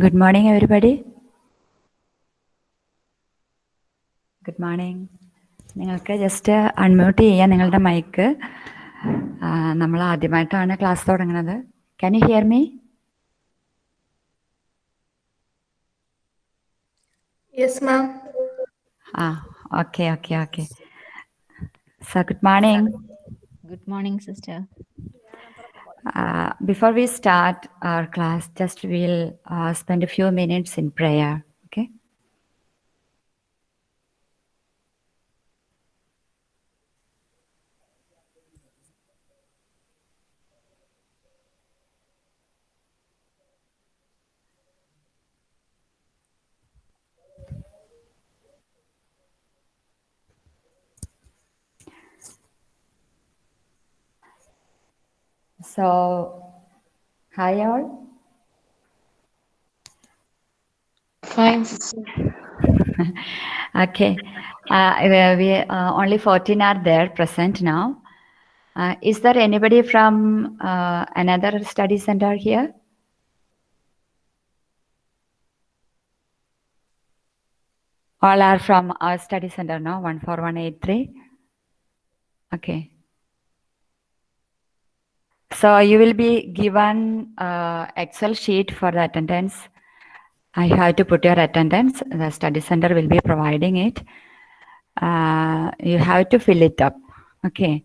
Good morning, everybody. Good morning നിങ്ങൾക്ക് just unmute ചെയ്യാം നിങ്ങളുടെ മൈക്ക് നമ്മൾ ആദ്യമായിട്ടാണ് ക്ലാസ് തുടങ്ങുന്നത്. Can you hear me Yes, ma'am. ആ okay okay okay sir good morning good morning morning, Uh, before we start our class, just we'll uh, spend a few minutes in prayer. So, hi all. Fine. Okay. Uh, we uh, only 14 are there present now. Uh, is there anybody from uh, another study center here? All are from our study center, now, 14183. Okay. So you will be given uh, Excel sheet for the attendance. I have to put your attendance. The study center will be providing it. Uh, you have to fill it up. Okay.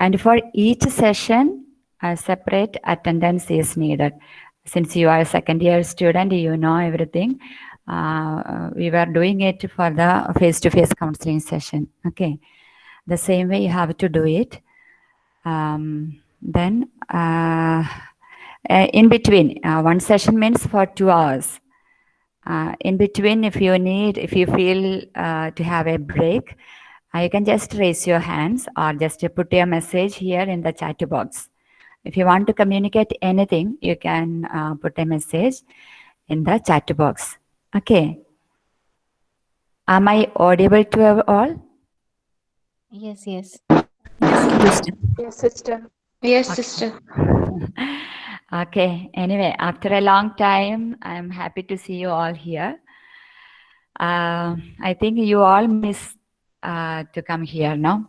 And for each session, a separate attendance is needed. Since you are a second year student, you know everything. Uh, we were doing it for the face-to-face counseling session. Okay. The same way you have to do it. Um, then uh, uh, in between, uh, one session means for two hours. Uh, in between, if you need, if you feel uh, to have a break, uh, you can just raise your hands or just put your message here in the chat box. If you want to communicate anything, you can uh, put a message in the chat box. Okay. Am I audible to all? Yes, yes. Yes, sister. Yes, sister. Okay. Sister. okay, anyway, after a long time, I'm happy to see you all here. Uh, I think you all miss uh, to come here now.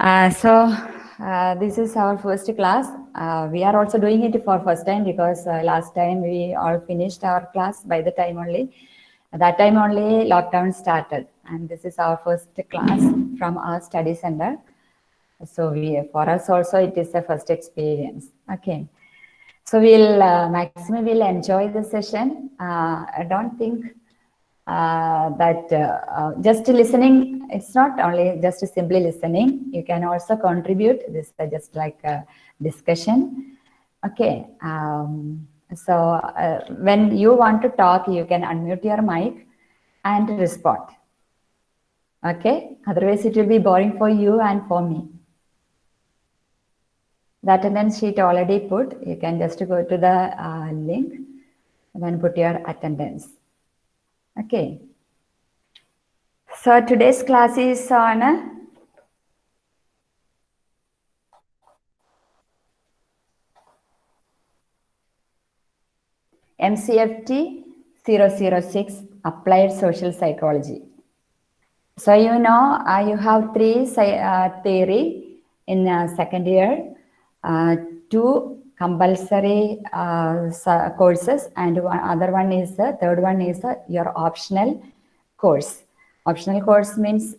Uh, so uh, this is our first class. Uh, we are also doing it for first time because uh, last time we all finished our class by the time only. At that time only lockdown started and this is our first class from our study center. So we, for us also, it is a first experience. Okay. So we'll, uh, will enjoy the session. Uh, I don't think uh, that uh, uh, just listening, it's not only just simply listening. You can also contribute. This is just like a discussion. Okay. Um, so uh, when you want to talk, you can unmute your mic and respond. Okay. Otherwise, it will be boring for you and for me. The attendance sheet already put. You can just go to the uh, link and then put your attendance. Okay. So today's class is on uh, MCFT 006 Applied Social Psychology. So you know, uh, you have three uh, theory in uh, second year, two compulsory courses, and one other one is the third one is your optional course. Optional course means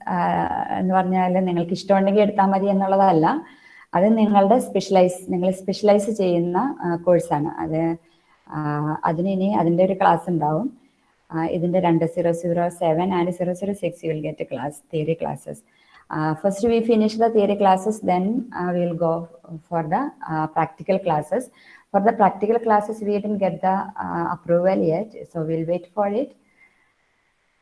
എന്ന് പറഞ്ഞാൽ നിങ്ങൾക്ക് ഇഷ്ടമുണ്ടെങ്കിൽ എടുത്താൽ മതി എന്നുള്ളതല്ല. അത് നിങ്ങളുടെ specialise നിങ്ങൾ സ്പെഷ്യലൈസ് ചെയ്യുന്ന കോഴ്സാണ് അത് അതിന് അതിന്റെ ഒരു ക്ലാസ് ഉണ്ടാവും. ഇതിന്റെ രണ്ട് zero zero seven and zero zero six you will get class theory classes First we finish the theory classes then will go for the practical classes for the practical classes we didn't get the approval yet so will wait for it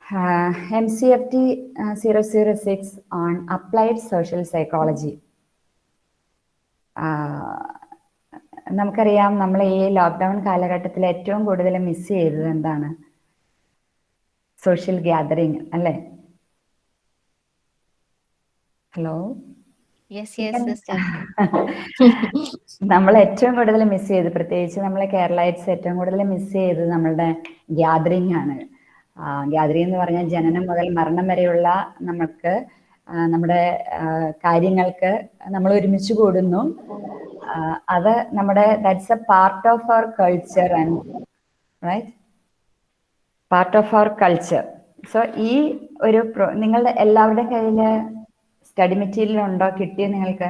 uh, MCFT uh, 006 on applied social psychology. Uh, നമുക്കറിയാം നമ്മൾ ഈ lockdown കാലഘട്ടത്തിൽ ഏറ്റവും കൂടുതൽ miss ചെയ്തത് എന്താണ് social gathering അല്ലേ hello? നമ്മൾ ഏറ്റവും കൂടുതൽ മിസ് ചെയ്ത് പ്രത്യേകിച്ച് നമ്മളെ കേരളൈറ്റ്സ് ഏറ്റവും കൂടുതൽ മിസ് ചെയ്തത് നമ്മളുടെ ഗ്യാദറിംഗ് ആണ് ഗ്യാദറിംഗ് എന്ന് പറഞ്ഞാൽ ജനനം മുതൽ മരണം വരെയുള്ള നമ്മൾക്ക് നമ്മുടെ കാര്യങ്ങൾക്ക് നമ്മൾ ഒരുമിച്ച് കൂടുന്നു. അത് നമ്മുടെ that's a part of our culture and right part of our culture so ഈ ഒരു നിങ്ങളുടെ എല്ലാവരുടെയും കയ്യിൽ സ്റ്റഡി മെറ്റീരിയൽ ഉണ്ടോ കിട്ടിയോ നിങ്ങൾക്ക്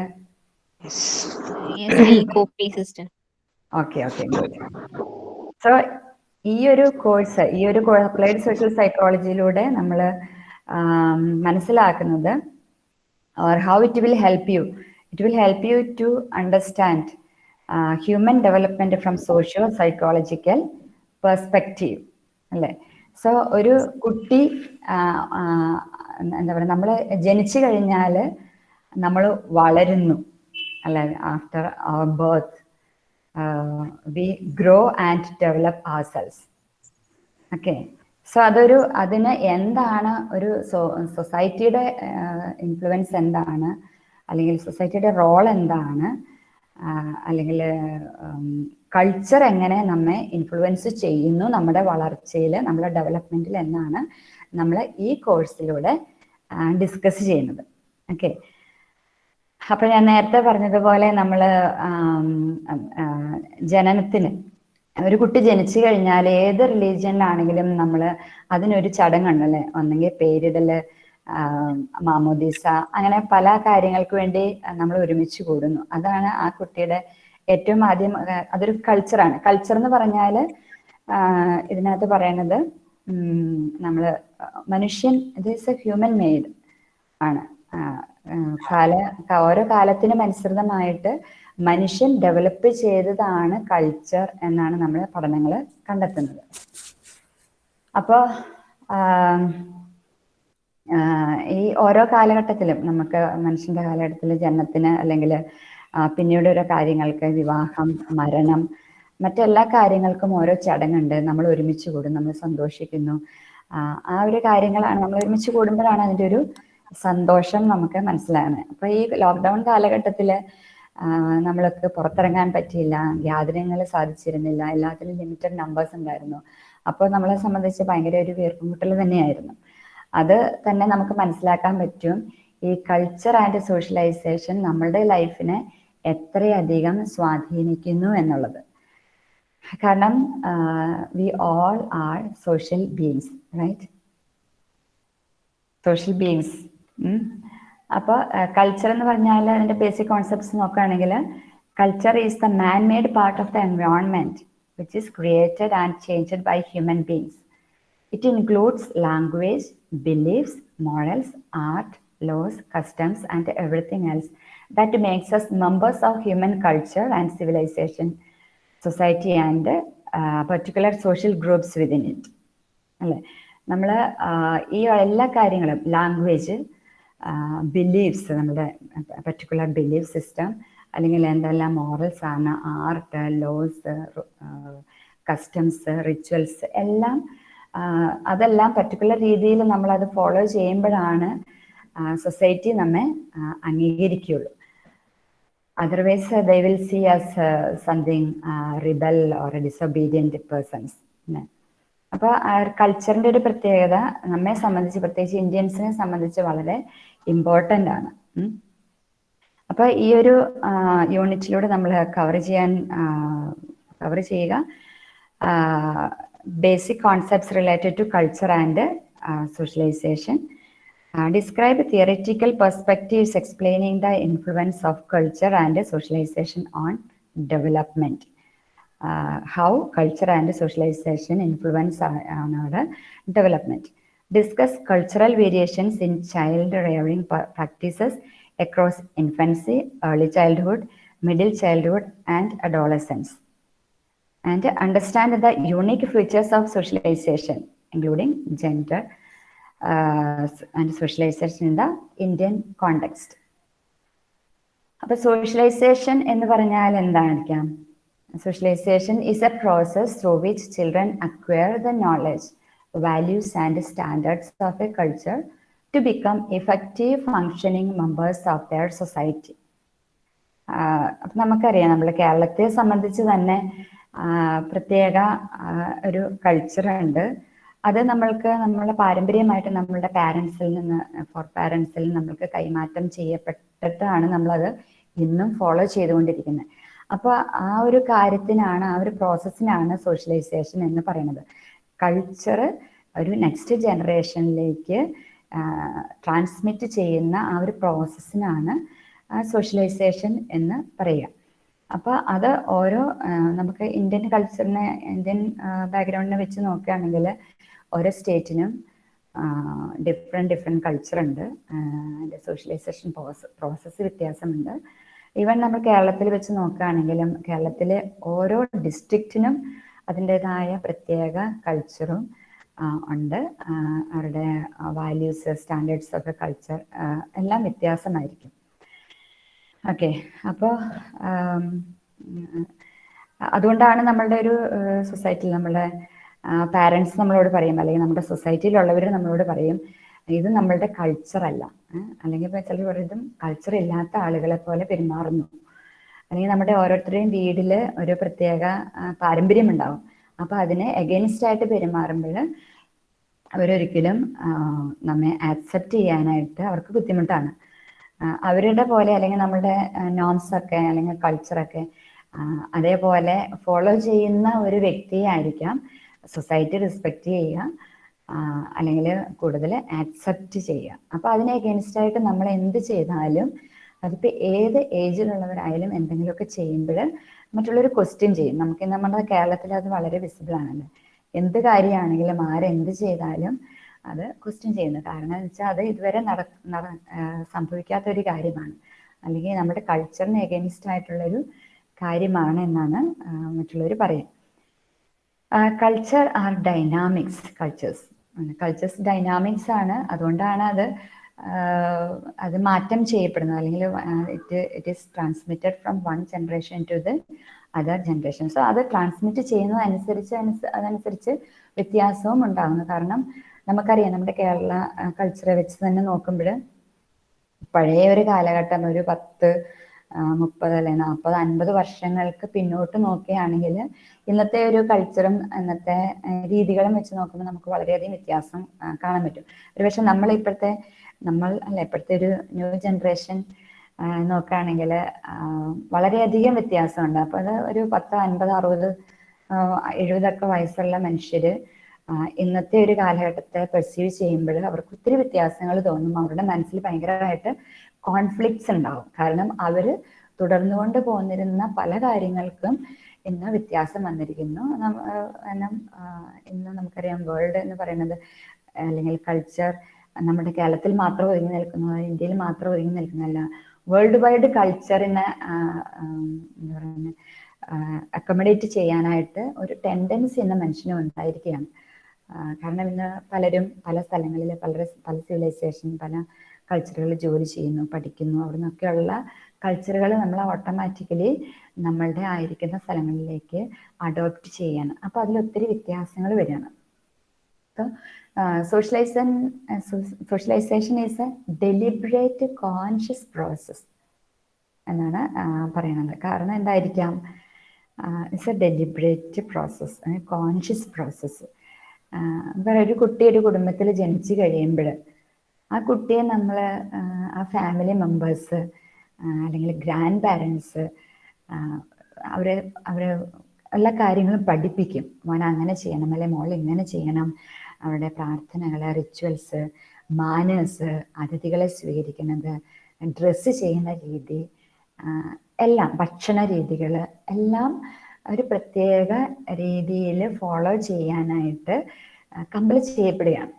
ഓക്കെ ഓക്കെ സോ ഈ ഒരു കോഴ്സ് ഈ ഒരു അപ്ലൈഡ് സോഷ്യൽ സൈക്കോളജിയിലൂടെ നമ്മൾ മനസ്സിലാക്കുന്നത് how it will help you it will help you to understand uh, human development from socio psychological perspective അല്ലേ സോ ഒരു കുട്ടി എന്താ പറയുക നമ്മൾ ജനിച്ചു കഴിഞ്ഞാൽ നമ്മൾ വളരുന്നു. അല്ലെ? After our birth we grow and develop ourselves okay so അതൊരു അതിന് എന്താണ് ഒരു സൊസൈറ്റിയുടെ ഇൻഫ്ലുവൻസ് എന്താണ്? അല്ലെങ്കിൽ സൊസൈറ്റിയുടെ റോൾ എന്താണ്? അല്ലെങ്കിൽ കൾച്ചർ എങ്ങനെ നമ്മെ ഇൻഫ്ലുവൻസ് ചെയ്യുന്നു? നമ്മുടെ വളർച്ചയിൽ നമ്മുടെ ഡെവലപ്മെന്റിൽ എന്നാണ് നമ്മൾ ഈ കോഴ്സിലൂടെ ഡിസ്കസ് ചെയ്യുന്നത്. ഓക്കെ അപ്പൊ ഞാൻ നേരത്തെ പറഞ്ഞതുപോലെ നമ്മൾ ജനനത്തിന് ഒരു കുട്ടി ജനിച്ചു കഴിഞ്ഞാൽ ഏത് റിലീജിയനിലാണെങ്കിലും നമ്മൾ അതിനൊരു ചടങ്ങുണ്ടല്ലേ ഒന്നെങ്കിൽ പേരിടൽ മാമോദീസ അങ്ങനെ പല കാര്യങ്ങൾക്ക് വേണ്ടി നമ്മൾ ഒരുമിച്ച് കൂടുന്നു. അതാണ് ആ കുട്ടിയുടെ ഏറ്റവും ആദ്യം അതൊരു കൾച്ചറാണ് കൾച്ചർ എന്ന് പറഞ്ഞാൽ ഇതിനകത്ത് പറയണത് നമ്മൾ മനുഷ്യൻ ഇത് ഈസ് എ ഹ്യൂമൻ മെയ്ഡ് ആണ്. കാല ഓരോ കാലത്തിനും അനുസൃതമായിട്ട് മനുഷ്യൻ ഡെവലപ്പ് ചെയ്തതാണ് കൾച്ചർ എന്നാണ് നമ്മൾ പഠനങ്ങൾ കണ്ടെത്തുന്നത്. അപ്പോൾ ഈ ഓരോ കാലഘട്ടത്തിലും നമുക്ക് മനുഷ്യന്റെ കാലഘട്ടത്തിൽ ജനനത്തിന് അല്ലെങ്കിൽ പിന്നീട് ഓരോ കാര്യങ്ങൾക്ക് വിവാഹം മരണം മറ്റെല്ലാ കാര്യങ്ങൾക്കും ഓരോ ചടങ്ങുണ്ട്. നമ്മൾ ഒരുമിച്ച് കൂടും നമ്മൾ സന്തോഷിക്കുന്നു. ആ, ഒരു കാര്യങ്ങളാണ് നമ്മൾ ഒരുമിച്ച് കൂടുമ്പോഴാണ് അതിന്റെ ഒരു സന്തോഷം നമുക്ക് മനസ്സിലാകുന്നത്. അപ്പൊ ഈ ലോക്ക്ഡൗൺ കാലഘട്ടത്തിൽ നമ്മൾക്ക് പുറത്തിറങ്ങാൻ പറ്റിയില്ല യാതനകൾ സാധിച്ചിരുന്നില്ല എല്ലാത്തിലും ലിമിറ്റഡ് നമ്പേഴ്സ് ഉണ്ടായിരുന്നു. അപ്പോൾ നമ്മളെ സംബന്ധിച്ച് ഭയങ്കര ഒരു വീർപ്പുമുട്ടൽ തന്നെയായിരുന്നു. അത് തന്നെ നമുക്ക് മനസ്സിലാക്കാൻ പറ്റും. ഈ കൾച്ചർ ആൻഡ് സോഷ്യലൈസേഷൻ നമ്മളുടെ ലൈഫിനെ എത്രയധികം സ്വാധീനിക്കുന്നു എന്നുള്ളത്. കാരണം we all are social beings right social beings അപ്പോൾ കൾച്ചർ എന്ന് പറഞ്ഞാൽ അതിന്റെ ബേസിക് കോൺസെപ്റ്റ്സ് നോക്കുകയാണെങ്കിൽ culture is the man made part of the environment which is created and changed by human beings it includes language beliefs morals, art laws, customs, and everything else that makes us members of human culture and civilization, society, and uh, particular social groups within it. അല്ലേ നമ്മൾ ഈ എല്ലാ കാര്യങ്ങളും language believes നമ്മുടെ particular belief system അല്ലെങ്കിൽ എന്തെല്ലാം morals ആണ് art laws customs rituals എല്ലാം അതെല്ലാം പർട്ടിക്കുലർ രീതിയിൽ നമ്മളത് ഫോളോ ചെയ്യുമ്പോഴാണ് സൊസൈറ്റി നമ്മെ അംഗീകരിക്കുകയുള്ളൂ otherwise they will see as something rebel or disobedient persons. അപ്പോൾ കൾച്ചറിന്റെ ഒരു പ്രത്യേകത നമ്മെ സംബന്ധിച്ച് പ്രത്യേകിച്ച് ഇന്ത്യൻസിനെ സംബന്ധിച്ച് വളരെ ഇമ്പോർട്ടന്റ് ആണ്. അപ്പോൾ ഈ ഒരു യൂണിറ്റിലൂടെ നമ്മൾ കവർ ചെയ്യാൻ കവർ ചെയ്യുക basic concepts related to culture and uh, socialization. Describe theoretical perspectives explaining the influence of culture and socialization on development. Uh, how culture and socialization influence on our development. Discuss cultural variations in child rearing practices across infancy, early childhood, middle childhood, and adolescence and understand the unique features of socialization, including gender and socialization in the Indian context. അപ്പൊ socialization എന്ന് പറഞ്ഞാൽ എന്തായിരിക്കാം socialization is a process through which children acquire the knowledge values and standards of a culture to become effective functioning members of their society. അപ്പം നമുക്കറിയാം നമ്മൾ കേരളത്തെ സംബന്ധിച്ച് തന്നെ പ്രത്യേക ഒരു കൾച്ചർ ഉണ്ട് അത് നമ്മൾക്ക് നമ്മളുടെ പാരമ്പര്യമായിട്ട് നമ്മളുടെ പാരൻസിൽ നിന്ന് ഫോർ പാരൻസിൽ നമ്മൾക്ക് കൈമാറ്റം ചെയ്യപ്പെട്ടിട്ടാണ് നമ്മളത് ഇന്നും ഫോളോ ചെയ്തുകൊണ്ടിരിക്കുന്നത്. അപ്പോൾ ആ ഒരു കാര്യത്തിനാണ് ആ ഒരു പ്രോസസ്സിനാണ് സോഷ്യലൈസേഷൻ എന്ന് പറയുന്നത്. കൾച്ചർ ഒരു നെക്സ്റ്റ് ജനറേഷനിലേക്ക് ട്രാൻസ്മിറ്റ് ചെയ്യുന്ന ആ ഒരു പ്രോസസ്സിനാണ് സോഷ്യലൈസേഷൻ എന്ന് പറയുക. അപ്പോൾ അത് ഓരോ നമുക്ക് ഇന്ത്യൻ കൾച്ചറിനെ ഇന്ത്യൻ ബാക്ക്ഗ്രൗണ്ടിനെ വെച്ച് നോക്കുകയാണെങ്കിൽ ഓരോ സ്റ്റേറ്റിനും ഡിഫറെന്റ് കൾച്ചർ ഉണ്ട്. അതിന്റെ സോഷ്യലൈസേഷൻ പ്രോസസ് പ്രോസസ്സ് വ്യത്യാസമുണ്ട്. ഈവൻ നമ്മൾ കേരളത്തിൽ വെച്ച് നോക്കുകയാണെങ്കിലും കേരളത്തിലെ ഓരോ ഡിസ്ട്രിക്റ്റിനും അതിന്റെതായ പ്രത്യേക കൾച്ചറും ഉണ്ട്. അവരുടെ വാല്യൂസ് സ്റ്റാൻഡേർഡ്സ് ഓഫ് കൾച്ചർ എല്ലാം വ്യത്യാസമായിരിക്കും. ഓക്കെ. അപ്പോൾ അതുകൊണ്ടാണ് നമ്മളുടെ ഒരു സൊസൈറ്റിയിൽ നമ്മളുടെ പാരൻസ് നമ്മളോട് പറയും അല്ലെങ്കിൽ നമ്മുടെ സൊസൈറ്റിയിലുള്ളവർ നമ്മളോട് പറയും ഇത് നമ്മളുടെ കൾച്ചർ അല്ല അല്ലെങ്കിൽ ഇപ്പോൾ ചിലർ കൾച്ചർ ഇല്ലാത്ത ആളുകളെ പോലെ പെരുമാറുന്നു. അല്ലെങ്കിൽ നമ്മുടെ ഓരോരുത്തരുടെയും വീട്ടിൽ ഒരു പ്രത്യേക പാരമ്പര്യം ഉണ്ടാവും. അപ്പോൾ അതിനെ എഗെയിൻസ്റ്റ് ആയിട്ട് പെരുമാറുമ്പോൾ അവരൊരിക്കലും നമ്മെ ആക്സെപ്റ്റ് ചെയ്യാനായിട്ട് അവർക്ക് ബുദ്ധിമുട്ടാണ്. അവരുടെ പോലെ അല്ലെങ്കിൽ നമ്മുടെ നോംസ് ഒക്കെ അല്ലെങ്കിൽ കൾച്ചറൊക്കെ അതേപോലെ ഫോളോ ചെയ്യുന്ന ഒരു വ്യക്തിയെ ആയിരിക്കാം സൊസൈറ്റി റെസ്പെക്റ്റ് ചെയ്യുക അല്ലെങ്കിൽ കൂടുതൽ ആക്സെപ്റ്റ് ചെയ്യുക. അപ്പോൾ അതിനെ അഗേൻസ്റ്റ് ആയിട്ട് നമ്മൾ എന്ത് ചെയ്താലും അതിപ്പോൾ ഏത് ഏജിലുള്ളവരായാലും എന്തെങ്കിലുമൊക്കെ ചെയ്യുമ്പോൾ മറ്റുള്ളവർ ക്വസ്റ്റ്യൻ ചെയ്യും. നമുക്ക് നമ്മുടെ കേരളത്തിൽ അത് വളരെ വിസിബിൾ ആണല്ലോ. എന്ത് കാര്യമാണെങ്കിലും ആരെന്ത് ചെയ്താലും അത് ക്വസ്റ്റ്യൻ ചെയ്യുന്നു. കാരണം എന്ന് വെച്ചാൽ അത് ഇതുവരെ നട സംഭവിക്കാത്ത ഒരു കാര്യമാണ്. അല്ലെങ്കിൽ നമ്മുടെ കൾച്ചറിന് എഗെയിൻസ്റ്റ് ആയിട്ടുള്ളൊരു കാര്യമാണ് എന്നാണ് മറ്റുള്ളവർ പറയുക culture are dynamics cultures cultures dynamics ആണ്. അതുകൊണ്ടാണ് അത് അത് മാറ്റം ചെയ്യപ്പെടുന്നത്. അല്ലെങ്കിൽ it it is transmitted from one generation to the other generation so അത് ട്രാൻസ്മിറ്റ് ചെയ്യുന്നതനുസരിച്ച് അതനുസരിച്ച് വ്യത്യാസവും ഉണ്ടാകുന്നു കാരണം നമുക്കറിയാം നമ്മുടെ കേരള കൾച്ചറെ വെച്ച് തന്നെ നോക്കുമ്പോൾ പഴയ ഒരു കാലഘട്ടം ഒരു പത്ത് മുപ്പത് അല്ലെ നാൽപ്പത് അൻപത് വർഷങ്ങൾക്ക് പിന്നോട്ട് നോക്കുകയാണെങ്കിൽ ഇന്നത്തെ ഒരു കൾച്ചറും ഇന്നത്തെ രീതികളും വെച്ച് നോക്കുമ്പോൾ നമുക്ക് വളരെയധികം വ്യത്യാസം കാണാൻ പറ്റും. ഒരുപക്ഷെ നമ്മൾ ഇപ്പോഴത്തെ നമ്മൾ അല്ല ഇപ്പോഴത്തെ ഒരു ന്യൂ ജനറേഷൻ നോക്കുകയാണെങ്കിൽ വളരെയധികം വ്യത്യാസമുണ്ട്. അപ്പോൾ അത് ഒരു പത്ത് അൻപത് അറുപത് എഴുപതൊക്കെ വയസ്സുള്ള മനുഷ്യർ ഇന്നത്തെ ഒരു കാലഘട്ടത്തെ പെർസീവ് ചെയ്യുമ്പോൾ അവർക്ക് ഒത്തിരി വ്യത്യാസങ്ങൾ തോന്നും. അവരുടെ മനസ്സിൽ ഭയങ്കരമായിട്ട് കോൺഫ്ലിക്ട്സ് ഉണ്ടാവും. കാരണം അവർ തുടർന്നുകൊണ്ട് പോന്നിരുന്ന പല കാര്യങ്ങൾക്കും ഇന്ന് വ്യത്യാസം വന്നിരിക്കുന്നു. ഇന്ന് നമുക്കറിയാം വേൾഡ് എന്ന് പറയുന്നത് അല്ലെങ്കിൽ കൾച്ചർ നമ്മുടെ കേരളത്തിൽ മാത്രം ഒതുങ്ങി നിൽക്കുന്നു ഇന്ത്യയിൽ മാത്രം ഒതുങ്ങി നിൽക്കുന്നതല്ല. വേൾഡ് വൈഡ് കൾച്ചറിനെ എന്താ അക്കോമഡേറ്റ് ചെയ്യാനായിട്ട് ഒരു ടെൻഡൻസി എന്ന മനുഷ്യനും ഉണ്ടായിരിക്കുകയാണ്. കാരണം ഇന്ന് പലരും പല സ്ഥലങ്ങളിൽ പല പല സിവിലൈസേഷൻ പല കൾച്ചറുകളിൽ ജോലി ചെയ്യുന്നു പഠിക്കുന്നു. അവിടെ നിന്നൊക്കെയുള്ള കൾച്ചറുകൾ നമ്മൾ ഓട്ടോമാറ്റിക്കലി നമ്മളുടെ ആയിരിക്കുന്ന സ്ഥലങ്ങളിലേക്ക് അഡോപ്റ്റ് ചെയ്യാണ്. അപ്പോൾ അതിൽ ഒത്തിരി വ്യത്യാസങ്ങൾ വരികയാണ്. അപ്പം socialization socialization is a deliberate conscious process എന്നാണ് പറയുന്നത് കാരണം എന്തായിരിക്കാം? It's a deliberate process conscious process ഒരു കുട്ടി ഒരു കുടുംബത്തിൽ ജനിച്ചു കഴിയുമ്പോൾ ആ കുട്ടിയെ നമ്മൾ ആ ഫാമിലി മെമ്പേഴ്സ് അല്ലെങ്കിൽ ഗ്രാൻഡ് പാരൻസ് അവരെ അവരെ എല്ലാ കാര്യങ്ങളും പഠിപ്പിക്കും. മോൻ അങ്ങനെ ചെയ്യണം അല്ലെ മോൾ ഇങ്ങനെ ചെയ്യണം. അവരുടെ പ്രാർത്ഥനകൾ റിച്വൽസ് മാനേഴ്സ് അതിഥികളെ സ്വീകരിക്കുന്നത് ഡ്രസ്സ് ചെയ്യുന്ന രീതി എല്ലാം ഭക്ഷണ രീതികൾ എല്ലാം ഒരു പ്രത്യേക രീതിയിൽ ഫോളോ ചെയ്യാനായിട്ട് കമ്പൽ ചെയ്യപ്പെടുകയാണ്.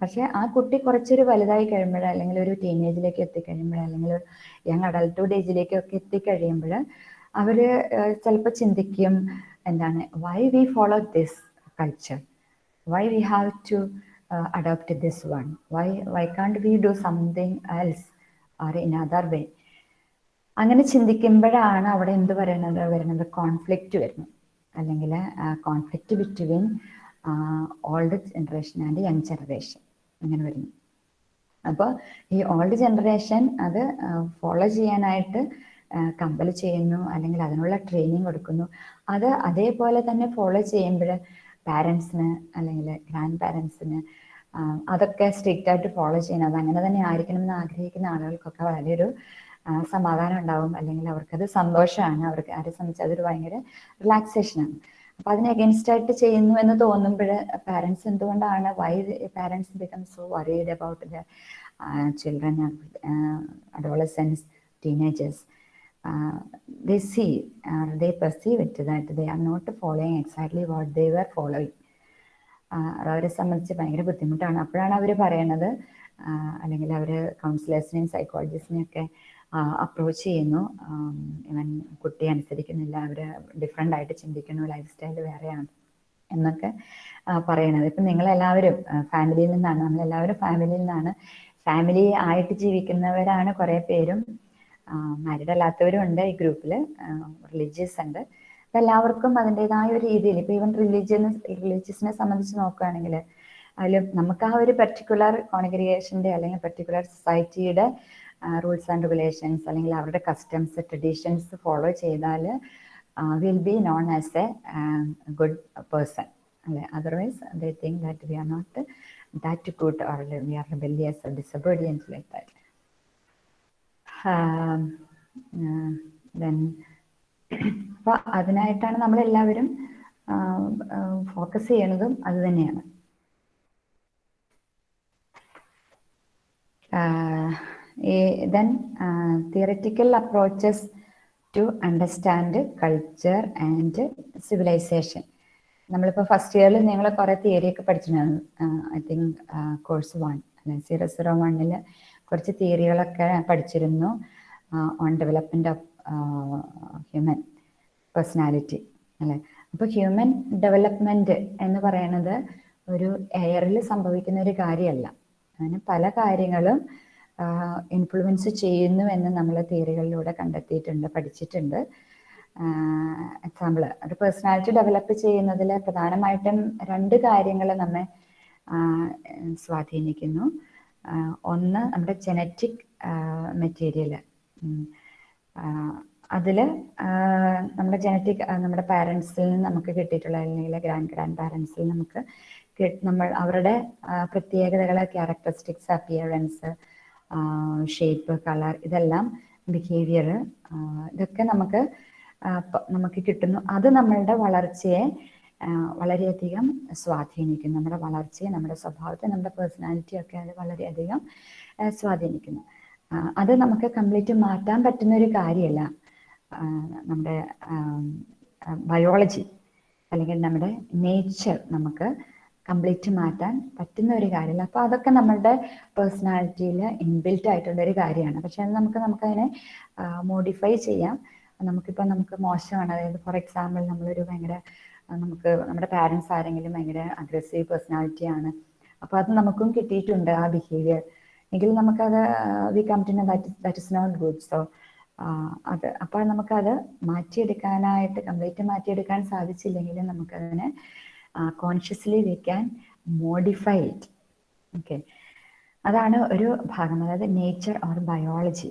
പക്ഷെ ആ കുട്ടി കുറച്ചൊരു വലുതായി കഴിയുമ്പോൾ അല്ലെങ്കിൽ ഒരു ടീനേജിലേക്ക് എത്തിക്കഴിയുമ്പോൾ അല്ലെങ്കിൽ യങ് അഡൾട്ട്ഹുഡ് ഏജിലേക്കൊക്കെ എത്തിക്കഴിയുമ്പോൾ അവർ ചിലപ്പോൾ ചിന്തിക്കും എന്താണ് why we follow this culture why we have to adopt this one why why can't we do something else or in other way അങ്ങനെ ചിന്തിക്കുമ്പോഴാണ് അവിടെ എന്ത് പറയുന്നത് വരുന്നത് കോൺഫ്ലിക്റ്റ് വരുന്നത് അല്ലെങ്കിൽ conflict between old generation and young generation അങ്ങനെ വരുന്നു. അപ്പോൾ ഈ ഓൾഡ് ജനറേഷൻ അത് ഫോളോ ചെയ്യാനായിട്ട് കമ്പൽ ചെയ്യുന്നു. അല്ലെങ്കിൽ അതിനുള്ള ട്രെയിനിങ് കൊടുക്കുന്നു. അത് അതേപോലെ തന്നെ ഫോളോ ചെയ്യുമ്പോൾ പാരൻസിന് അല്ലെങ്കിൽ ഗ്രാൻഡ് പാരൻസിന് അതൊക്കെ സ്ട്രിക്റ്റ് ആയിട്ട് ഫോളോ ചെയ്യണം അത് അങ്ങനെ തന്നെ ആയിരിക്കണം എന്ന് ആഗ്രഹിക്കുന്ന ആളുകൾക്കൊക്കെ വളരെ ഒരു സമാധാനം ഉണ്ടാവും അല്ലെങ്കിൽ അവർക്കത് സന്തോഷമാണ്. അവർക്ക് ആരെ സംബന്ധിച്ച് അതൊരു ഭയങ്കര റിലാക്സേഷനാണ് അപ്പൊ അതിനെ അഗേൻസ്റ്റ് ആയിട്ട് ചെയ്യുന്നു എന്ന് തോന്നുമ്പോൾ പാരൻസ് എന്തുകൊണ്ടാണ്? Why parents become so worried about the children adolescence teenagers they see they perceive it that they are not following exactly what they were following. അവരെ സംബന്ധിച്ച് ഭയങ്കര ബുദ്ധിമുട്ടാണ്. അപ്പോഴാണ് അവർ പറയണത്. അല്ലെങ്കിൽ അവർ കൗൺസിലേഴ്സിനെയും സൈക്കോളജിസ്റ്റിനെയും ഒക്കെ അപ്രോച്ച് ചെയ്യുന്നു. ഇവൻ കുട്ടി അനുസരിക്കുന്നില്ല. അവർ ഡിഫറെന്റ് ആയിട്ട് ചിന്തിക്കുന്നു. ലൈഫ് സ്റ്റൈൽ വേറെയാണ് എന്നൊക്കെ പറയണത് ഇപ്പം നിങ്ങളെല്ലാവരും ഫാമിലിയിൽ നിന്നാണ് നമ്മളെല്ലാവരും ഫാമിലിയിൽ നിന്നാണ്. ഫാമിലി ആയിട്ട് ജീവിക്കുന്നവരാണ് കുറേ പേരും. മാരിഡ് അല്ലാത്തവരും ഉണ്ട് ഈ ഗ്രൂപ്പിൽ റിലീജിയസ് ഉണ്ട്. എല്ലാവർക്കും അതിന്റെതായ ഒരു രീതിയിൽ ഇപ്പം ഈവൻ റിലീജിയന് റിലീജിയസിനെ സംബന്ധിച്ച് നോക്കുകയാണെങ്കിൽ അതിൽ നമുക്ക് ആ ഒരു പെർട്ടിക്കുലർ കോൺഗ്രിഗേഷന്റെ അല്ലെങ്കിൽ പെർട്ടിക്കുലർ സൊസൈറ്റിയുടെ റൂൾസ് ആൻഡ് റെഗുലേഷൻസ് അല്ലെങ്കിൽ അവരുടെ കസ്റ്റംസ് ട്രഡീഷൻസ് ഫോളോ ചെയ്താൽ will be known as a good person അല്ലെ? Otherwise they think that we are not that good or we are rebellious or disobedient like that. Then അപ്പോൾ അതിനായിട്ടാണ് നമ്മളെല്ലാവരും focus ചെയ്യണതും അത് തന്നെയാണ്. Then theoretical approaches to understand culture and civilization നമ്മളിപ്പോൾ first ഇയറിൽ നിങ്ങൾ കുറേ തിയറിയൊക്കെ പഠിച്ചിട്ടുണ്ടായിരുന്നു. ഐ തിങ്ക് കോഴ്സ് വൺ അല്ലെ സീറോ സീറോ വണ്ണിൽ കുറച്ച് തിയറികളൊക്കെ പഠിച്ചിരുന്നു. On development of human personality അല്ലെ. അപ്പോൾ ഹ്യൂമൻ ഡെവലപ്മെന്റ് എന്ന് പറയുന്നത് ഒരു എയറിൽ സംഭവിക്കുന്ന ഒരു കാര്യമല്ല. അങ്ങനെ പല കാര്യങ്ങളും ഇൻഫ്ലുവൻസ് ചെയ്യുന്നു എന്ന് നമ്മൾ തിയറികളിലൂടെ കണ്ടെത്തിയിട്ടുണ്ട് പഠിച്ചിട്ടുണ്ട്. എക്സാമ്പിൾ ഒരു പേഴ്സണാലിറ്റി ഡെവലപ്പ് ചെയ്യുന്നതിൽ പ്രധാനമായിട്ടും രണ്ട് കാര്യങ്ങൾ നമ്മെ സ്വാധീനിക്കുന്നു. ഒന്ന് നമ്മുടെ ജനറ്റിക് മെറ്റീരിയൽ അതിൽ നമ്മുടെ ജനറ്റിക് നമ്മുടെ പാരൻസിൽ നിന്ന് നമുക്ക് കിട്ടിയിട്ടുള്ള അല്ലെങ്കിൽ ഗ്രാൻഡ് ഗ്രാൻഡ് പാരൻസിൽ നമുക്ക് നമ്മൾ അവരുടെ പ്രത്യേകതകൾ ക്യാരക്ടറിസ്റ്റിക്സ് അപ്പിയറൻസ് ഷേപ്പ് കളർ ഇതെല്ലാം ബിഹേവിയർ ഇതൊക്കെ നമുക്ക് നമുക്ക് കിട്ടുന്നു. അത് നമ്മളുടെ വളർച്ചയെ വളരെയധികം സ്വാധീനിക്കുന്നു. നമ്മുടെ വളർച്ചയെ നമ്മുടെ സ്വഭാവത്തെ നമ്മുടെ പേഴ്സണാലിറ്റി ഒക്കെ അത് വളരെയധികം സ്വാധീനിക്കുന്നു. അത് നമുക്ക് കംപ്ലീറ്റ് മാറ്റാൻ പറ്റുന്ന ഒരു കാര്യമല്ല നമ്മുടെ ബയോളജി അല്ലെങ്കിൽ നമ്മുടെ നേച്ചർ നമുക്ക് കംപ്ലീറ്റ് മാറ്റാൻ പറ്റുന്ന ഒരു കാര്യമല്ല. അപ്പോൾ അതൊക്കെ നമ്മളുടെ പേഴ്സണാലിറ്റിയിൽ ഇൻബിൽറ്റ് ആയിട്ടുള്ള ഒരു കാര്യമാണ്. പക്ഷെ അത് നമുക്ക് നമുക്കതിനെ മോഡിഫൈ ചെയ്യാം. നമുക്കിപ്പോൾ നമുക്ക് മോശമാണ്. അതായത് ഫോർ എക്സാമ്പിൾ നമ്മളൊരു ഭയങ്കര നമുക്ക് നമ്മുടെ പാരൻസ് ആരെങ്കിലും ഭയങ്കര അഗ്രസീവ് പേഴ്സണാലിറ്റി ആണ്. അപ്പോൾ അത് നമുക്കും കിട്ടിയിട്ടുണ്ട് ആ ബിഹേവിയർ എങ്കിൽ നമുക്കത് we come to that that is not good so അത് അപ്പോൾ നമുക്കത് മാറ്റിയെടുക്കാനായിട്ട് കംപ്ലീറ്റ് മാറ്റിയെടുക്കാൻ സാധിച്ചില്ലെങ്കിലും നമുക്കതിനെ consciously we can modify it okay അതാണ് ഒരു ഭാഗം അതായത് നേച്ചർ ഓർ ബയോളജി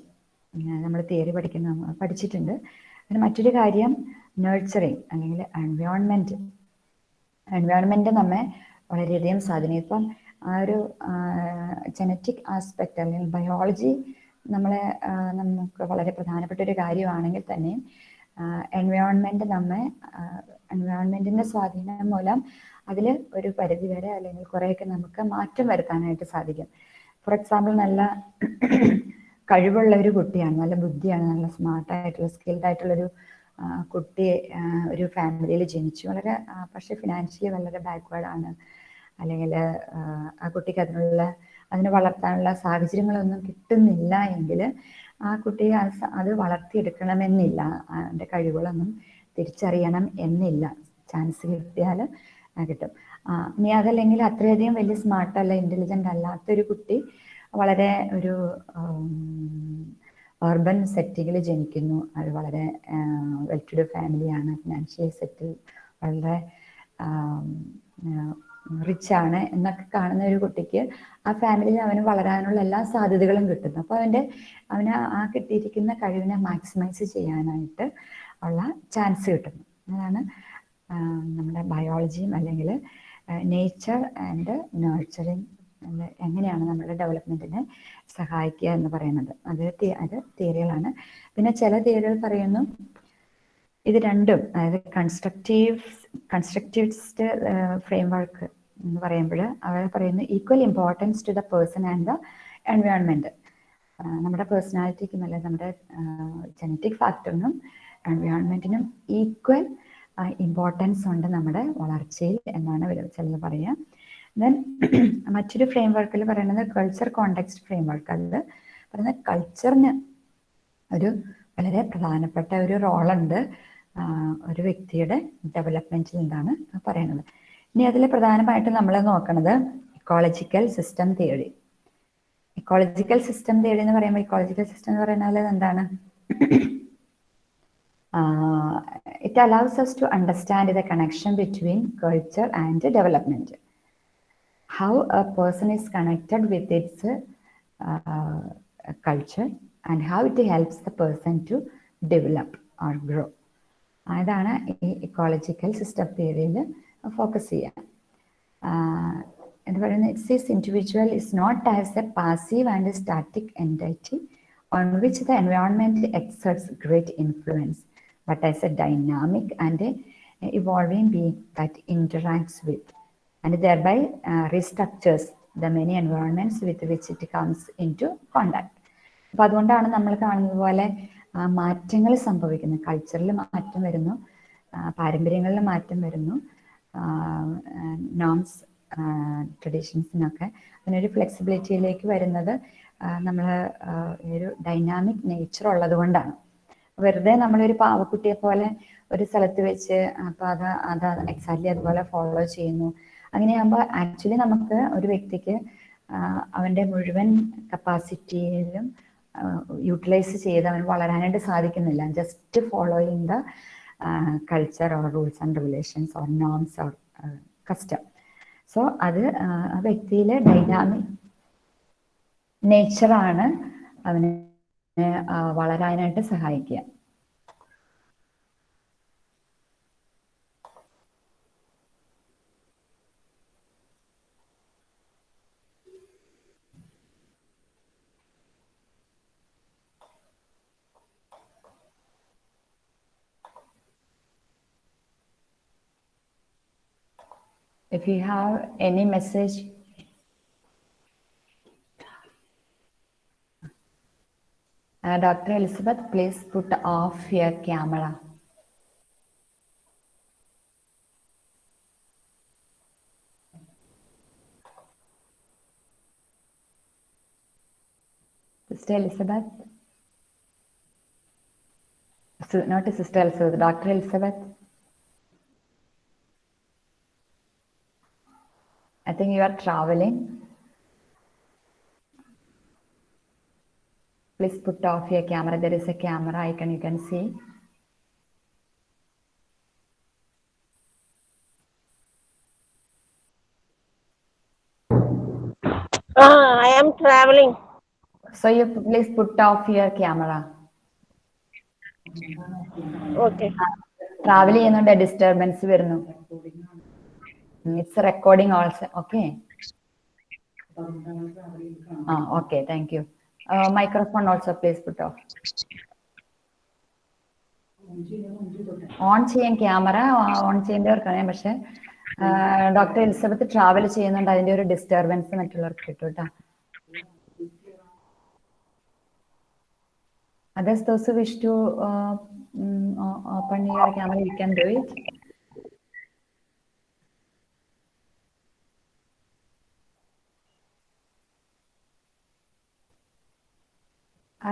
നമ്മൾ തിയറി പഠിക്കുന്ന പഠിച്ചിട്ടുണ്ട്. പിന്നെ മറ്റൊരു കാര്യം നേഴ്സറിങ് അല്ലെങ്കിൽ എൻവയോൺമെന്റ് എൻവയോൺമെന്റ് നമ്മെ വളരെയധികം സ്വാധീനം ഇപ്പം ആ ഒരു ജനറ്റിക് ആസ്പെക്റ്റ് അല്ലെങ്കിൽ ബയോളജി നമ്മളെ നമുക്ക് വളരെ പ്രധാനപ്പെട്ട ഒരു കാര്യമാണെങ്കിൽ തന്നെ എൻവയോൺമെന്റ് നമ്മെ എൻവയോൺമെന്റിന്റെ സ്വാധീനം മൂലം അതിൽ ഒരു പരിധി വരെ അല്ലെങ്കിൽ കുറേയൊക്കെ നമുക്ക് മാറ്റം വരുത്താനായിട്ട് സാധിക്കും. ഫോർ എക്സാമ്പിൾ നല്ല കഴിവുള്ള ഒരു കുട്ടിയാണ് നല്ല ബുദ്ധിയാണ് നല്ല സ്മാർട്ടായിട്ടുള്ള സ്കിൽഡ് ആയിട്ടുള്ള ഒരു കുട്ടി ഒരു ഫാമിലിയിൽ ജനിച്ചു. വളരെ പക്ഷെ ഫിനാൻഷ്യലി വളരെ ബാക്ക്വേർഡാണ് അല്ലെങ്കിൽ ആ കുട്ടിക്ക് അതിനുള്ള അതിനെ വളർത്താനുള്ള സാഹചര്യങ്ങളൊന്നും കിട്ടുന്നില്ല എങ്കിൽ ആ കുട്ടിയെ അത് വളർത്തിയെടുക്കണമെന്നില്ല. അതിന്റെ കഴിവുകളൊന്നും തിരിച്ചറിയണം എന്നില്ല. ചാൻസ് കിട്ടിയാൽ കിട്ടും. ഇനി അതല്ലെങ്കിൽ അത്രയധികം വലിയ സ്മാർട്ട് അല്ല ഇന്റലിജന്റ് അല്ലാത്തൊരു കുട്ടി വളരെ ഒരു അർബൻ സെറ്റിങ്ങിൽ ജനിക്കുന്നു. അത് വളരെ വെൽ ടു ഡു ഫാമിലിയാണ് ഫിനാൻഷ്യലി സെറ്റിൽ വളരെ റിച്ച് ആണ് എന്നൊക്കെ കാണുന്ന ഒരു കുട്ടിക്ക് ആ ഫാമിലിയിൽ അവന് വളരാനുള്ള എല്ലാ സാധ്യതകളും കിട്ടുന്നു. അപ്പോൾ അവന്റെ അവന് ആ കിട്ടിയിരിക്കുന്ന കഴിവിനെ മാക്സിമൈസ് ചെയ്യാനായിട്ട് ഉള്ള ചാൻസ് കിട്ടുന്നു. അതാണ് നമ്മുടെ ബയോളജിയും അല്ലെങ്കിൽ നേച്ചർ ആൻഡ് നേർച്ചറിങ് എങ്ങനെയാണ് നമ്മുടെ ഡെവലപ്മെന്റിനെ സഹായിക്കുക എന്ന് പറയുന്നത്. അത് അത് തിയറികളാണ്. പിന്നെ ചില തിയറികൾ പറയുന്നു ഇത് രണ്ടും അതായത് കൺസ്ട്രക്റ്റീവ് കൺസ്ട്രക്റ്റീവിസ്റ്റ് ഫ്രെയിം വർക്ക് എന്ന് പറയുമ്പോൾ അവർ പറയുന്നു equal importance to the person and the environment നമ്മുടെ പേഴ്സണാലിറ്റിക്കും അല്ലെങ്കിൽ നമ്മുടെ ജനറ്റിക് ഫാക്ടറിനും എൻവയോൺമെന്റിനും ഈക്വൽ ഇമ്പോർട്ടൻസ് ഉണ്ട് നമ്മുടെ വളർച്ചയിൽ എന്നാണ് ചിലത് പറയുക. ദെൻ മറ്റൊരു ഫ്രെയിം വർക്കിൽ പറയുന്നത് കൾച്ചർ കോണ്ടെക്സ്റ്റ് ഫ്രെയിം വർക്ക് അത് പറയുന്നത് കൾച്ചറിന് ഒരു വളരെ പ്രധാനപ്പെട്ട ഒരു റോളുണ്ട് ഒരു വ്യക്തിയുടെ ഡെവലപ്മെന്റിൽ എന്താണ് പറയുന്നത്. ഇനി അതിൽ പ്രധാനമായിട്ടും നമ്മൾ നോക്കുന്നത് ecological system theory ecological system theory എന്ന് പറയുമ്പോൾ ഇക്കോളജിക്കൽ സിസ്റ്റം എന്ന് പറയുന്നത് എന്താണ് It allows us to understand the connection between culture and development how a person is connected with its uh, culture and how it helps the person to develop or grow. അതാണ് ഈ ecological system തിയറിയിൽ focus ചെയ്യുക ആഹ് എന്ന് പറയുന്നത് it's this individual is not as a passive and static entity on which the environment exerts great influence but a dynamic and a evolving being that interacts with. And thereby uh, restructures the many environments with which it comes into contact. അപ്പൊ അതുകൊണ്ടാണ് നമ്മൾ കാണുന്നത് പോലെ മാറ്റങ്ങൾ സംഭവിക്കുന്നത് കൾച്ചറിൽ മാറ്റം വരുന്നു പാരമ്പര്യങ്ങളിൽ മാറ്റം വരുന്നു നോംസ് ട്രഡീഷൻസിനൊക്കെ അതിനൊരു ഫ്ലെക്സിബിലിറ്റിയിലേക്ക് വരുന്നത് നമ്മൾ ഒരു ഡൈനാമിക് നേച്ചർ ഉള്ളത് കൊണ്ടാണ് വെറുതെ നമ്മളൊരു പാവക്കുട്ടിയെ പോലെ ഒരു സ്ഥലത്ത് വെച്ച് അപ്പൊ അത് അത് എക്സാക്ട്ലി അതുപോലെ ഫോളോ ചെയ്യുന്നു. അങ്ങനെയാകുമ്പോൾ ആക്ച്വലി നമുക്ക് ഒരു വ്യക്തിക്ക് അവന്റെ മുഴുവൻ കപ്പാസിറ്റിയിലും യൂട്ടിലൈസ് ചെയ്ത് അവൻ വളരാനായിട്ട് സാധിക്കുന്നില്ല. Just following the culture or rules and regulations or norms or custom so അത് ആ, വ്യക്തിയിലെ ഡൈനാമിക് നേച്ചറാണ് അവന് വളരാനായിട്ട് സഹായിക്കുക If you have any message, uh, Dr. Elizabeth, please put off your camera. Sister Elizabeth? Su- Not Sister Elizabeth, Dr. Elizabeth? I think you are traveling. Please put off your camera. There is a camera icon you can see. Ah, I am traveling. So you p- please put off your camera. Okay. Travel ചെയ്യുന്നുണ്ട് disturbance വരുന്നു it's recording also okay ആ okay thank U Microphone also please off on ചെയ്യാൻ camera on ചെയ്യേണ്ടവർക്കാണ് പക്ഷെ doctor Elizabeth travel ചെയ്യുന്നുണ്ട്. അതിന്റെ ഒരു disturbance മറ്റുള്ളവർക്ക് കിട്ടും കേട്ടോ. Others, those who wish to uh, mm, o- open your camera,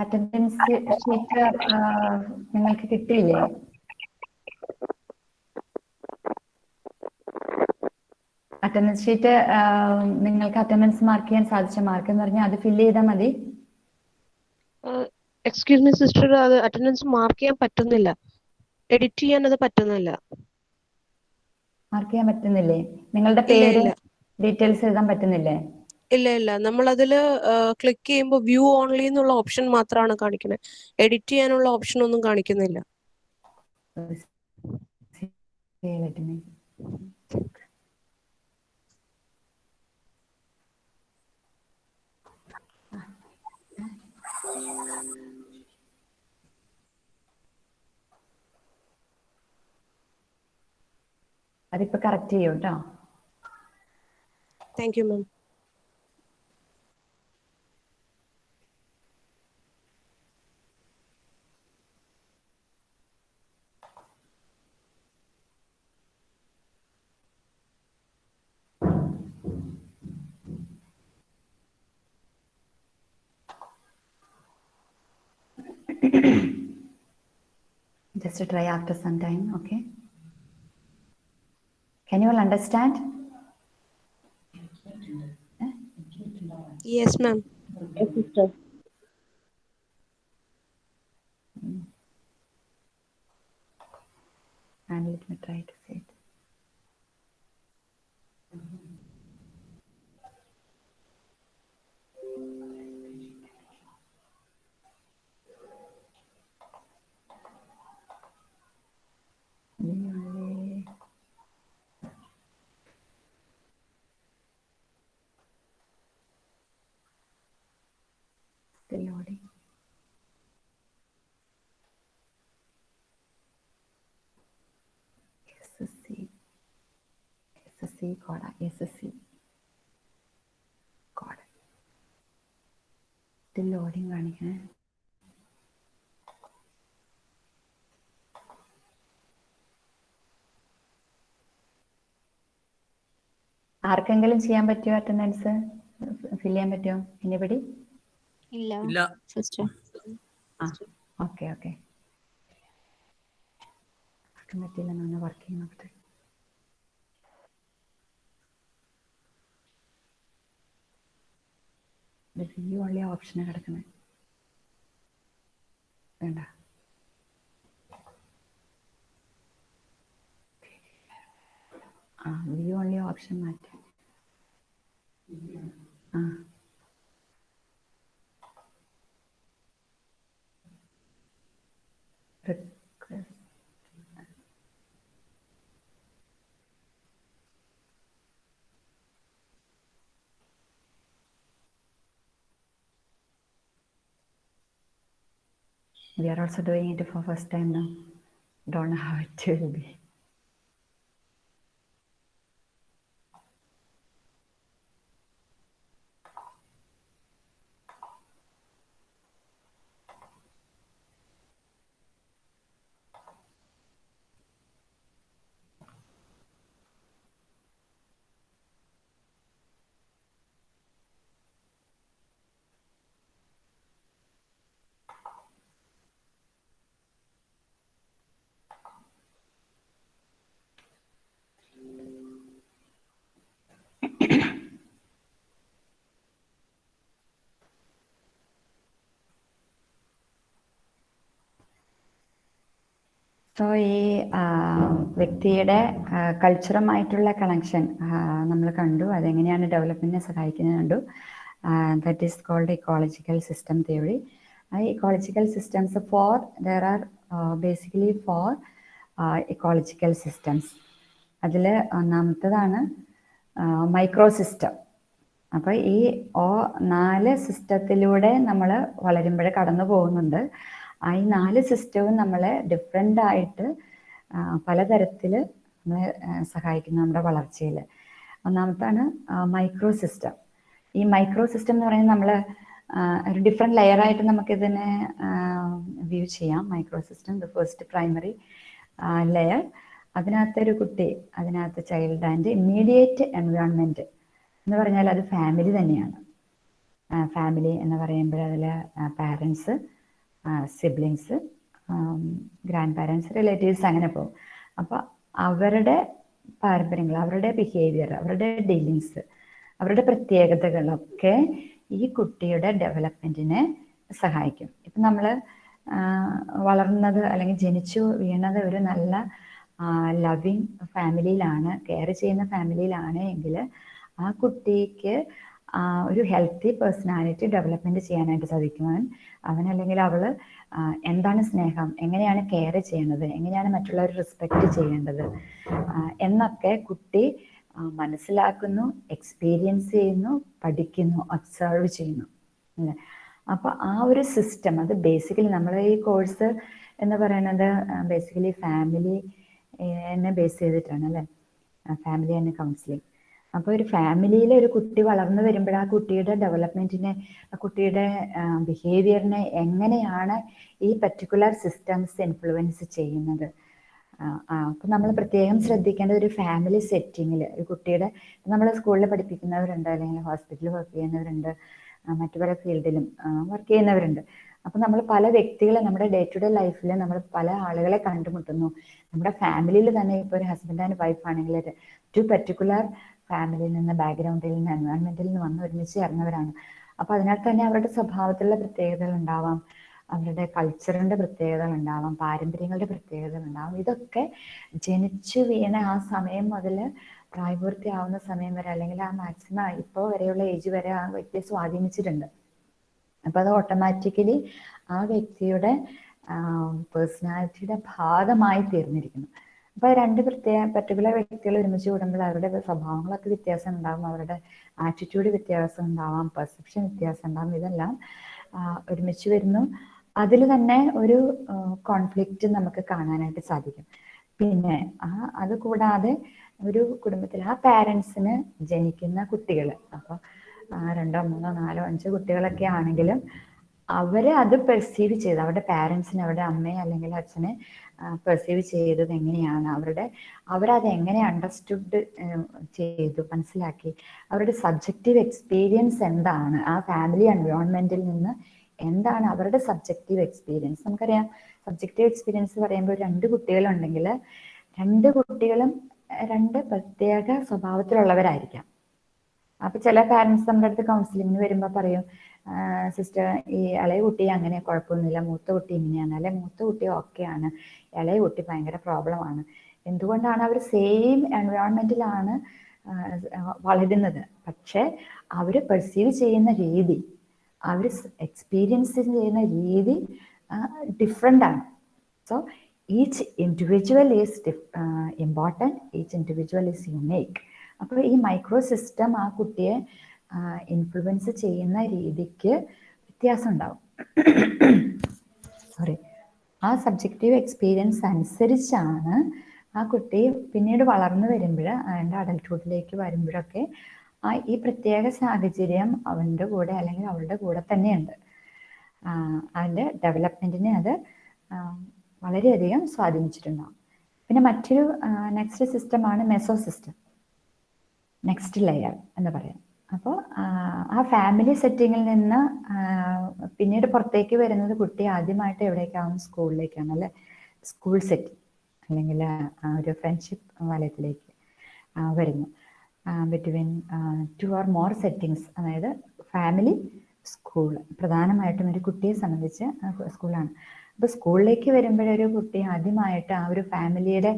attendance sheet നിങ്ങൾക്ക് കിട്ടിയില്ലേ? അറ്റൻഡൻസ് ഷീറ്റ് നിങ്ങൾക്ക് അറ്റൻഡൻസ് മാർക്ക് ചെയ്യാൻ സാധിച്ച മാർക്ക് എന്ന് പറഞ്ഞാൽ അത് ഫില്ല് ചെയ്താൽ മതി. എക്സ്ക്യൂസ് മീ സിസ്റ്റർ അത് അറ്റൻഡൻസ് മാർക്ക് ചെയ്യാൻ പറ്റുന്നില്ല. എഡിറ്റ് ചെയ്യാൻ അത് പറ്റുന്നില്ല. മാർക്ക് ചെയ്യാൻ പറ്റുന്നില്ലേ? നിങ്ങളുടെ പേര് ഡീറ്റെയിൽസ് എഴുതാൻ പറ്റുന്നില്ലേ? ഇല്ല ഇല്ല. നമ്മൾ അതിൽ ക്ലിക്ക് ചെയ്യുമ്പോൾ വ്യൂ ഓൺലി എന്നുള്ള ഓപ്ഷൻ മാത്രമാണ് കാണിക്കുന്നത് എഡിറ്റ് ചെയ്യാനുള്ള ഓപ്ഷൻ ഒന്നും കാണിക്കുന്നില്ല. അതിപ്പോ correct ചെയ്യൂട്ടോ? Thank you ma'am Just to try after some time, okay? Can you all understand? Yes, ma'am. Yes, sister. And let me try it. SSC കോഡാ SSC code still loading കാണിക്കണേ ആർക്കെങ്കിലും ചെയ്യാൻ പറ്റുമോ attendance? ഫിൽ ചെയ്യാൻ പറ്റുമോ എനിബടി ഇല്ല. ഇല്ല. Sister ആ. ഓക്കെ ഓക്കെ ആർക്കും പറ്റില്ല എന്നാണ് വർക്ക് ചെയ്യുന്ന നോക്കട്ടെ വ്യൂ ഉള്ള ഓപ്ഷന് കിടക്കുന്നത് വേണ്ട. ആ വി ഓൺലി ഓപ്ഷൻ മാറ്റാം ആ. We are also doing it for first time now. Don't know how it will be. So ഈ വ്യക്തിയുടെ കൾച്ചറുമായിട്ടുള്ള കണക്ഷൻ നമ്മൾ കണ്ടു. അതെങ്ങനെയാണ് ഡെവലപ്മെന്റിനെ സഹായിക്കുന്നത് കണ്ടു. That is called ecological system theory ecological systems four there are basically four ecological systems അതിൽ ഒന്നാമത്തതാണ് മൈക്രോ സിസ്റ്റം അപ്പോൾ ഈ ഓ നാല് സിസ്റ്റത്തിലൂടെ നമ്മൾ വളരുമ്പോൾ കടന്നു പോകുന്നുണ്ട് ആ ഈ നാല് സിസ്റ്റവും നമ്മളെ ഡിഫറെന്റ് ആയിട്ട് പലതരത്തിൽ നമ്മളെ സഹായിക്കുന്നു നമ്മുടെ വളർച്ചയിൽ ഒന്നാമത്താണ് മൈക്രോ സിസ്റ്റം ഈ മൈക്രോ സിസ്റ്റം എന്ന് പറയുന്നത് നമ്മൾ ഒരു ഡിഫറെന്റ് ലെയറായിട്ട് നമുക്കിതിനെ വ്യൂ ചെയ്യാം. Microsystem the first primary layer അതിനകത്തൊരു കുട്ടി അതിനകത്ത് ചൈൽഡ് ആൻഡ് ഇമ്മീഡിയറ്റ് എൻവയോൺമെന്റ് എന്ന് പറഞ്ഞാൽ അത് ഫാമിലി തന്നെയാണ്. ഫാമിലി എന്ന് പറയുമ്പോൾ അതിൽ parents siblings grandparents relatives അങ്ങനെ പോകും. അപ്പോൾ അവരുടെ പാരമ്പര്യങ്ങൾ അവരുടെ ബിഹേവിയർ അവരുടെ ഡീലിങ്സ് അവരുടെ പ്രത്യേകതകളൊക്കെ ഈ കുട്ടിയുടെ ഡെവലപ്മെന്റിനെ സഹായിക്കും. ഇപ്പം നമ്മൾ വളർന്നത് അല്ലെങ്കിൽ ജനിച്ചു വീണത് ഒരു നല്ല ലവിങ് ഫാമിലിയിലാണ് കെയർ ചെയ്യുന്ന ഫാമിലിയിലാണ് എങ്കിൽ ആ കുട്ടിക്ക് ഒരു ഹെൽത്തി പേഴ്സണാലിറ്റി ഡെവലപ്മെന്റ് ചെയ്യാനായിട്ട് സാധിക്കും അവൻ അല്ലെങ്കിൽ അവൾ എന്താണ് സ്നേഹം? എങ്ങനെയാണ് കെയർ ചെയ്യേണ്ടത് എങ്ങനെയാണ് മറ്റുള്ളവർ റെസ്പെക്ട് ചെയ്യേണ്ടത്? എന്നൊക്കെ കുട്ടി മനസ്സിലാക്കുന്നു എക്സ്പീരിയൻസ് ചെയ്യുന്നു പഠിക്കുന്നു ഒബ്സർവ് ചെയ്യുന്നു. അല്ലേ? അപ്പൊ ആ ഒരു സിസ്റ്റം അത് ബേസിക്കലി നമ്മൾ ഈ കോഴ്സ് എന്ന് പറയുന്നത് ബേസിക്കലി ഫാമിലി എന്നെ ബേസ് ചെയ്തിട്ടാണ് അല്ലേ? ഫാമിലി ആൻഡ് കൗൺസിലിംഗ് അപ്പോൾ ഒരു ഫാമിലിയിൽ ഒരു കുട്ടി വളർന്നു വരുമ്പോൾ ആ കുട്ടിയുടെ ഡെവലപ്മെന്റിനെ ആ കുട്ടിയുടെ ബിഹേവിയറിനെ എങ്ങനെയാണ് ഈ പർട്ടിക്കുലർ സിസ്റ്റംസ് ഇൻഫ്ലുവൻസ് ചെയ്യുന്നത്? അപ്പം നമ്മൾ പ്രത്യേകം ശ്രദ്ധിക്കേണ്ട ഒരു ഫാമിലി സെറ്റിങ്ങിൽ ഒരു കുട്ടിയുടെ നമ്മൾ സ്കൂളിൽ പഠിപ്പിക്കുന്നവരുണ്ട് അല്ലെങ്കിൽ ഹോസ്പിറ്റലിൽ വർക്ക് ചെയ്യുന്നവരുണ്ട് മറ്റു പല ഫീൽഡിലും വർക്ക് ചെയ്യുന്നവരുണ്ട്. അപ്പം നമ്മൾ പല വ്യക്തികളെ നമ്മുടെ ഡേ ടു ഡേ ലൈഫിൽ നമ്മൾ പല ആളുകളെ കണ്ടുമുട്ടുന്നു. നമ്മുടെ ഫാമിലിയിൽ തന്നെ ഇപ്പോൾ ഒരു ഹസ്ബൻഡ് ആൻഡ് വൈഫ് ആണെങ്കിൽ ടു പെർട്ടിക്കുലർ ഫാമിലിയിൽ നിന്ന് ബാക്ക്ഗ്രൗണ്ടിൽ നിന്ന് എൻവയോൺമെന്റിൽ നിന്ന് വന്ന് ഒരുമിച്ച് ചേർന്നവരാണ്. അപ്പൊ അതിനാൽ തന്നെ അവരുടെ സ്വഭാവത്തിലുള്ള പ്രത്യേകതകൾ ഉണ്ടാവാം. അവരുടെ കൾച്ചറിന്റെ പ്രത്യേകതകൾ ഉണ്ടാവാം. പാരമ്പര്യങ്ങളുടെ പ്രത്യേകതകൾ ഉണ്ടാവാം. ഇതൊക്കെ ജനിച്ചു വീണ ആ സമയം മുതൽ പ്രായപൂർത്തിയാവുന്ന സമയം വരെ അല്ലെങ്കിൽ ആ മാക്സിമം ഇപ്പോൾ വരെയുള്ള ഏജ് വരെ ആ വ്യക്തിയെ സ്വാധീനിച്ചിട്ടുണ്ട്. അപ്പൊ അത് ഓട്ടോമാറ്റിക്കലി ആ വ്യക്തിയുടെ പേഴ്സണാലിറ്റിയുടെ ഭാഗമായി തീർന്നിരിക്കുന്നു. അപ്പൊ രണ്ട് പ്രത്യേക പർട്ടിക്കുലർ വ്യക്തികൾ ഒരുമിച്ച് കൂടുമ്പോൾ അവരുടെ സ്വഭാവങ്ങളൊക്കെ വ്യത്യാസം ഉണ്ടാവും. അവരുടെ ആറ്റിറ്റ്യൂഡ് വ്യത്യാസം ഉണ്ടാവാം. പെർസെപ്ഷൻ വ്യത്യാസം ഉണ്ടാവും. ഇതെല്ലാം ഒരുമിച്ച് വരുന്നു. അതിൽ തന്നെ ഒരു കോൺഫ്ലിക്റ്റ് നമുക്ക് കാണാനായിട്ട് സാധിക്കും. പിന്നെ ആ അത് കൂടാതെ ഒരു കുടുംബത്തിൽ ആ പാരൻസിന് ജനിക്കുന്ന കുട്ടികൾ അപ്പോൾ രണ്ടോ മൂന്നോ നാലോ അഞ്ചോ കുട്ടികളൊക്കെ ആണെങ്കിലും അവരെ അത് പെർസീവ് ചെയ്ത് അവരുടെ പാരൻസിന് അവരുടെ അമ്മയെ അല്ലെങ്കിൽ അച്ഛനെ പെർസീവ് ചെയ്തത് എങ്ങനെയാണ്? അവരുടെ അവരത് എങ്ങനെ അണ്ടർസ്റ്റുഡ് ചെയ്തു മനസ്സിലാക്കി? അവരുടെ സബ്ജക്റ്റീവ് എക്സ്പീരിയൻസ് എന്താണ്? ആ ഫാമിലി എൻവയോൺമെന്റിൽ നിന്ന് എന്താണ് അവരുടെ സബ്ജക്റ്റീവ് എക്സ്പീരിയൻസ് നമുക്കറിയാം സബ്ജക്റ്റീവ് എക്സ്പീരിയൻസ് പറയുമ്പോൾ രണ്ട് കുട്ടികളുണ്ടെങ്കിൽ രണ്ട് കുട്ടികളും രണ്ട് പ്രത്യേക സ്വഭാവത്തിലുള്ളവരായിരിക്കാം. അപ്പൊ ചില പാരന്റ്സ് നമ്മുടെ അടുത്ത് കൗൺസിലിംഗിന് വരുമ്പോൾ പറയും സിസ്റ്റർ ഈ ഇളയ കുട്ടി അങ്ങനെ കുഴപ്പമൊന്നുമില്ല. മൂത്ത കുട്ടി ഇങ്ങനെയാണ്. അല്ലെ? മൂത്ത കുട്ടി ഓക്കെയാണ് ഇളയ കുട്ടി ഭയങ്കര പ്രോബ്ലമാണ് എന്തുകൊണ്ടാണ് അവർ സെയിം എൻവയോൺമെന്റിലാണ് വളരുന്നത്? പക്ഷേ അവർ പെർസീവ് ചെയ്യുന്ന രീതി അവർ എക്സ്പീരിയൻസ് ചെയ്യുന്ന രീതി ഡിഫറെന്റ് ആണ്. So each individual is important each individual is unique അപ്പോൾ ഈ മൈക്രോ സിസ്റ്റം ആ കുട്ടിയെ ഇൻഫ്ലുവൻസ് ചെയ്യുന്ന രീതിക്ക് വ്യത്യാസം ഉണ്ടാവും സോറി ആ സബ്ജക്റ്റീവ് എക്സ്പീരിയൻസ് അനുസരിച്ചാണ് ആ കുട്ടി പിന്നീട് വളർന്നു വരുമ്പോൾ അവന്റെ അഡൽട്ട്ഹുഡിലേക്ക് വരുമ്പോഴൊക്കെ ആ ഈ പ്രത്യേക സാഹചര്യം അവന്റെ കൂടെ അല്ലെങ്കിൽ അവളുടെ കൂടെ തന്നെയുണ്ട്. അവന്റെ ഡെവലപ്മെന്റിനെ അത് വളരെയധികം സ്വാധീനിച്ചിട്ടുണ്ടാവും. പിന്നെ മറ്റൊരു നെക്സ്റ്റ് സിസ്റ്റമാണ് മെസോ സിസ്റ്റം നെക്സ്റ്റ് ലെയർ എന്ന് പറയാം. അപ്പോൾ ആ ഫാമിലി സെറ്റിങ്ങിൽ നിന്ന് പിന്നീട് പുറത്തേക്ക് വരുന്നത് കുട്ടി ആദ്യമായിട്ട് എവിടേക്കാവും സ്കൂളിലേക്കാണ് അല്ലെ? സ്കൂൾ സെറ്റ് അല്ലെങ്കിൽ ഒരു ഫ്രണ്ട്ഷിപ്പ് വലയത്തിലേക്ക് വരുന്നു. Between two or more settings അതായത് ഫാമിലി സ്കൂൾ പ്രധാനമായിട്ടും ഒരു കുട്ടിയെ സംബന്ധിച്ച് സ്കൂളാണ് അപ്പോൾ സ്കൂളിലേക്ക് വരുമ്പോഴൊരു കുട്ടി ആദ്യമായിട്ട് ആ ഒരു ഫാമിലിയുടെ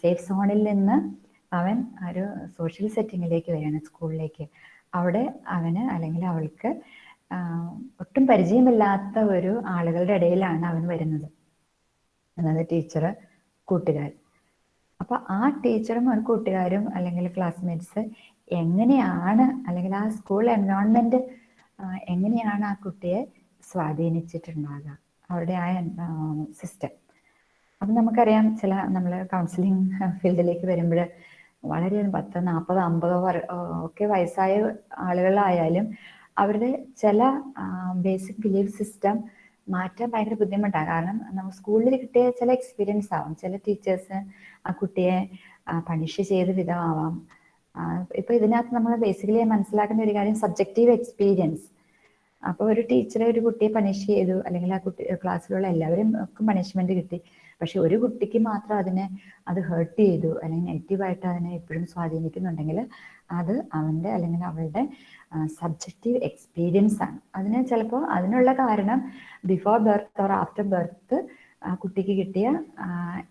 സേഫ് സോണിൽ നിന്ന് അവൻ ഒരു സോഷ്യൽ സെറ്റിങ്ങിലേക്ക് വരികയാണ് സ്കൂളിലേക്ക് അവിടെ അവന് അല്ലെങ്കിൽ അവൾക്ക് ഒട്ടും പരിചയമില്ലാത്ത ഒരു ആളുകളുടെ ഇടയിലാണ് അവൻ വരുന്നത്. അതായത് ടീച്ചർ കൂട്ടുകാർ. അപ്പൊ ആ ടീച്ചറും ഒരു കൂട്ടുകാരും അല്ലെങ്കിൽ ക്ലാസ്മേറ്റ്സ് എങ്ങനെയാണ് അല്ലെങ്കിൽ ആ സ്കൂൾ എൻവയോൺമെന്റ് എങ്ങനെയാണ് ആ കുട്ടിയെ സ്വാധീനിച്ചിട്ടുണ്ടാകുക അവരുടെ ആ സിസ്റ്റം അപ്പം നമുക്കറിയാം ചില നമ്മൾ കൗൺസിലിംഗ് ഫീൽഡിലേക്ക് വരുമ്പോൾ വളരെ പത്ത് നാൽപ്പത് അമ്പത് ഒക്കെ വയസ്സായ ആളുകളായാലും അവരുടെ ചില ബേസിക് ബിലീഫ് സിസ്റ്റം മാറ്റാൻ ഭയങ്കര ബുദ്ധിമുട്ടാണ് കാരണം നമ്മൾ സ്കൂളിൽ കിട്ടിയ ചില എക്സ്പീരിയൻസ് ആവാം. ചില ടീച്ചേഴ്സ് ആ കുട്ടിയെ പണിഷ് ചെയ്ത വിധമാവാം. ഇപ്പൊ ഇതിനകത്ത് നമ്മൾ ബേസിക്കലി മനസ്സിലാക്കുന്ന ഒരു കാര്യം സബ്ജക്റ്റീവ് എക്സ്പീരിയൻസ് അപ്പോൾ ഒരു ടീച്ചറെ ഒരു കുട്ടിയെ പണിഷ് ചെയ്തു അല്ലെങ്കിൽ ആ കുട്ടി ക്ലാസ്സിലുള്ള എല്ലാവരും പണിഷ്മെന്റ് കിട്ടി. പക്ഷെ ഒരു കുട്ടിക്ക് മാത്രം അതിനെ അത് ഹേർട്ട് ചെയ്തു അല്ലെങ്കിൽ നെഗറ്റീവായിട്ട് അതിനെ എപ്പോഴും സ്വാധീനിക്കുന്നുണ്ടെങ്കിൽ അത് അവന്റെ അല്ലെങ്കിൽ അവളുടെ സബ്ജക്റ്റീവ് എക്സ്പീരിയൻസ് ആണ്. അതിന് ചിലപ്പോൾ അതിനുള്ള കാരണം before birth or after birth ആ കുട്ടിക്ക് കിട്ടിയ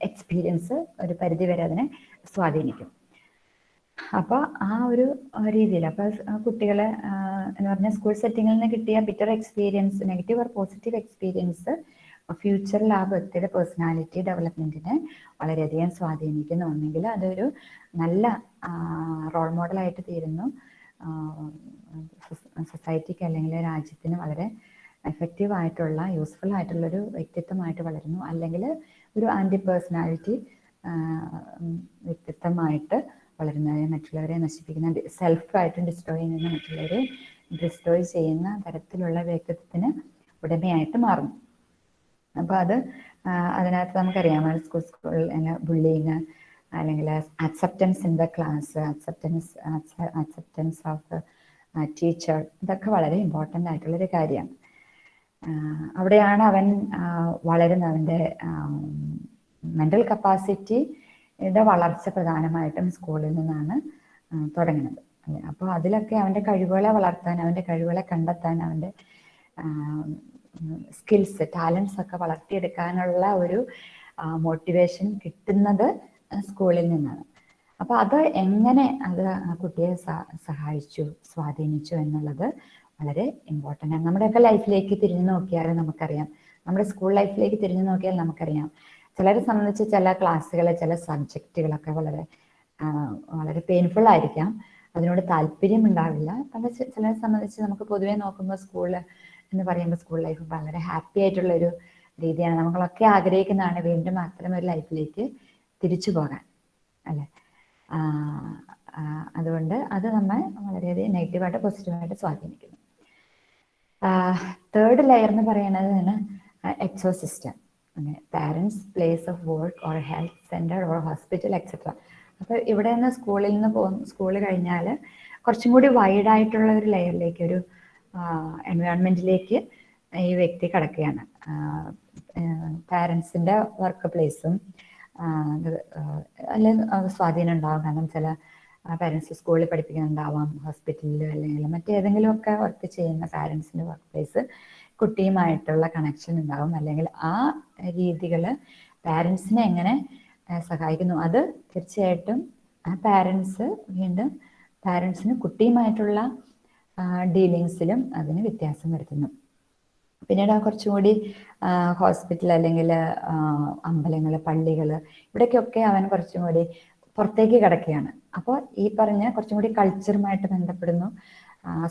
എക്സ്പീരിയൻസ് ഒരു പരിധി വരെ അതിനെ സ്വാധീനിക്കും. അപ്പോൾ ആ ഒരു രീതിയിൽ അപ്പോൾ കുട്ടികളെ എന്ന് പറഞ്ഞാൽ സ്കൂൾ സെറ്റിങ്ങിൽ നിന്ന് കിട്ടിയ bitter experience negative or positive experience ഫ്യൂച്ചറിൽ ആ വ്യക്തിയുടെ പേഴ്സണാലിറ്റി ഡെവലപ്മെന്റിനെ വളരെയധികം സ്വാധീനിക്കുന്നു. ഒന്നെങ്കിൽ അതൊരു നല്ല റോൾ മോഡലായിട്ട് തീരുന്നു. സൊസൈറ്റിക്ക് അല്ലെങ്കിൽ രാജ്യത്തിന് വളരെ എഫക്റ്റീവ് ആയിട്ടുള്ള യൂസ്ഫുൾ ആയിട്ടുള്ള ഒരു വ്യക്തിത്വമായിട്ട് വളരുന്നു. അല്ലെങ്കിൽ ഒരു ആന്റി പേഴ്സണാലിറ്റി വ്യക്തിത്വമായിട്ട് വളരുന്നത് മറ്റുള്ളവരെ നശിപ്പിക്കുന്ന സെൽഫായിട്ട് ഡിസ്ട്രോയ് ചെയ്യുന്ന മറ്റുള്ളവരെ ഡിസ്ട്രോയ് ചെയ്യുന്ന തരത്തിലുള്ള വ്യക്തിത്വത്തിന് ഉടമയായിട്ട് മാറുന്നു. അപ്പോൾ അത് അതിനകത്ത് നമുക്കറിയാം സ്കൂൾ സ്കൂൾ ബുള്ളിങ് അല്ലെങ്കിൽ acceptance in the class acceptance acceptance of teacher ഇതൊക്കെ വളരെ ഇമ്പോർട്ടന്റ് ആയിട്ടുള്ളൊരു കാര്യമാണ് അവിടെയാണ് അവൻ വളരുന്ന അവന്റെ മെന്റൽ കപ്പാസിറ്റിയുടെ വളർച്ച പ്രധാനമായിട്ടും സ്കൂളിൽ നിന്നാണ് തുടങ്ങുന്നത്. അപ്പോൾ അതിലൊക്കെ അവന്റെ കഴിവുകളെ വളർത്താൻ അവന്റെ കഴിവുകളെ കണ്ടെത്താൻ അവന്റെ സ്കിൽസ് ടാലൻസ് ഒക്കെ വളർത്തിയെടുക്കാനുള്ള ഒരു മോട്ടിവേഷൻ കിട്ടുന്നത് സ്കൂളിൽ നിന്നാണ്. അപ്പൊ അത് എങ്ങനെ അത് കുട്ടിയെ സഹായിച്ചു സ്വാധീനിച്ചു എന്നുള്ളത് വളരെ ഇമ്പോർട്ടന്റ് ആണ്. നമ്മുടെയൊക്കെ ലൈഫിലേക്ക് തിരിഞ്ഞു നോക്കിയാൽ നമുക്കറിയാം. നമ്മുടെ സ്കൂൾ ലൈഫിലേക്ക് തിരിഞ്ഞു നോക്കിയാൽ നമുക്കറിയാം. ചിലരെ സംബന്ധിച്ച് ചില ക്ലാസ്സുകൾ ചില സബ്ജക്റ്റുകളൊക്കെ വളരെ വളരെ പെയിൻഫുൾ ആയിരിക്കാം. അതിനോട് താല്പര്യം ഉണ്ടാവില്ല ചി- ചിലരെ സംബന്ധിച്ച് നമുക്ക് പൊതുവേ നോക്കുമ്പോൾ സ്കൂൾ എന്ന് പറയുമ്പോൾ സ്കൂൾ ലൈഫ് വളരെ ഹാപ്പി ആയിട്ടുള്ള ഒരു രീതിയാണ്. നമ്മളൊക്കെ ആഗ്രഹിക്കുന്നതാണ് വീണ്ടും അത്തരം ഒരു ലൈഫിലേക്ക് തിരിച്ചു പോകാൻ അല്ലെ? അതുകൊണ്ട് അത് നമ്മൾ വളരെയധികം നെഗറ്റീവായിട്ട് പോസിറ്റീവായിട്ട് സ്വാധീനിക്കുന്നു. തേർഡ് ലെയർ എന്ന് പറയുന്നത് exosystem parents place of work or health centre or hospital etcetera അപ്പോൾ ഇവിടെ നിന്ന് സ്കൂളിൽ നിന്ന് പോകും സ്കൂൾ കഴിഞ്ഞാൽ കുറച്ചും കൂടി വൈഡായിട്ടുള്ള ഒരു ലെയറിലേക്ക് ഒരു എൻവയോൺമെന്റിലേക്ക് ഈ വ്യക്തി കടക്കുകയാണ്. പാരൻസിന്റെ വർക്ക് പ്ലേസും അല്ലെങ്കിൽ സ്വാധീനം ഉണ്ടാവും. കാരണം ചില പാരൻസ് സ്കൂളിൽ പഠിപ്പിക്കുന്നുണ്ടാവാം ഹോസ്പിറ്റലിൽ അല്ലെങ്കിൽ മറ്റേതെങ്കിലും ഒക്കെ വർക്ക് ചെയ്യുന്ന പാരൻസിന്റെ വർക്ക് പ്ലേസ് കുട്ടിയുമായിട്ടുള്ള കണക്ഷൻ ഉണ്ടാവും. അല്ലെങ്കിൽ ആ രീതികൾ പാരൻസിനെ എങ്ങനെ സഹായിക്കുന്നു. അത് തീർച്ചയായിട്ടും ആ പാരൻസ് വീണ്ടും പാരൻസിന് കുട്ടിയുമായിട്ടുള്ള ഡീലിങ്സിലും അതിന് വ്യത്യാസം വരുത്തുന്നു. പിന്നീട് കുറച്ചുകൂടി കുറച്ചും കൂടി ഹോസ്പിറ്റൽ അല്ലെങ്കിൽ അമ്പലങ്ങൾ പള്ളികൾ ഇവിടേക്കൊക്കെ അവൻ കുറച്ചും കൂടി പുറത്തേക്ക് കിടക്കുകയാണ്. അപ്പോൾ ഈ പറഞ്ഞ കുറച്ചും കൂടി കൾച്ചറുമായിട്ട് ബന്ധപ്പെടുന്നു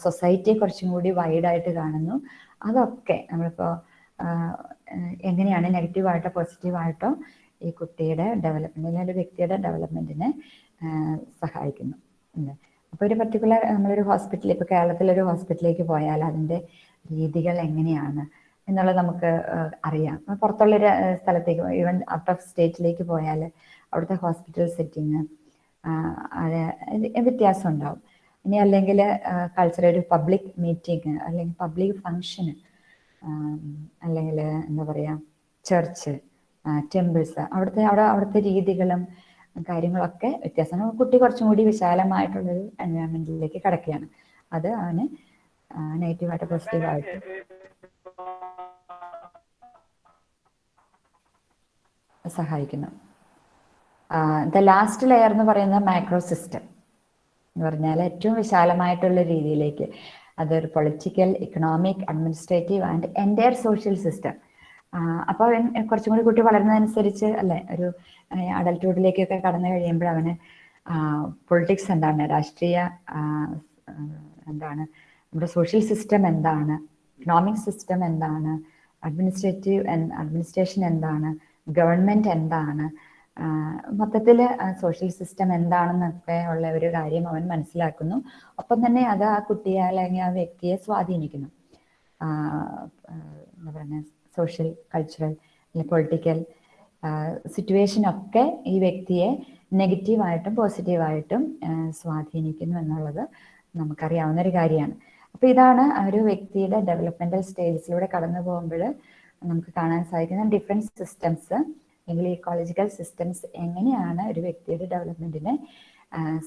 സൊസൈറ്റിയെ കുറച്ചും കൂടി വൈഡായിട്ട് കാണുന്നു. അതൊക്കെ നമ്മളിപ്പോൾ എങ്ങനെയാണ് നെഗറ്റീവായിട്ടോ പോസിറ്റീവായിട്ടോ ഈ കുട്ടിയുടെ ഡെവലപ്മെന്റിനെ ഒരു വ്യക്തിയുടെ ഡെവലപ്മെന്റിനെ സഹായിക്കുന്നു. അപ്പോൾ ഒരു പർട്ടിക്കുലർ നമ്മളൊരു ഹോസ്പിറ്റലിൽ ഇപ്പോൾ കേരളത്തിലൊരു ഹോസ്പിറ്റലിലേക്ക് പോയാൽ അതിന്റെ രീതികൾ എങ്ങനെയാണ് എന്നുള്ളത് നമുക്ക് അറിയാം. പുറത്തുള്ളൊരു സ്ഥലത്തേക്ക് ഈവൻ ഔട്ട് ഓഫ് സ്റ്റേറ്റിലേക്ക് പോയാൽ അവിടുത്തെ ഹോസ്പിറ്റൽ സെറ്റിങ് അത് വ്യത്യാസം ഉണ്ടാവും. ഇനി അല്ലെങ്കിൽ കൾച്ചർ ഒരു പബ്ലിക് മീറ്റിംഗ് അല്ലെങ്കിൽ പബ്ലിക് ഫങ്ഷന് അല്ലെങ്കിൽ എന്താ പറയുക ചർച്ച് ടെമ്പിൾസ് അവിടുത്തെ അവിടെ അവിടുത്തെ രീതികളും കാര്യങ്ങളൊക്കെ വ്യത്യാസമാണ്. കുട്ടി കുറച്ചും കൂടി വിശാലമായിട്ടുള്ളൊരു എൻവയോൺമെന്റിലേക്ക് കിടക്കുകയാണ്. അത് അവന് നെഗറ്റീവായിട്ട് പോസിറ്റീവായിട്ട് സഹായിക്കുന്നു. ദ ലാസ്റ്റ് ലെയർ എന്ന് പറയുന്ന മൈക്രോ സിസ്റ്റം എന്ന് പറഞ്ഞാൽ ഏറ്റവും വിശാലമായിട്ടുള്ള രീതിയിലേക്ക്. അതൊരു political economic administrative and entire social system. അപ്പോൾ അവൻ കുറച്ചും കൂടി കുട്ടി വളരുന്നതനുസരിച്ച് അല്ലെ ഒരു അഡൽട്ട്ഹുഡിലേക്കൊക്കെ കടന്നു കഴിയുമ്പോൾ അവന് പൊളിറ്റിക്സ് എന്താണ് രാഷ്ട്രീയ എന്താണ് നമ്മുടെ സോഷ്യൽ സിസ്റ്റം എന്താണ് ഇക്കണോമിക് സിസ്റ്റം എന്താണ് അഡ്മിനിസ്ട്രേറ്റീവ് അഡ്മിനിസ്ട്രേഷൻ എന്താണ് ഗവൺമെന്റ് എന്താണ് മൊത്തത്തിൽ സോഷ്യൽ സിസ്റ്റം എന്താണെന്നൊക്കെ ഉള്ള ഒരു കാര്യം അവൻ മനസ്സിലാക്കുന്നു. ഒപ്പം തന്നെ അത് ആ കുട്ടിയെ അല്ലെങ്കിൽ ആ വ്യക്തിയെ സ്വാധീനിക്കുന്നു. എന്താ സോഷ്യൽ കൾച്ചറൽ പൊളിറ്റിക്കൽ സിറ്റുവേഷനൊക്കെ ഈ വ്യക്തിയെ നെഗറ്റീവായിട്ടും പോസിറ്റീവായിട്ടും സ്വാധീനിക്കുന്നു എന്നുള്ളത് നമുക്കറിയാവുന്ന ഒരു കാര്യമാണ്. അപ്പോൾ ഇതാണ് ഒരു വ്യക്തിയുടെ ഡെവലപ്മെന്റൽ സ്റ്റേജസിലൂടെ കടന്നു പോകുമ്പോൾ നമുക്ക് കാണാൻ സാധിക്കുന്ന ഡിഫറെന്റ് സിസ്റ്റംസ് അല്ലെങ്കിൽ ഇക്കോളജിക്കൽ സിസ്റ്റംസ് എങ്ങനെയാണ് ഒരു വ്യക്തിയുടെ ഡെവലപ്മെന്റിനെ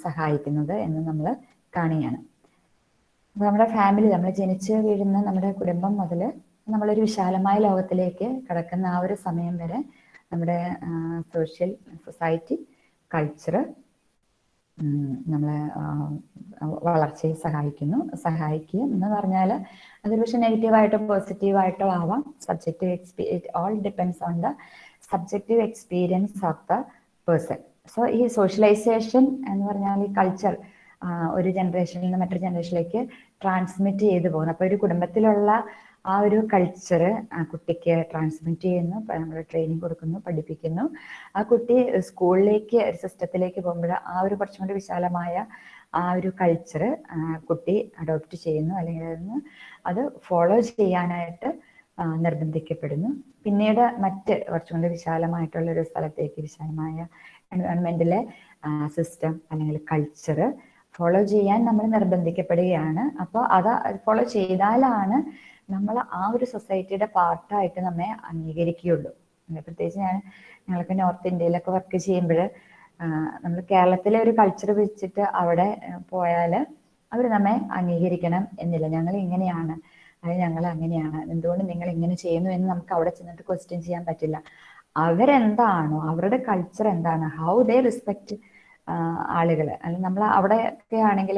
സഹായിക്കുന്നത് എന്ന് നമ്മൾ കാണുകയാണ്. നമ്മുടെ ഫാമിലി നമ്മൾ ജനിച്ച് വീഴുന്ന നമ്മുടെ കുടുംബം മുതൽ നമ്മളൊരു വിശാലമായ ലോകത്തിലേക്ക് കടക്കുന്ന ആ ഒരു സമയം വരെ നമ്മുടെ സോഷ്യൽ സൊസൈറ്റി കൾച്ചർ നമ്മളെ വളർച്ചയെ സഹായിക്കുന്നു. സഹായിക്കുക എന്ന് പറഞ്ഞാൽ അതൊരു പക്ഷെ നെഗറ്റീവായിട്ടോ പോസിറ്റീവായിട്ടോ ആവാം. Subjective experience all depends on the subjective experience of the person so ഈ സോഷ്യലൈസേഷൻ എന്ന് പറഞ്ഞാൽ ഈ കൾച്ചർ ഒരു ജനറേഷനിൽ നിന്ന് മറ്റൊരു ജനറേഷനിലേക്ക് ട്രാൻസ്മിറ്റ് ചെയ്തു പോകുന്നു. അപ്പോൾ ഒരു കുടുംബത്തിലുള്ള ആ ഒരു കൾച്ചർ കുട്ടിക്ക് ട്രാൻസ്മിറ്റ് ചെയ്യുന്നു നമ്മൾ ട്രെയിനിങ് കൊടുക്കുന്നു പഠിപ്പിക്കുന്നു. ആ കുട്ടി സ്കൂളിലേക്ക് ഒരു സിസ്റ്റത്തിലേക്ക് പോകുമ്പോൾ ആ ഒരു കുറച്ചും കൂടി വിശാലമായ ആ ഒരു കൾച്ചർ കുട്ടി അഡോപ്റ്റ് ചെയ്യുന്നു. അല്ലെങ്കിൽ അതിന് അത് ഫോളോ ചെയ്യാനായിട്ട് നിർബന്ധിക്കപ്പെടുന്നു. പിന്നീട് മറ്റ് കുറച്ചും വിശാലമായിട്ടുള്ള ഒരു സ്ഥലത്തേക്ക് വിശാലമായ എൻവയോൺമെന്റിലെ സിസ്റ്റം അല്ലെങ്കിൽ കൾച്ചർ ഫോളോ ചെയ്യാൻ നമ്മൾ നിർബന്ധിക്കപ്പെടുകയാണ്. അപ്പോൾ അത് ഫോളോ ചെയ്താലാണ് നമ്മൾ ആ ഒരു സൊസൈറ്റിയുടെ പാർട്ടായിട്ട് നമ്മെ അംഗീകരിക്കുകയുള്ളൂ. പ്രത്യേകിച്ച് ഞാൻ ഞങ്ങൾക്ക് നോർത്ത് ഇന്ത്യയിലൊക്കെ വർക്ക് ചെയ്യുമ്പോൾ നമ്മൾ കേരളത്തിലെ ഒരു കൾച്ചർ വെച്ചിട്ട് അവിടെ പോയാൽ അവർ നമ്മെ അംഗീകരിക്കണം എന്നില്ല. ഞങ്ങൾ ഇങ്ങനെയാണ്. അത് ഞങ്ങൾ അങ്ങനെയാണ്. എന്തുകൊണ്ട് നിങ്ങൾ ഇങ്ങനെ ചെയ്യുന്നു എന്ന് നമുക്ക് അവിടെ ചെന്നിട്ട് ക്വസ്റ്റ്യൻ ചെയ്യാൻ പറ്റില്ല. അവരെന്താണോ അവരുടെ കൾച്ചർ എന്താണ് ഹൗ ദേ റെസ്പെക്ട് ആളുകൾ അല്ലെങ്കിൽ നമ്മൾ അവിടെയൊക്കെ ആണെങ്കിൽ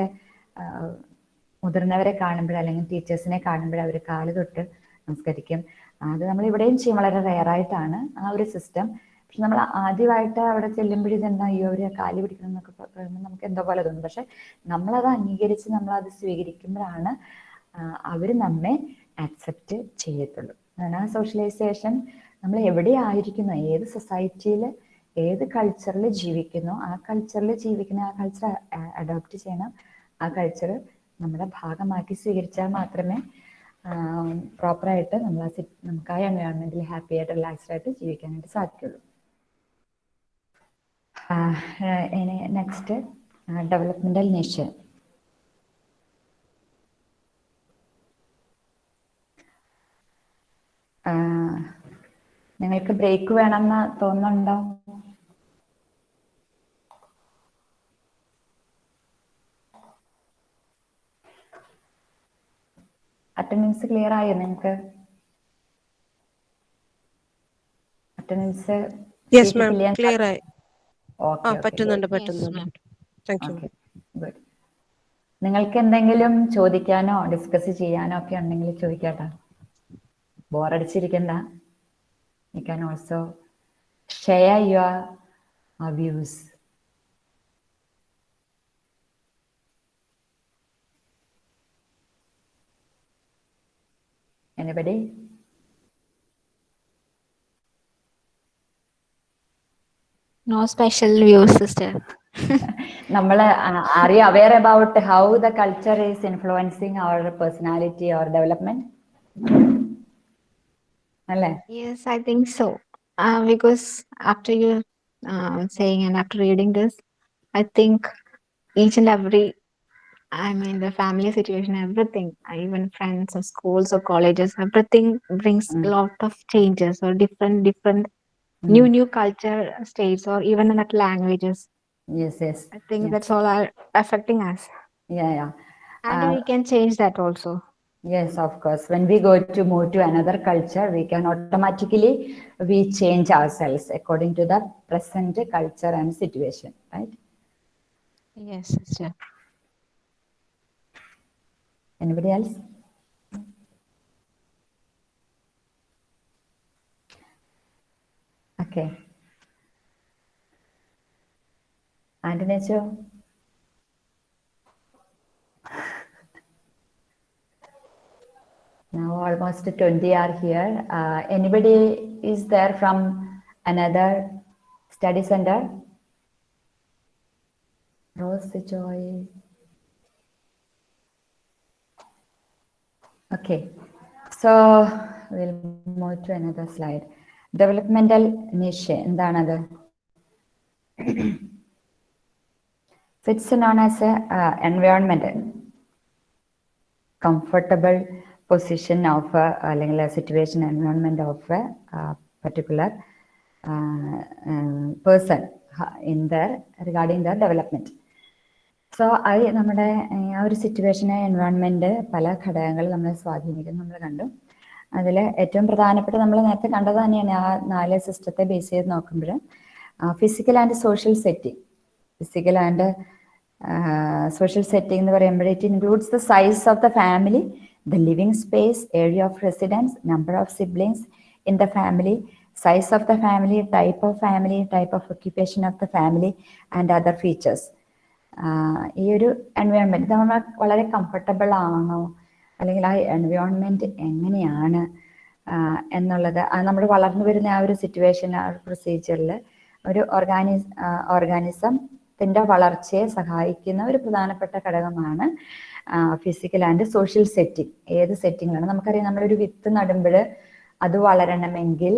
മുതിർന്നവരെ കാണുമ്പോൾ അല്ലെങ്കിൽ ടീച്ചേഴ്സിനെ കാണുമ്പോൾ അവർ കാൽ തൊട്ട് നമസ്കരിക്കും. അത് നമ്മൾ ഇവിടെയും ചെയ്യും. വളരെ റെയറായിട്ടാണ് ആ ഒരു സിസ്റ്റം പക്ഷെ നമ്മൾ ആദ്യമായിട്ട് അവിടെ ചെല്ലുമ്പോഴും തന്നെ അയ്യോ അവർ കാലി പിടിക്കണം എന്നൊക്കെ നമുക്ക് എന്തോ പോലെ തോന്നും. പക്ഷെ നമ്മളത് അംഗീകരിച്ച് നമ്മളത് സ്വീകരിക്കുമ്പോഴാണ് അവർ നമ്മെ ആക്സെപ്റ്റ് ചെയ്യത്തുള്ളൂ. അതാണ് ആ സോഷ്യലൈസേഷൻ നമ്മൾ എവിടെ ആയിരിക്കുന്നു? ഏത് സൊസൈറ്റിയിൽ ഏത് കൾച്ചറിൽ ജീവിക്കുന്നു? ആ കൾച്ചറിൽ ജീവിക്കുന്ന ആ കൾച്ചർ അഡോപ്റ്റ് ചെയ്യണം. ആ കൾച്ചർ നമ്മുടെ ഭാഗമാക്കി സ്വീകരിച്ചാൽ മാത്രമേ പ്രോപ്പറായിട്ട് നമ്മൾ ആ നമുക്ക് ആ എൻവയോൺമെന്റിൽ ഹാപ്പി ആയിട്ട് റിലാക്സ്ഡ് ആയിട്ട് ജീവിക്കാനായിട്ട് സാധിക്കുള്ളൂ. നെക്സ്റ്റ് ഡെവലപ്മെന്റൽ നേച്ചർ നിങ്ങൾക്ക് ബ്രേക്ക് വേണമെന്ന് തോന്നുന്നുണ്ടോ? അറ്റൻഡൻസ് ക്ലിയർ ആയോ നിങ്ങൾക്ക് അറ്റൻഡൻസ് യെസ് മാം ക്ലിയർ ആയി. ആ ഓക്കെ പറ്റുന്നുണ്ട് Yes, പറ്റുന്നുണ്ട്. Ma'am. Thank you okay good നിങ്ങൾക്ക് എന്തെങ്കിലും ചോദിക്കാനോ ഡിസ്കസ് ചെയ്യാനോ ഒക്കെ ഉണ്ടെങ്കിൽ ചോദിക്കാട്ടോ. ബോറടിച്ചിരിക്കണ്ട you can also share your views anybody No special views, sister. നമ്മൾ are you aware about how the culture is influencing our personality our development അല്ലേ Yes, I think so. Uh, because after you uh, saying and after reading this, I think each and every, I mean, the family situation, everything, even friends or schools or colleges, everything brings a mm. lot of changes or different, different, mm. new, new culture states or even like languages. Yes, yes. I think that's all are affecting us. Yeah, yeah. And uh, we can change that also. Yes, of course. When we go to move to another culture, we can automatically, we change ourselves according to the present culture and situation, right? Yes, sister. Anybody else? Okay. And Necho? Now almost 20 are here. Uh, anybody is there from another study center? Rose Joy. Okay, so we'll move to another slide. Developmental niche എന്താണത് It's known as a uh, environment comfortable position of a, അല്ലെങ്കിൽ a situation environment of a uh, particular uh, uh, person uh, in their regarding their development. So അത് നമ്മുടെ ആ ഒരു സിറ്റുവേഷനെ environment പല ഘടകങ്ങൾ നമ്മളെ സ്വാധീനിക്കുന്നു നമ്മൾ കണ്ടു. അതിൽ ഏറ്റവും പ്രധാനപ്പെട്ട നമ്മൾ നേരത്തെ കണ്ടത് തന്നെയാണ് ആ നാല് സിസ്റ്റത്തെ ബേസ് ചെയ്ത് നോക്കുമ്പോൾ physical and social setting physical and social setting എന്ന് പറയുമ്പോൾ it includes the size of the family the living space area of residence number of siblings in the family size of the family type of family type of occupation of the family and other features ഈ ഒരു environment നമ്മൾ വളരെ comfortable ആണോ? അല്ലെങ്കിൽ ആ environment എങ്ങനെയാണ്? എന്നുള്ളത്. നമ്മൾ വളർന്നു വരുന്ന ആ ഒരു സിറ്റുവേഷൻ ആ ഒരു പ്രൊസീജിയറിൽ ഒരു ഓർഗാനി ഓർഗാനിസത്തിന്റെ വളർച്ചയെ സഹായിക്കുന്ന ഒരു പ്രധാനപ്പെട്ട ഘടകമാണ് ഫിസിക്കൽ ആൻഡ് സോഷ്യൽ സെറ്റിംഗ് ഏത് സെറ്റിങ്ങിലാണ് നമുക്കറിയാം നമ്മളൊരു വിത്ത് നടുമ്പോൾ അത് വളരണമെങ്കിൽ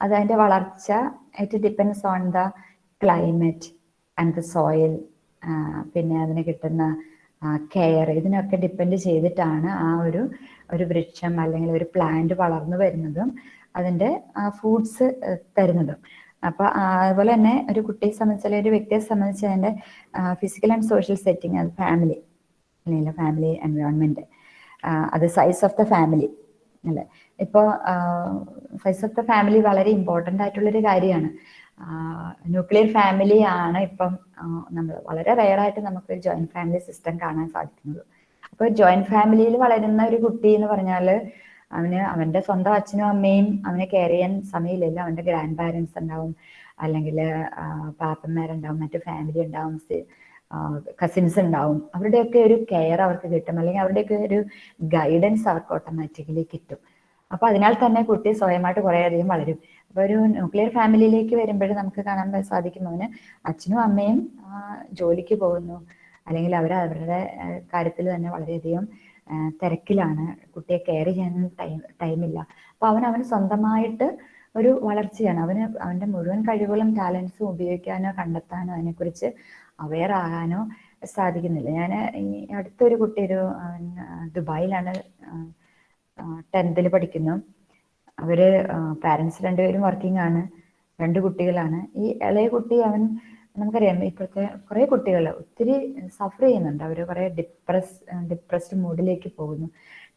അത് അതിന്റെ വളർച്ച it depends on the climate and the soil പിന്നെ അതിന് കിട്ടുന്ന കെയർ ഇതിനൊക്കെ ഡിപ്പെൻഡ് ചെയ്തിട്ടാണ് ആ ഒരു ഒരു വൃക്ഷം അല്ലെങ്കിൽ ഒരു പ്ലാന്റ് വളർന്നു വരുന്നതും അതിന്റെ ഫ്രൂട്ട്സ് തരുന്നതും. അപ്പൊ ആ, അതുപോലെ തന്നെ ഒരു കുട്ടിയെ സംബന്ധിച്ച് അല്ലെങ്കിൽ ഒരു വ്യക്തിയെ സംബന്ധിച്ച് അതിന്റെ ഫിസിക്കൽ ആൻഡ് സോഷ്യൽ സെറ്റിംഗ് അത് ഫാമിലി അല്ലെങ്കിൽ ഫാമിലി എൻവയോൺമെന്റ് അത് സൈസ് ഓഫ് ദ ഫാമിലി അല്ലേ? ഇപ്പോൾ സൈസ് ഓഫ് ദ ഫാമിലി വളരെ ഇമ്പോർട്ടന്റ് ആയിട്ടുള്ളൊരു കാര്യമാണ്. ന്യൂക്ലിയർ ഫാമിലി ആണ് ഇപ്പം നമ്മൾ വളരെ റെയറായിട്ട് നമുക്ക് ജോയിന്റ് ഫാമിലി സിസ്റ്റം കാണാൻ സാധിക്കുന്നത്. അപ്പോൾ ജോയിന്റ് ഫാമിലിയിൽ വളരുന്ന ഒരു കുട്ടി എന്ന് പറഞ്ഞാൽ അവന് അവന്റെ സ്വന്തം അച്ഛനും അമ്മയും അവനെ കെയർ ചെയ്യാൻ സമയമില്ലല്ലോ. അവന്റെ ഗ്രാൻഡ് പാരൻസ് ഉണ്ടാവും അല്ലെങ്കിൽ പാപ്പന്മാരുണ്ടാവും മറ്റു ഫാമിലി ഉണ്ടാവും കസിൻസ് ഉണ്ടാവും. അവരുടെയൊക്കെ ഒരു കെയർ അവർക്ക് കിട്ടും. അല്ലെങ്കിൽ അവരുടെയൊക്കെ ഒരു ഗൈഡൻസ് അവർക്ക് ഓട്ടോമാറ്റിക്കലി കിട്ടും. അപ്പൊ അതിനാൽ തന്നെ കുട്ടി സ്വയമായിട്ട് കുറേ അധികം വളരും. അപ്പൊ ഒരു ന്യൂക്ലിയർ ഫാമിലിയിലേക്ക് വരുമ്പോഴും നമുക്ക് കാണാൻ സാധിക്കും അവന് അച്ഛനും അമ്മയും ജോലിക്ക് പോകുന്നു. അല്ലെങ്കിൽ അവർ അവരുടെ കാര്യത്തിൽ തന്നെ വളരെയധികം തിരക്കിലാണ്. കുട്ടിയെ കെയർ ചെയ്യാൻ ടൈം ടൈമില്ല അപ്പൊ അവൻ അവന് സ്വന്തമായിട്ട് ഒരു വളർച്ചയാണ്. അവന് അവന്റെ മുഴുവൻ കഴിവുകളും ടാലൻസും ഉപയോഗിക്കാനോ കണ്ടെത്താനോ അതിനെക്കുറിച്ച് അവെയർ ആകാനോ സാധിക്കുന്നില്ല. ഞാൻ ഈ അടുത്തൊരു കുട്ടി ഒരു ദുബായിലാണ് ടെൻത്തിൽ പഠിക്കുന്നു. അവർ പാരൻസ് രണ്ടുപേരും വർക്കിംഗ് ആണ്. രണ്ട് കുട്ടികളാണ്. ഈ ഇളയ കുട്ടി അവൻ നമുക്കറിയാം ഇപ്പോഴത്തെ കുറെ കുട്ടികൾ ഒത്തിരി സഫർ ചെയ്യുന്നുണ്ട്. അവർ കുറെ ഡിപ്രസ് ഡിപ്രസ്ഡ് മൂഡിലേക്ക് പോകുന്നു.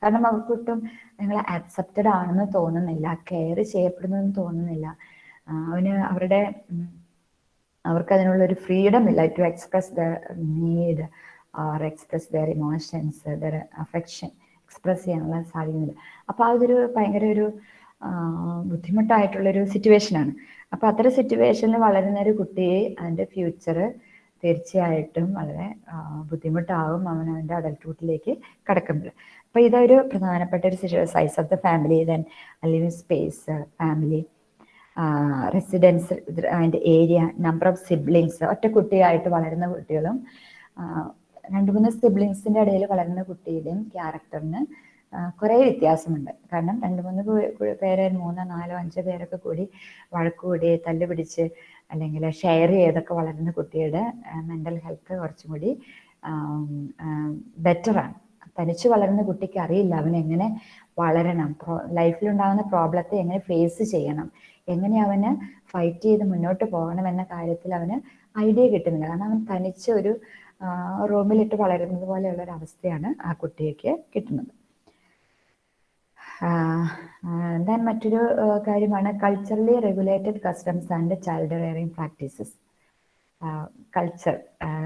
കാരണം അവർക്ക് ഒട്ടും നിങ്ങൾ ആക്സെപ്റ്റഡ് ആണെന്ന് തോന്നുന്നില്ല കെയർ ചെയ്യപ്പെടുന്നെന്ന് തോന്നുന്നില്ല. അവന് അവരുടെ അവർക്ക് അതിനുള്ള ഒരു ഫ്രീഡം ഇല്ല to express the need or express their emotions their affection express ചെയ്യാനുള്ള സാധിക്കുന്നില്ല അപ്പോൾ അതൊരു ഭയങ്കര ഒരു ബുദ്ധിമുട്ടായിട്ടുള്ളൊരു സിറ്റുവേഷനാണ് അപ്പോൾ അത്തരം സിറ്റുവേഷനിൽ വളരുന്ന ഒരു കുട്ടിയെ അതിന്റെ ഫ്യൂച്ചർ തീർച്ചയായിട്ടും വളരെ ബുദ്ധിമുട്ടാവും അവൻ അവന്റെ അഡൽട്ട്ഹുഡിലേക്ക് കടക്കുമ്പോൾ. അപ്പോൾ ഇതൊരു പ്രധാനപ്പെട്ട ഒരു size of the family then living space family residence അതിന്റെ ഏരിയ നമ്പർ ഓഫ് സിബ്ലിങ്സ് ഒറ്റ കുട്ടിയായിട്ട് വളരുന്ന കുട്ടികളും രണ്ട് മൂന്ന് സിബ്ലിങ്സിന്റെ ഇടയിൽ വളരുന്ന കുട്ടിയുടെയും ക്യാരക്ടറിന് കുറേ വ്യത്യാസമുണ്ട്. കാരണം രണ്ട് മൂന്ന് പേര് മൂന്നോ നാലോ അഞ്ചോ പേരൊക്കെ കൂടി വഴക്കുകൂടി തല്ലുപിടിച്ച് അല്ലെങ്കിൽ ഷെയർ ചെയ്തൊക്കെ വളരുന്ന കുട്ടിയുടെ മെന്റൽ ഹെൽത്ത് കുറച്ചും കൂടി ബെറ്ററാണ് തനിച്ച് വളരുന്ന കുട്ടിക്ക് അറിയില്ല അവൻ എങ്ങനെ വളരണം പ്രോ ലൈഫിലുണ്ടാകുന്ന പ്രോബ്ലത്തെ എങ്ങനെ ഫേസ് ചെയ്യണം എങ്ങനെ അവന് ഫൈറ്റ് ചെയ്ത് മുന്നോട്ട് പോകണം എന്ന കാര്യത്തിൽ അവന് ഐഡിയ കിട്ടുന്നില്ല. കാരണം അവൻ തനിച്ച് ഒരു റൂമിലിട്ട് വളരുന്നത് പോലെയുള്ള ഒരു അവസ്ഥയാണ് ആ കുട്ടിയൊക്കെ കിട്ടുന്നത് ദെൻ മറ്റൊരു കാര്യമാണ് culturally regulated customs and child rearing practices culture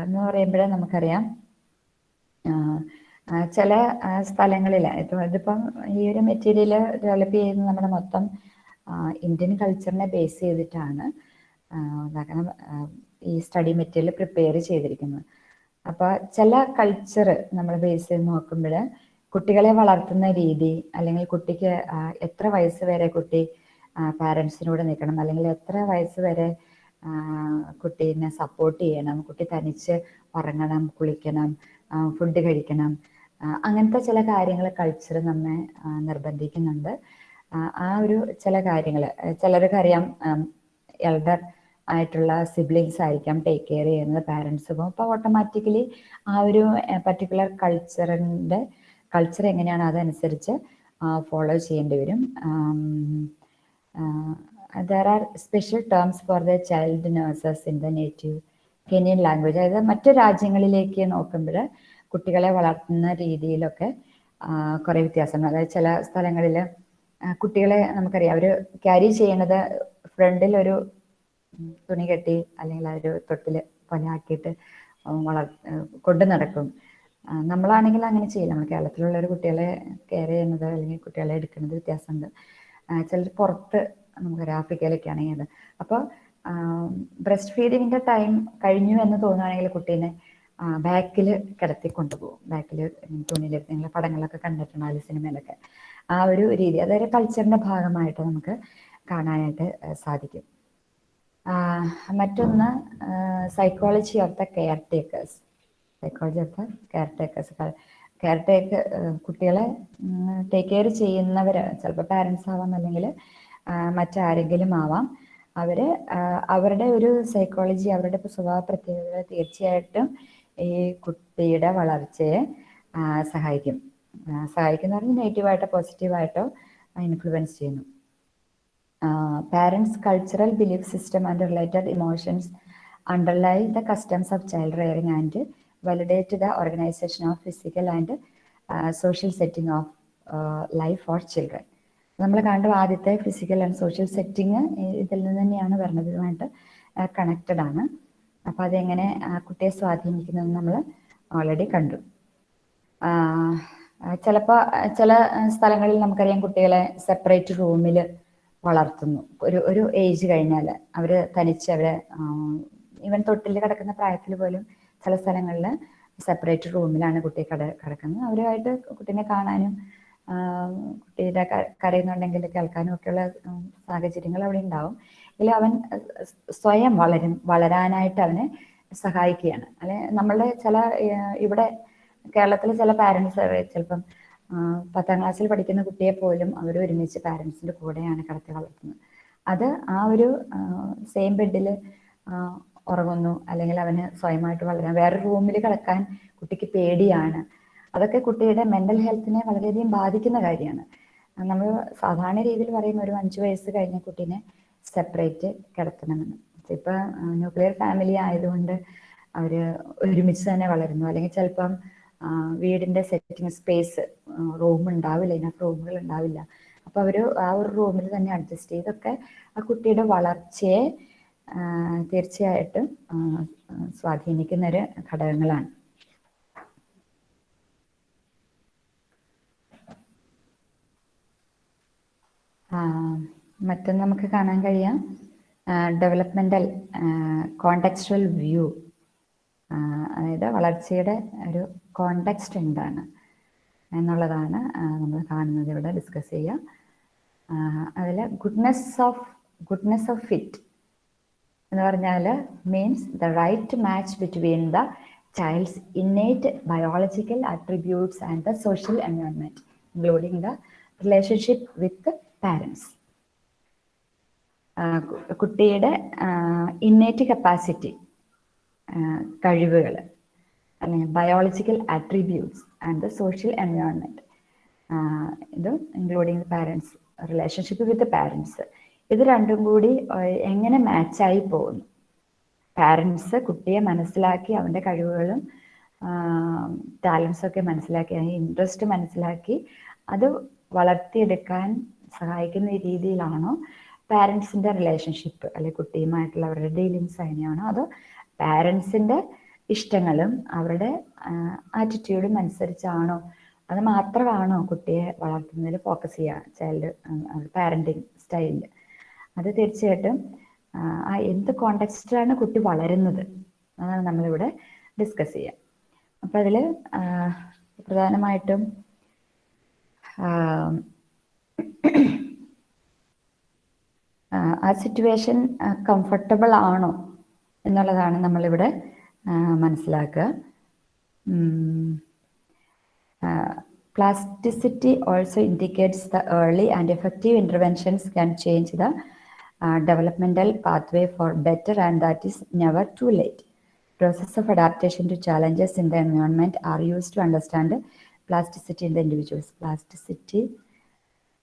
എന്ന് പറയുമ്പോഴേ നമുക്കറിയാം. ചില സ്ഥലങ്ങളിൽ ഇതിപ്പം ഈ ഒരു മെറ്റീരിയൽ ഡെവലപ്പ് ചെയ്യുന്നത് നമ്മുടെ മൊത്തം ഇന്ത്യൻ കൾച്ചറിനെ ബേസ് ചെയ്തിട്ടാണ് ഈ സ്റ്റഡി മെറ്റീരിയൽ പ്രിപ്പയർ ചെയ്തിരിക്കുന്നത്. അപ്പോൾ ചില കൾച്ചർ നമ്മൾ ബേസ് ചെയ്ത് നോക്കുമ്പോൾ കുട്ടികളെ വളർത്തുന്ന രീതി അല്ലെങ്കിൽ കുട്ടിക്ക് എത്ര വയസ്സ് വരെ കുട്ടി പാരൻസിനോട് നിൽക്കണം അല്ലെങ്കിൽ എത്ര വയസ്സ് വരെ കുട്ടീനെ സപ്പോർട്ട് ചെയ്യണം കുട്ടി തനിച്ച് ഉറങ്ങണം കുളിക്കണം ഫുഡ് കഴിക്കണം അങ്ങനത്തെ ചില കാര്യങ്ങൾ കൾച്ചർ നമ്മെ നിർബന്ധിക്കുന്നുണ്ട്. ആ, ഒരു ചില കാര്യങ്ങൾ ചിലർക്ക് അറിയാം എൽഡർ ആയിട്ടുള്ള സിബ്ലിങ്സ് ആയിരിക്കാം ടേക്ക് കെയർ ചെയ്യുന്നത് പാരൻസ് പോകും അപ്പോൾ ഓട്ടോമാറ്റിക്കലി ആ ഒരു പർട്ടിക്കുലർ കൾച്ചറിന്റെ കൾച്ചർ എങ്ങനെയാണ് അതനുസരിച്ച് ഫോളോ ചെയ്യേണ്ടി വരും. There are special terms for the child nurses in the native Kenyan language അതായത് മറ്റു രാജ്യങ്ങളിലേക്ക് നോക്കുമ്പോൾ കുട്ടികളെ വളർത്തുന്ന രീതിയിലൊക്കെ കുറേ വ്യത്യാസമുണ്ട് അതായത് ചില സ്ഥലങ്ങളിൽ കുട്ടികളെ നമുക്കറിയാം അവർ ക്യാരി ചെയ്യണത് ഫ്രണ്ടിൽ ഒരു തുണി കെട്ടി അല്ലെങ്കിൽ ആ ഒരു തൊട്ടിൽ പോലെ ആക്കിയിട്ട് വള കൊണ്ടു നടക്കും. നമ്മളാണെങ്കിൽ അങ്ങനെ ചെയ്യില്ല. നമ്മൾ കേരളത്തിലുള്ള ഒരു കുട്ടികളെ കെയർ ചെയ്യുന്നത് അല്ലെങ്കിൽ കുട്ടികളെ എടുക്കുന്നത് വ്യത്യാസമുണ്ട്. ചിലർ പുറത്ത് നമുക്ക് ആഫ്രിക്കയിലൊക്കെ ആണെങ്കിൽ അത് അപ്പോൾ ബ്രസ്റ്റ് ഫീഡിങ്ങിന്റെ ടൈം കഴിഞ്ഞു എന്ന് തോന്നുകയാണെങ്കിൽ കുട്ടീനെ ബാക്കിൽ കിടത്തി കൊണ്ടുപോകും. ബാക്കിൽ തുണിയിൽ നിങ്ങൾ പടങ്ങളൊക്കെ കണ്ടിട്ടുണ്ടാവില്ല സിനിമയിലൊക്കെ. ആ ഒരു രീതി അതൊരു കൾച്ചറിന്റെ ഭാഗമായിട്ട് നമുക്ക് കാണാനായിട്ട് സാധിക്കും. മറ്റൊന്ന് psychology of the caretakers psychology of the caretakers care take കുട്ടികളെ ടേക്ക് കെയർ ചെയ്യുന്നവർ ചിലപ്പോൾ പാരൻസ് ആവാം അല്ലെങ്കിൽ മറ്റാരെങ്കിലും ആവാം. അവർ അവരുടെ ഒരു സൈക്കോളജി അവരുടെ സ്വഭാവ പ്രത്യേകതകൾ തീർച്ചയായിട്ടും ഈ കുട്ടിയുടെ വളർച്ചയെ സഹായിക്കും. സഹായിക്കുന്നവർ നെഗറ്റീവായിട്ടോ പോസിറ്റീവായിട്ടോ ഇൻഫ്ലുവൻസ് ചെയ്യുന്നു. Parents' cultural belief system and related emotions underlie the customs of child rearing and validate the organization of physical and uh, social setting of uh, life for children. നമ്മൾ കണ്ട ആദ്യത്തെ ഫിസിക്കൽ ആൻഡ് സോഷ്യൽ സെറ്റിങ് ഇതിൽ നിന്ന് തന്നെയാണ് വരുന്നത് connected ആണ് അപ്പോൾ അതെങ്ങനെ കുട്ടിയെ സ്വാധീനിക്കുന്നതെന്ന് നമ്മൾ ഓൾറെഡി കണ്ടു ചിലപ്പോൾ ചില സ്ഥലങ്ങളിൽ നമുക്കറിയാം കുട്ടികളെ സെപ്പറേറ്റ് റൂമിൽ വളർത്തുന്നു. ഒരു ഒരു ഏജ് കഴിഞ്ഞാൽ അവർ തനിച്ച് അവരെ ഈവൻ തൊട്ടിൽ കിടക്കുന്ന പ്രായത്തിൽ പോലും ചില സ്ഥലങ്ങളിൽ സെപ്പറേറ്റ് റൂമിലാണ് കുട്ടി കട കിടക്കുന്നത്. അവരുമായിട്ട് കുട്ടീനെ കാണാനും കുട്ടിയുടെ കരയുന്നുണ്ടെങ്കിൽ കേൾക്കാനും ഒക്കെയുള്ള സാഹചര്യങ്ങൾ അവിടെ ഉണ്ടാവും. ഇതിൽ അവൻ സ്വയം വളരും വളരാനായിട്ട് അവനെ സഹായിക്കുകയാണ്. അല്ലെ നമ്മളുടെ ചില ഇവിടെ കേരളത്തിലെ ചില പാരന്റ്സ് ചിലപ്പം പത്താം ക്ലാസ്സിൽ പഠിക്കുന്ന കുട്ടിയെ പോലും അവർ ഒരുമിച്ച് പാരൻസിന്റെ കൂടെയാണ് കിടത്തി വളർത്തുന്നത്. അത് ആ ഒരു സെയിം ബെഡിൽ ഉറങ്ങുന്നു. അല്ലെങ്കിൽ അവന് സ്വയമായിട്ട് വളരാൻ വേറെ റൂമിൽ കിടക്കാൻ കുട്ടിക്ക് പേടിയാണ്. അതൊക്കെ കുട്ടിയുടെ മെന്റൽ ഹെൽത്തിനെ വളരെയധികം ബാധിക്കുന്ന കാര്യമാണ്. നമ്മൾ സാധാരണ രീതിയിൽ പറയുന്ന ഒരു അഞ്ച് വയസ്സ് കഴിഞ്ഞ കുട്ടീനെ സെപ്പറേറ്റ് കിടത്തണമെന്ന്. ഇപ്പൊ ന്യൂക്ലിയർ ഫാമിലി ആയതുകൊണ്ട് അവർ ഒരുമിച്ച് തന്നെ വളരുന്നു. അല്ലെങ്കിൽ ചിലപ്പം വീടിന്റെ സെറ്റിംഗ് സ്പേസ് റൂം ഉണ്ടാവില്ല. ഇതിനകത്ത് റൂമുകൾ ഉണ്ടാവില്ല. അപ്പൊ അവർ ആ ഒരു റൂമിൽ തന്നെ അഡ്ജസ്റ്റ് ചെയ്തൊക്കെ ആ കുട്ടിയുടെ വളർച്ചയെ തീർച്ചയായിട്ടും സ്വാധീനിക്കുന്ന ഒരു ഘടകങ്ങളാണ്. മറ്റൊന്ന് നമുക്ക് കാണാൻ കഴിയാം. ഡെവലപ്മെന്റൽ കോണ്ടക്ച്വൽ വ്യൂ അതായത് വളർച്ചയുടെ ഒരു കോണ്ടെക്സ്റ്റ് എന്താണ് എന്നുള്ളതാണ് നമ്മൾ കാണുന്നത് ഇവിടെ ഡിസ്കസ് ചെയ്യാം. അതിൽ goodness of goodness of fit എന്ന് പറഞ്ഞാൽ means the right match between the child's innate biological attributes and the social environment including the relationship with parents കുട്ടിയുടെ ഇന്നേറ്റ് കപ്പാസിറ്റി കഴിവുകൾ biological attributes and the social environment ഇത് including parents relationship with parents ഇത് രണ്ടും കൂടി എങ്ങനെ മാച്ചായി പോകുന്നു? Parents കുട്ടിയെ മനസ്സിലാക്കി അവന്റെ കഴിവുകളും ടാലൻസൊക്കെ മനസ്സിലാക്കി അതിന് ഇൻട്രസ്റ്റ് മനസ്സിലാക്കി അത് വളർത്തിയെടുക്കാൻ സഹായിക്കുന്ന രീതിയിലാണോ പാരൻസിന്റെ റിലേഷൻഷിപ്പ് അല്ലെങ്കിൽ കുട്ടിയുമായിട്ടുള്ള അവരുടെ ഡീലിങ്സ് അതിനെയാണോ അതോ പാരൻസിന്റെ ഇഷ്ടങ്ങളും അവരുടെ ആറ്റിറ്റ്യൂഡും അനുസരിച്ചാണോ? അത് മാത്രമാണോ കുട്ടിയെ വളർത്തുന്നതിൽ ഫോക്കസ് ചെയ്യുക? ചൈൽഡ് പാരന്റിങ് സ്റ്റൈലിൽ അത് തീർച്ചയായിട്ടും ആ, എന്ത് കോണ്ടെക്സ്റ്റിലാണ് കുട്ടി വളരുന്നത് അതാണ് നമ്മളിവിടെ ഡിസ്കസ് ചെയ്യുക. അപ്പം അതിൽ പ്രധാനമായിട്ടും ആ, സിറ്റുവേഷൻ കംഫർട്ടബിൾ ആണോ എന്നുള്ളതാണ് നമ്മളിവിടെ മനസ്സിലാക്കുക. Plasticity also indicates the early and effective interventions can change the developmental pathway for better and that is never too late process of adaptation to challenges in the environment are used to understand plasticity in the individuals. Plasticity,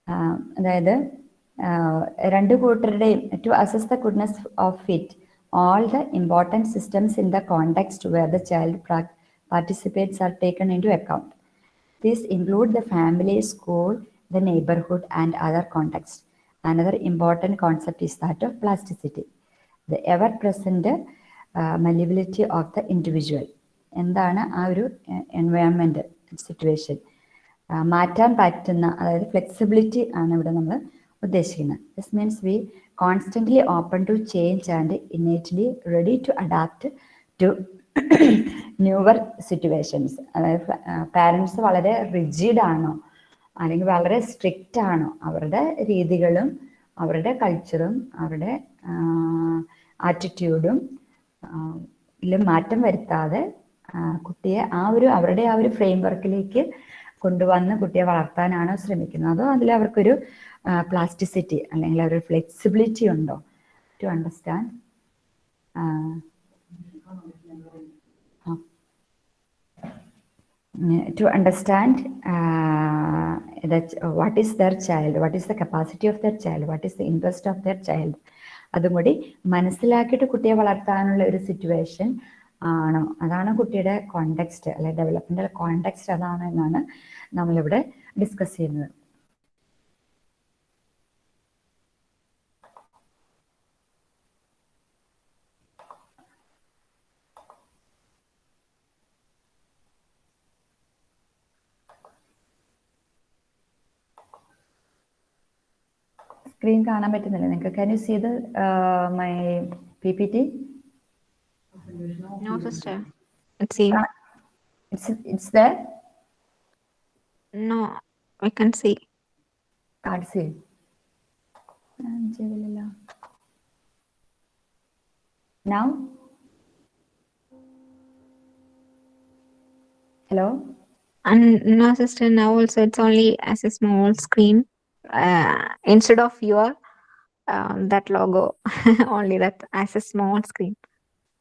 ആഹ് അതായത് ആഹ് രണ്ട് കൂട്ടരുടെയും to assess the goodness of fit all the important systems in the context where the child participates are taken into account. This include the family, school, the neighborhood, and other contexts. Another important concept is that of plasticity, the ever present uh, malleability of the individual. എന്താണ് ആ ഒരു environment situation മാറ്റാൻ പറ്റുന്ന അതായത് flexibility ആണ് ഇവിടെ നമ്മൾ ഉദ്ദേശിക്കുന്നത് this means we constantly open to change and innately ready to adapt to newer situations അതായത് പാരൻസ് വളരെ റിജിഡ് ആണോ? അല്ലെങ്കിൽ വളരെ സ്ട്രിക്റ്റ് ആണോ? അവരുടെ രീതികളും അവരുടെ കൾച്ചറും അവരുടെ ആറ്റിറ്റ്യൂഡും മാറ്റം വരുത്താതെ കുട്ടിയെ ആ ഒരു അവരുടെ ആ ഒരു ഫ്രെയിം വർക്കിലേക്ക് കൊണ്ടുവന്ന് കുട്ടിയെ വളർത്താനാണ് ശ്രമിക്കുന്നത്? അതോ അതിൽ അവർക്കൊരു പ്ലാസ്റ്റിസിറ്റി അല്ലെങ്കിൽ ഒരു ഫ്ലെക്സിബിലിറ്റി ഉണ്ടോ to understand uh, that what is their child, what is the capacity of their child, what is the interest of their child. അതും കൂടി മനസ്സിലാക്കിയിട്ട് കുട്ടിയെ വളർത്താനുള്ള ഒരു സിറ്റുവേഷൻ ആണോ? അതാണ് കുട്ടിയുടെ കോണ്ടെക്സ്റ്റ് അല്ലെ ഡെവലപ്മെന്റൽ കോണ്ടെക്സ്റ്റ് അതാണ് എന്നാണ് നമ്മളിവിടെ ഡിസ്കസ് ചെയ്യുന്നത്. സ്ക്രീൻ കാണാൻ പറ്റുന്നില്ല നിങ്ങൾക്ക് can you see the my P P T No, sister. Let's see. It's it's the No, we can see. Card see ചെയ്തില്ലല്ലോ now hello And no, sister, now also it's only as a small screen. Uh, instead of your um, that logo, only that as a small screen.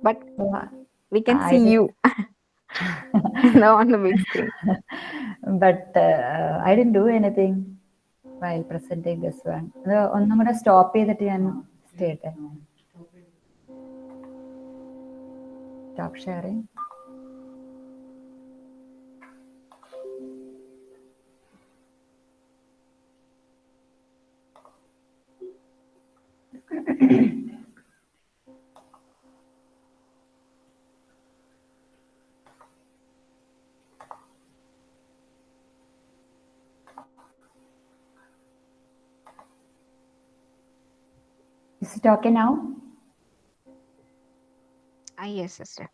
But we can I see did- you. no, on the big screen. But I did do anything while presenting this one അത് ഒന്നും കൂടെ stop ചെയ്തിട്ട് ഞാൻ ചെയ്യട്ടെ stop sharing Is it okay now? Ah, yes, sister.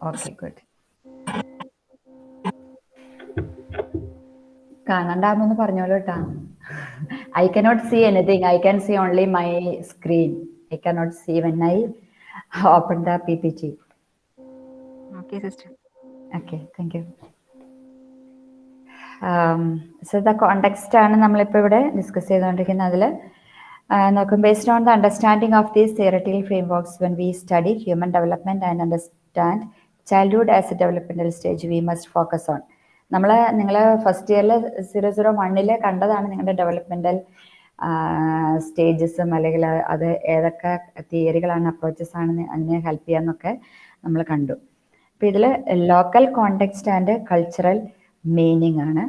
Okay, good. കാണണ്ടാമെന്ന് പറഞ്ഞോളൂ കേട്ടാ I cannot see anything I can see only my screen I cannot see when I open the P P T Okay, sister. Okay thank you so the context ആണ് നമ്മളിപ്പോൾ ഇവിടെ discuss ചെയ്തുകൊണ്ടിരിക്കുന്നത്. അതിൽ നോക്കും based on the understanding of these theoretical frameworks when we study human development and understand childhood as a developmental stage we must focus on നമ്മൾ നിങ്ങളെ first ഇയറിൽ zero zero വണ്ണിൽ കണ്ടതാണ് നിങ്ങളുടെ ഡെവലപ്മെന്റൽ സ്റ്റേജസും അല്ലെങ്കിൽ അത് ഏതൊക്കെ തിയറികളാണ് അപ്രോച്ചസ് ആണ് അതിനെ ഹെൽപ്പ് ചെയ്യാന്നൊക്കെ നമ്മൾ കണ്ടു. അപ്പം ഇതിൽ local context and cultural meaning ആണ്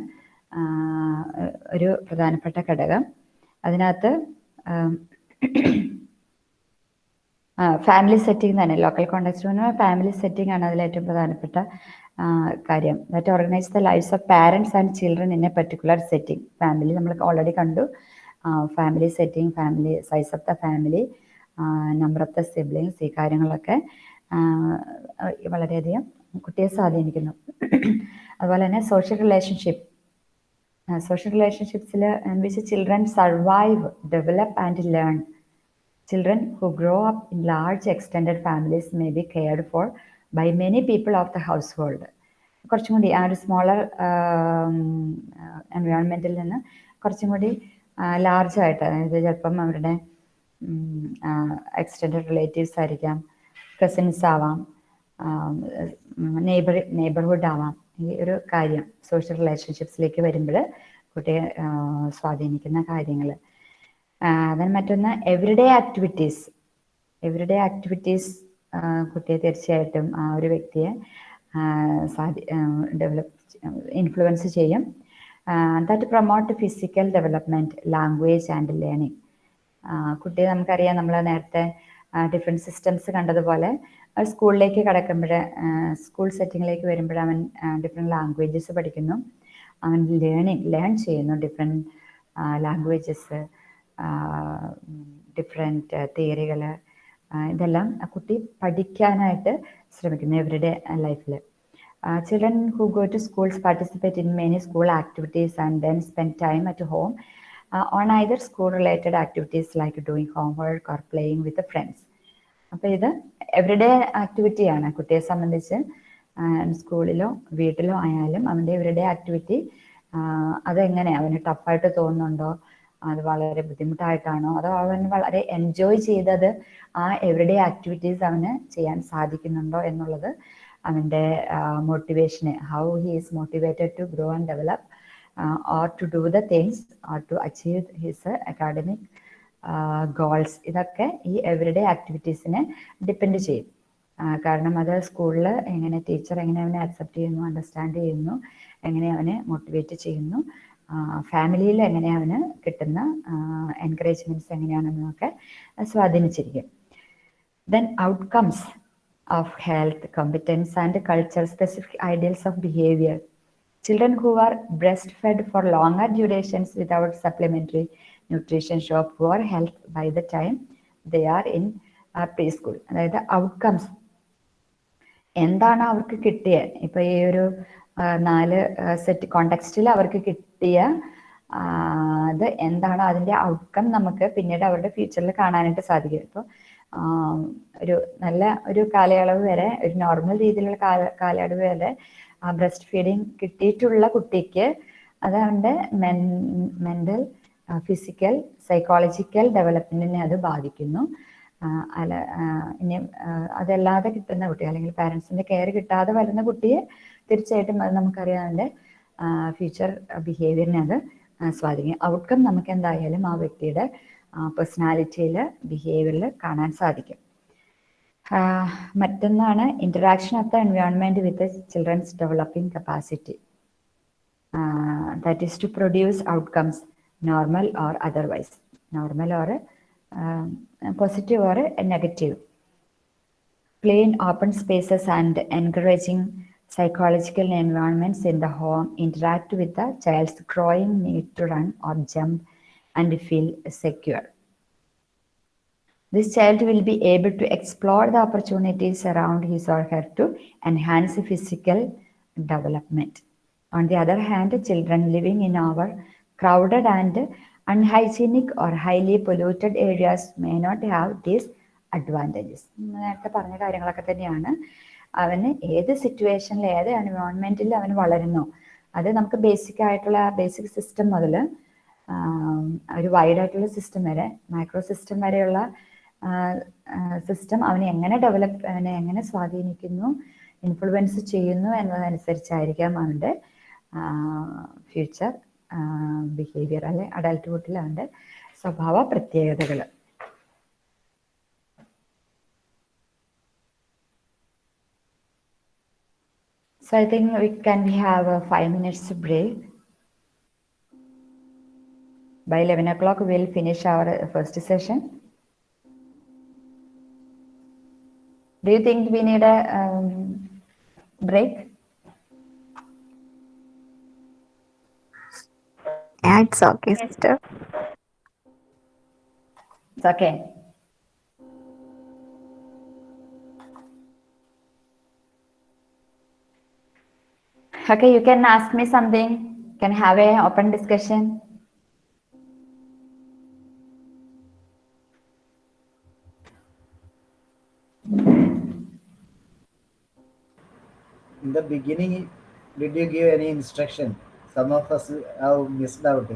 ഒരു പ്രധാനപ്പെട്ട ഘടകം. അതിനകത്ത് ഫാമിലി സെറ്റിംഗ് തന്നെ ലോക്കൽ കോണ്ടെക്സ്റ്റ് ഫാമിലി സെറ്റിംഗ് ആണ് അതിൽ ഏറ്റവും പ്രധാനപ്പെട്ട കാര്യം. That organise the lives of parents and children in a particular setting family നമ്മൾ ഓൾറെഡി കണ്ടു. Family setting family size of the family number of the siblings ഈ കാര്യങ്ങളൊക്കെ വളരെയധികം കുട്ടിയെ സ്വാധീനിക്കുന്നു. അതുപോലെ തന്നെ social relationship social റിലേഷൻഷിപ്സിൽ which children survive develop and learn children who grow up in large extended families may be cared for by many people of the household. കുറച്ചും കൂടി ആ ഒരു സ്മോളർ എൻവയോൺമെന്റിൽ നിന്ന് കുറച്ചും കൂടി ലാർജ് ആയിട്ട് അതായത് ചിലപ്പം അവരുടെ എക്സ്റ്റൻഡ് റിലേറ്റീവ്സ് ആയിരിക്കാം കസിൻസ് ആവാം നെയ്ബർ നെയ്ബർഹുഡ് ആവാം. ഈ ഒരു കാര്യം സോഷ്യൽ റിലേഷൻഷിപ്സിലേക്ക് വരുമ്പോൾ കുട്ടിയെ സ്വാധീനിക്കുന്ന കാര്യങ്ങൾ. അതിന് മറ്റൊന്ന് എവറിഡേ ആക്ടിവിറ്റീസ് എവറിഡേ ആക്ടിവിറ്റീസ് കുട്ടിയെ തീർച്ചയായിട്ടും ആ ഒരു വ്യക്തിയെ ഡെവലപ്പ് ഇൻഫ്ലുവൻസ് ചെയ്യും. That promote physical development language and learning കുട്ടിയെ നമുക്കറിയാം നമ്മൾ നേരത്തെ ഡിഫറെന്റ് സിസ്റ്റംസ് കണ്ടതുപോലെ സ്കൂളിലേക്ക് കടക്കുമ്പോൾ സ്കൂൾ സെറ്റിങ്ങിലേക്ക് വരുമ്പോൾ അവൻ ഡിഫറെന്റ് ലാംഗ്വേജസ് പഠിക്കുന്നു. അവൻ ലേണിങ് ലേൺ ചെയ്യുന്നു ഡിഫറെന്റ് ലാംഗ്വേജസ് ഡിഫറെന്റ് തിയറികൾ ഇതെല്ലാം ആ കുട്ടി പഠിക്കാനായിട്ട് ശ്രമിക്കുന്നു എവറിഡേ ലൈഫിൽ children who go to schools participate in many school activities and then spend time at home on either school related activities like doing homework or playing with friends അപ്പോൾ ഇത് everyday ആക്ടിവിറ്റിയാണ് കുട്ടിയെ സംബന്ധിച്ച് സ്കൂളിലോ വീട്ടിലോ ആയാലും അവന്റെ എവറിഡേ ആക്ടിവിറ്റി അതെങ്ങനെ അവന് ടഫായിട്ട് തോന്നുന്നുണ്ടോ? അത് വളരെ ബുദ്ധിമുട്ടായിട്ടാണോ? അതോ അവൻ വളരെ എൻജോയ് ചെയ്തത് ആ എവറിഡേ ആക്ടിവിറ്റീസ് അവന് ചെയ്യാൻ സാധിക്കുന്നുണ്ടോ എന്നുള്ളത് അവന്റെ മോട്ടിവേഷന് how he is motivated to grow and develop or to do the things or to achieve his academic goals ഇതൊക്കെ ഈ എവറിഡേ ആക്ടിവിറ്റീസിനെ ഡിപ്പെൻഡ് ചെയ്യും. കാരണം അത് സ്കൂളിൽ എങ്ങനെ ടീച്ചർ എങ്ങനെ അവനെ അക്സെപ്റ്റ് ചെയ്യുന്നു അണ്ടർസ്റ്റാൻഡ് ചെയ്യുന്നു എങ്ങനെ അവനെ മോട്ടിവേറ്റ് ചെയ്യുന്നു ഫാമിലിയിൽ എങ്ങനെയാണ് കിട്ടുന്ന എൻകറേജ്മെന്റ്സ് എങ്ങനെയാണെന്നൊക്കെ സ്വാധീനിച്ചിരിക്കും. Then outcomes of health competence and culture specific ideals of behaviour children who who are breastfed for longer durations without supplementary nutrition show poor health by the time they are in preschool അതായത് outcomes എന്താണ് അവർക്ക് കിട്ടിയത്? ഇപ്പൊ ഈ ഒരു നാല് set കോണ്ടെക്സ്റ്റിൽ അവർക്ക് കിട്ടിയ അത് എന്താണോ അതിന്റെ ഔട്ട്കം നമുക്ക് പിന്നീട് അവരുടെ ഫ്യൂച്ചറിൽ കാണാനായിട്ട് സാധിക്കും. ഇപ്പോൾ ഒരു നല്ല ഒരു കാലയളവ് വരെ ഒരു നോർമൽ രീതിയിലുള്ള കാല കാലയളവ് വരെ ബ്രസ്റ്റ് ഫീഡിങ് കിട്ടിയിട്ടുള്ള കുട്ടിക്ക് അത് അവന്റെ മെൻ മെന്റൽ ഫിസിക്കൽ സൈക്കോളജിക്കൽ ഡെവലപ്മെന്റിനെ അത് ബാധിക്കുന്നു. അല്ല ഇനി അതല്ലാതെ കിട്ടുന്ന കുട്ടി അല്ലെങ്കിൽ പാരൻസിന്റെ കെയർ കിട്ടാതെ വരുന്ന കുട്ടിയെ തീർച്ചയായിട്ടും അത് നമുക്കറിയാം അതിന്റെ ഫ്യൂച്ചർ ബിഹേവിയറിനെ അത് സ്വാധീനിക്കും. ഔട്ട്കം നമുക്ക് എന്തായാലും ആ വ്യക്തിയുടെ പേഴ്സണാലിറ്റിയിൽ ബിഹേവിയറിൽ കാണാൻ സാധിക്കും. മറ്റൊന്നാണ് interaction of the environment with children's developing capacity that is to produce outcomes normal or otherwise normal or positive or negative plain open spaces and encouraging psychological environments in the home interact with the child's growing need to run or jump and feel secure. This child will be able to explore the opportunities around his or her to enhance physical development. On the other hand, children living in our crowded and unhygienic or highly polluted areas may not have these advantages. പറഞ്ഞ കാര്യങ്ങളൊക്കെ തന്നെയാണ് അവന് ഏത് സിറ്റുവേഷനിൽ ഏത് എൻവയോൺമെന്റിൽ അവൻ വളരുന്നു. അത് നമുക്ക് ബേസിക് ആയിട്ടുള്ള ബേസിക് സിസ്റ്റം മുതൽ ഒരു വൈഡ് ആയിട്ടുള്ള സിസ്റ്റം വരെ മൈക്രോ സിസ്റ്റം വരെയുള്ള സിസ്റ്റം അവനെ എങ്ങനെ ഡെവലപ്പ് അവനെ എങ്ങനെ സ്വാധീനിക്കുന്നു ഇൻഫ്ലുവൻസ് ചെയ്യുന്നു എന്നതനുസരിച്ചായിരിക്കാം അവന്റെ ഫ്യൂച്ചർ ബിഹേവിയർ അല്ലെ അഡൽട്ട്ഹുഡിൽ അവന്റെ സ്വഭാവ പ്രത്യേകതകൾ. So I think we can we have a five minutes break. By 11 o'clock, we'll finish our first session. Do you think we need a um, break? Yeah, it's okay, sister. It's okay. Okay, you can ask me something. Can have a open discussion. In the beginning, did you give any instruction? Some of us have missed out.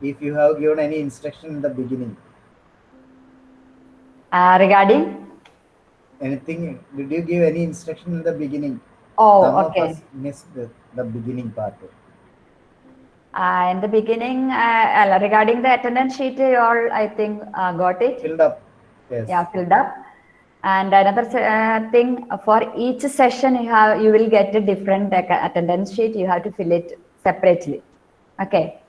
If you have given any instruction in the beginning, Uh, regarding? anything, did you give any instruction in the beginning? Oh, Some okay. of us missed the, the beginning part. Uh, in the beginning, uh, regarding the attendance sheet, you all, I think, uh, got it. Filled up. Yes. Yeah, filled up. And another uh, thing, for each session, you have you will get a different attendance sheet. You have to fill it separately. Okay.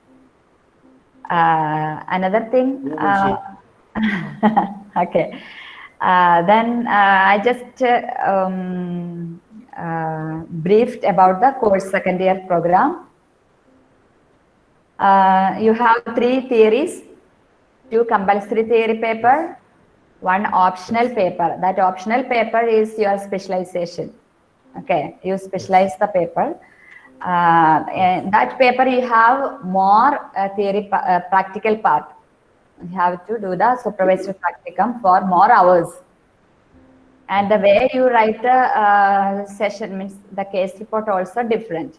Uh, another thing. Uh, Okay. Uh, then uh, I just uh, um, uh, briefed about the course second year program. Uh, you have three theories, two compulsory theory paper, one optional paper. That optional paper is your specialization. Okay, you specialize the paper. Uh, and that paper you have more uh, theory, uh, practical part. You have to do the supervised practicum for more hours. And the way you write the uh, session means the case report also different.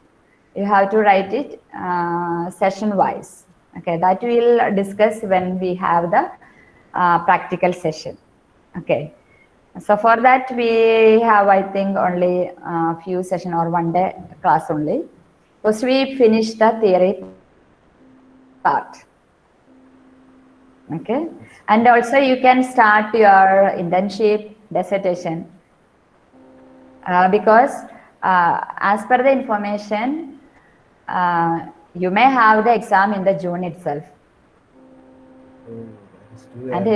You have to write it uh, session wise. Okay, that we'll discuss when we have the uh, practical session. Okay. So for that we have I think only a few session or one day class only. First we finish the theory part. Okay. And also you can start your internship dissertation uh, because uh, as per the information uh, you may have the exam in the June itself. Oh, that is too And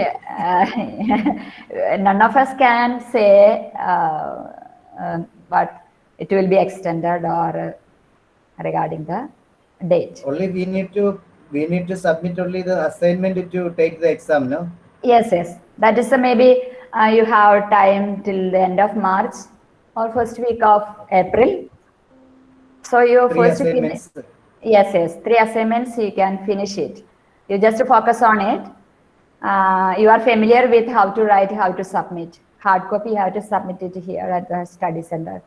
uh, none of us can say, uh, but it will be extended or uh, regarding the date. Only we need to we need to submit only the assignment to take the exam, no? Yes, yes. That is the maybe uh, you have time till the end of March or first week of April. So you Three first finish. Yes, yes. Three assignments, you can finish it. You just focus on it. Uh, you are familiar with how to write, how to submit. Hard copy, have to submit it here at the study center.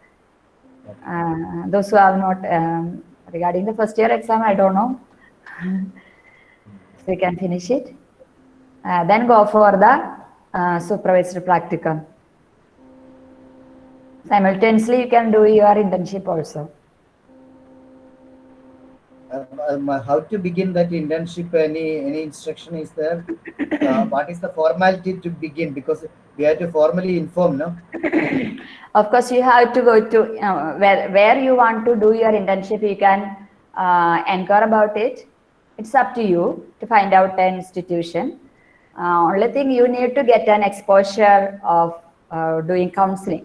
Uh, those who have not, um, regarding the first year exam, I don't know. so you can finish it. Uh, then go for the uh, supervised practicum. Simultaneously, you can do your internship also. Um, um, how to begin that internship? Any any instruction is there? Uh, what is the formality to begin? Because we have to formally inform, no? Of course, you have to go to uh, where where you want to do your internship. You can uh, inquire about it. It's up to you to find out an institution. Uh, only thing you need to get an exposure of uh, doing counseling.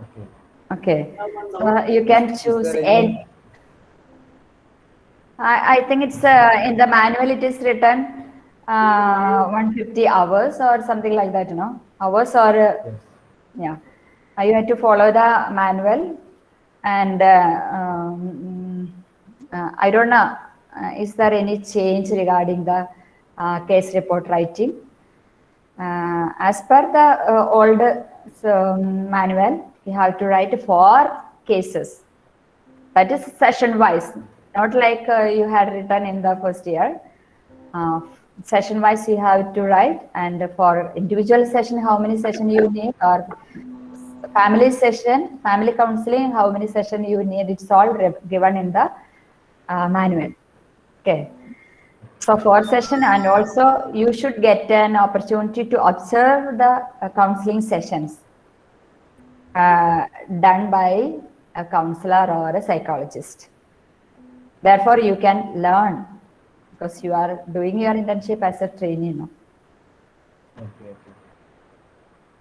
Okay. Okay, so you can choose any. any- I, I think it's uh, in the manual. It is written uh, 150 hours or something like that. You know, hours or. Uh, Yes. yeah Uh, you have to follow the manual and uh, um, uh, i don't know uh, is there any change regarding the uh, case report writing. as per the uh, old um, manual you have to write four cases. That is session wise. Not like uh, you had written in the first year. Uh, session wise you have to write. And for individual session how many session you need? Or family session family counseling how many session you need? It's all given in the uh, manual. Okay so for session and also you should get an opportunity to observe the uh, counseling sessions uh, done by a counselor or a psychologist therefore you can learn because you are doing your internship as a trainee no? Okay. okay.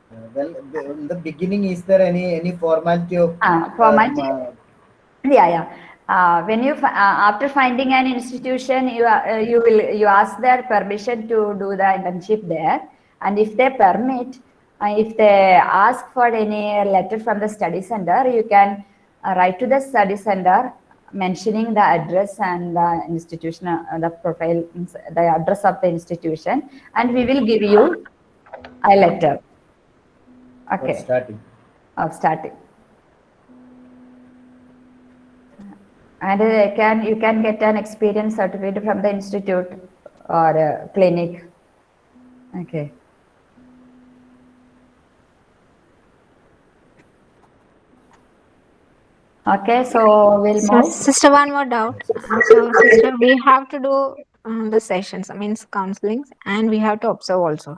Uh, well, the, in the beginning, is there any any formality of Ah, formality. um, uh, yeah yeah uh, when you uh, after finding an institution you uh, you will you ask their permission to do the internship there and if they permit uh, if they ask for any letter from the study center you can uh, write to the study center mentioning the address and the institution uh, the profile the address of the institution and we will give you a letter okay starting? of starting. And uh, can you can get an experience certificate from the institute or clinic. Okay. Okay, so we'll So, move. sister, one more doubt. So, sister, we have to do um, the sessions, I mean, counselings, and we have to observe also.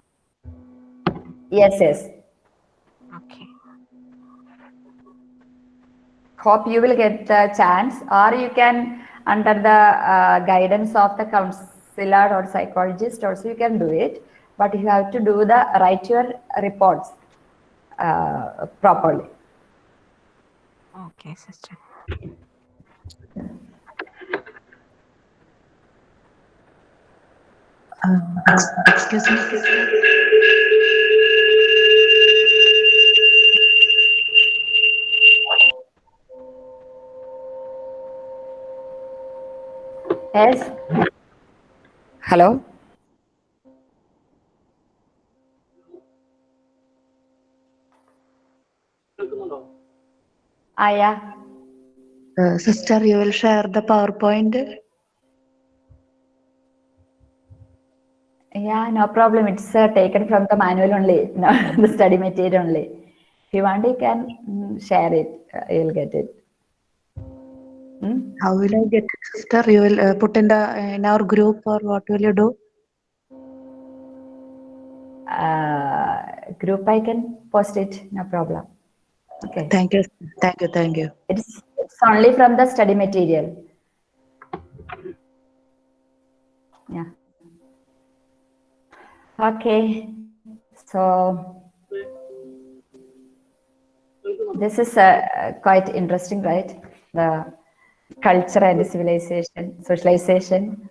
Yes, yes. Hope you will get the chance, or you can, under the uh, guidance of the counselor or psychologist, also you can do it. but you have to do the write your reports uh, properly. Okay, sister. excuse me. Yes. Hello. Ah, yeah. Uh, sister, you will share the PowerPoint. Yeah, no problem. It's uh, taken from the manual only, no, the study material only. If you want, you can mm, share it. Uh, you'll get it. Hmm? How will I get it, sister? You will uh, put in the in our group or what will you do? Uh, group, I can post it. No problem. Okay. Thank you. Thank you. Thank you. It's, it's only from the study material. Yeah. Okay. So this is uh, quite interesting, right? The culture and civilization, socialization,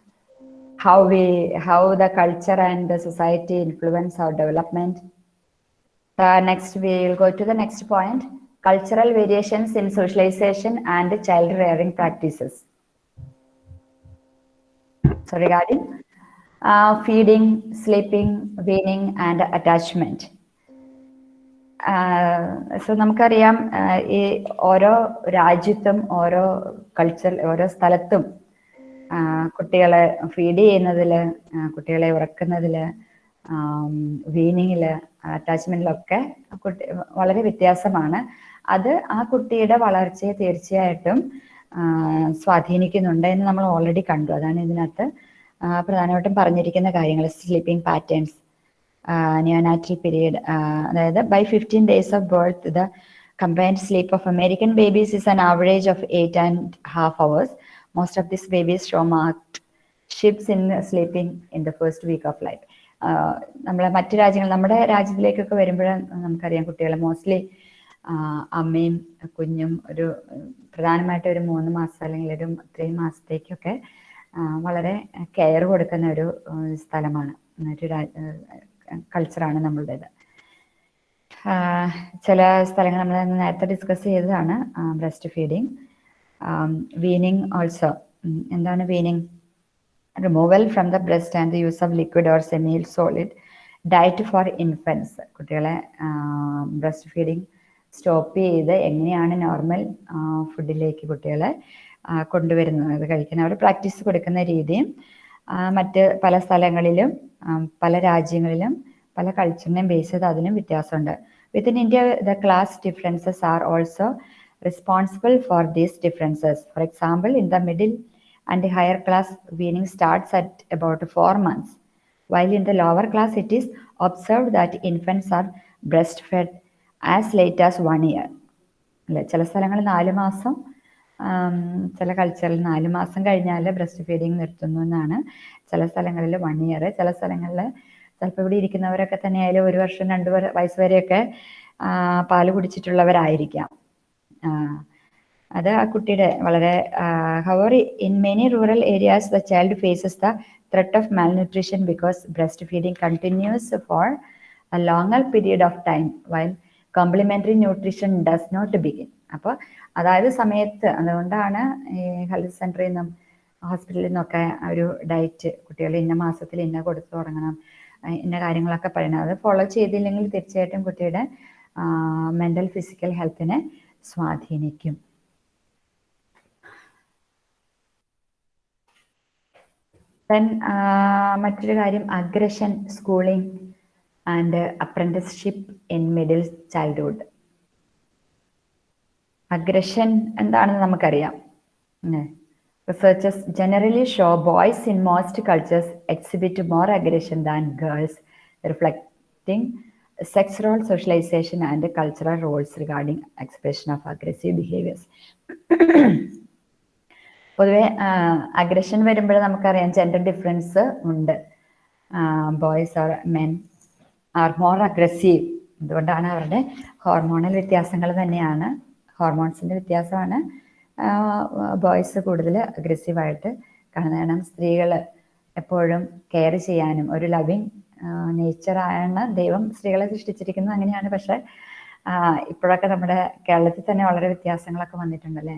how we, how the culture and the society influence our development. Uh, next, we will go to the next point, cultural variations in socialization and child rearing practices. So regarding uh, feeding, sleeping, weaning, and attachment. So നമുക്കറിയാം ഈ ഓരോ രാജ്യത്തും ഓരോ culture ഓരോ സ്ഥലത്തും കുട്ടികളെ feed ചെയ്യുന്നതിൽ കുട്ടികളെ ഉറക്കുന്നതിൽ വീനിങ്ങിൽ അറ്റാച്ച്മെന്റിലൊക്കെ കുട്ടി വളരെ വ്യത്യാസമാണ്. അത് ആ കുട്ടിയുടെ വളർച്ചയെ തീർച്ചയായിട്ടും സ്വാധീനിക്കുന്നുണ്ട് എന്ന് നമ്മൾ ഓൾറെഡി കണ്ടു. അതാണ് ഇതിനകത്ത് പ്രധാനമായിട്ടും പറഞ്ഞിരിക്കുന്ന കാര്യങ്ങൾ sleeping patterns neonatal period uh, by 15 days of birth the combined sleep of American babies is an average of eight and half hours. Most of these babies show marked shifts in sleeping in the first week of life. നമ്മളെ മറ്റു രാജ്യങ്ങൾ നമ്മുടെ രാജ്യത്തിലേക്കൊക്കെ വരുമ്പോൾ നമുക്കറിയാം കുട്ടികൾ mostly അമ്മയും കുഞ്ഞും ഒരു പ്രധാനമായിട്ട് ഒരു മൂന്ന് മാസം അല്ലെങ്കിൽ ഒരു ത്രീ മാസത്തേക്കൊക്കെ വളരെ കെയർ കൊടുക്കുന്ന ഒരു സ്ഥലമാണ് ഒരു കൾച്ചറാണ് നമ്മളുടേത്. ചില സ്ഥലങ്ങൾ നമ്മൾ നേരത്തെ ഡിസ്കസ് ചെയ്തതാണ് ബ്രസ്റ്റ് ഫീഡിങ് വീനിങ് ഓൾസോ എന്താണ് weaning removal from the breast and the use of liquid or semi solid diet for infants കുട്ടികളെ ബ്രസ്റ്റ് ഫീഡിങ് സ്റ്റോപ്പ് ചെയ്ത് എങ്ങനെയാണ് നോർമൽ ഫുഡിലേക്ക് കുട്ടികളെ കൊണ്ടുവരുന്നത്. അത് കഴിക്കുന്ന അവർ പ്രാക്ടീസ് കൊടുക്കുന്ന രീതിയും മറ്റ് പല സ്ഥലങ്ങളിലും പല രാജ്യങ്ങളിലും പല കൾച്ചറിനെയും ബേസ് ചെയ്ത് അതിനും വ്യത്യാസമുണ്ട്. Within India the class differences are also responsible for these differences for example in the middle and higher class weaning starts at about four months while in the lower class it is observe that infants are breast fed as late as one year അല്ലെ? ചില സ്ഥലങ്ങളിൽ നാല് മാസം ചില കൾച്ചറിൽ നാല് മാസം കഴിഞ്ഞാൽ ബ്രസ്റ്റ് ഫീഡിങ് നിർത്തുന്നു എന്നാണ്. ചില സ്ഥലങ്ങളിൽ വൺ ഇയർ ചില സ്ഥലങ്ങളിൽ ചിലപ്പോൾ ഇവിടെ ഇരിക്കുന്നവരൊക്കെ തന്നെ ആയാലും ഒരു വർഷം രണ്ട് വയസ്സ് വരെയൊക്കെ പാൽ കുടിച്ചിട്ടുള്ളവരായിരിക്കാം. അത് ആ കുട്ടിയുടെ വളരെ however in many rural areas the child faces the threat threat of because breast breastfeeding continues for a longer period of time while complementary nutrition does not begin അപ്പോൾ അതായത് സമയത്ത്. അതുകൊണ്ടാണ് ഈ ഹെൽത്ത് സെന്ററിൽ നിന്നും ഹോസ്പിറ്റലിൽ നിന്നൊക്കെ ഒരു ഡയറ്റ് കുട്ടികൾ ഇന്ന മാസത്തിൽ ഇന്ന കൊടുത്തു തുടങ്ങണം ഇന്ന കാര്യങ്ങളൊക്കെ പറയണം. അത് ഫോളോ ചെയ്തില്ലെങ്കിൽ തീർച്ചയായിട്ടും കുട്ടിയുടെ മെന്റൽ ഫിസിക്കൽ ഹെൽത്തിനെ സ്വാധീനിക്കും. ദെൻ മറ്റൊരു കാര്യം aggression schooling and apprenticeship in middle childhood. Aggression എന്താണെന്ന് നമുക്കറിയാം. Researchers generally show boys in most cultures exhibit more aggression than girls reflecting sex role socialisation and cultural roles regarding expression of aggressive behaviours പൊതുവെ aggression വരുമ്പോൾ നമുക്കറിയാം gender difference ഉണ്ട്. Boys are men are more aggressive അതുകൊണ്ടാണ് അവരുടെ hormonal വ്യത്യാസങ്ങൾ തന്നെയാണ്. ഹോർമോൺസിന്റെ വ്യത്യാസമാണ്. Boys കൂടുതൽ അഗ്രസീവായിട്ട് കാണുന്നത്. കാരണം സ്ത്രീകൾ എപ്പോഴും കെയർ ചെയ്യാനും ഒരു ലവിങ് നേച്ചറാണ് ദൈവം സ്ത്രീകളെ സൃഷ്ടിച്ചിരിക്കുന്നത് അങ്ങനെയാണ്. പക്ഷെ ഇപ്പോഴൊക്കെ നമ്മുടെ കേരളത്തിൽ തന്നെ വളരെ വ്യത്യാസങ്ങളൊക്കെ വന്നിട്ടുണ്ടല്ലേ?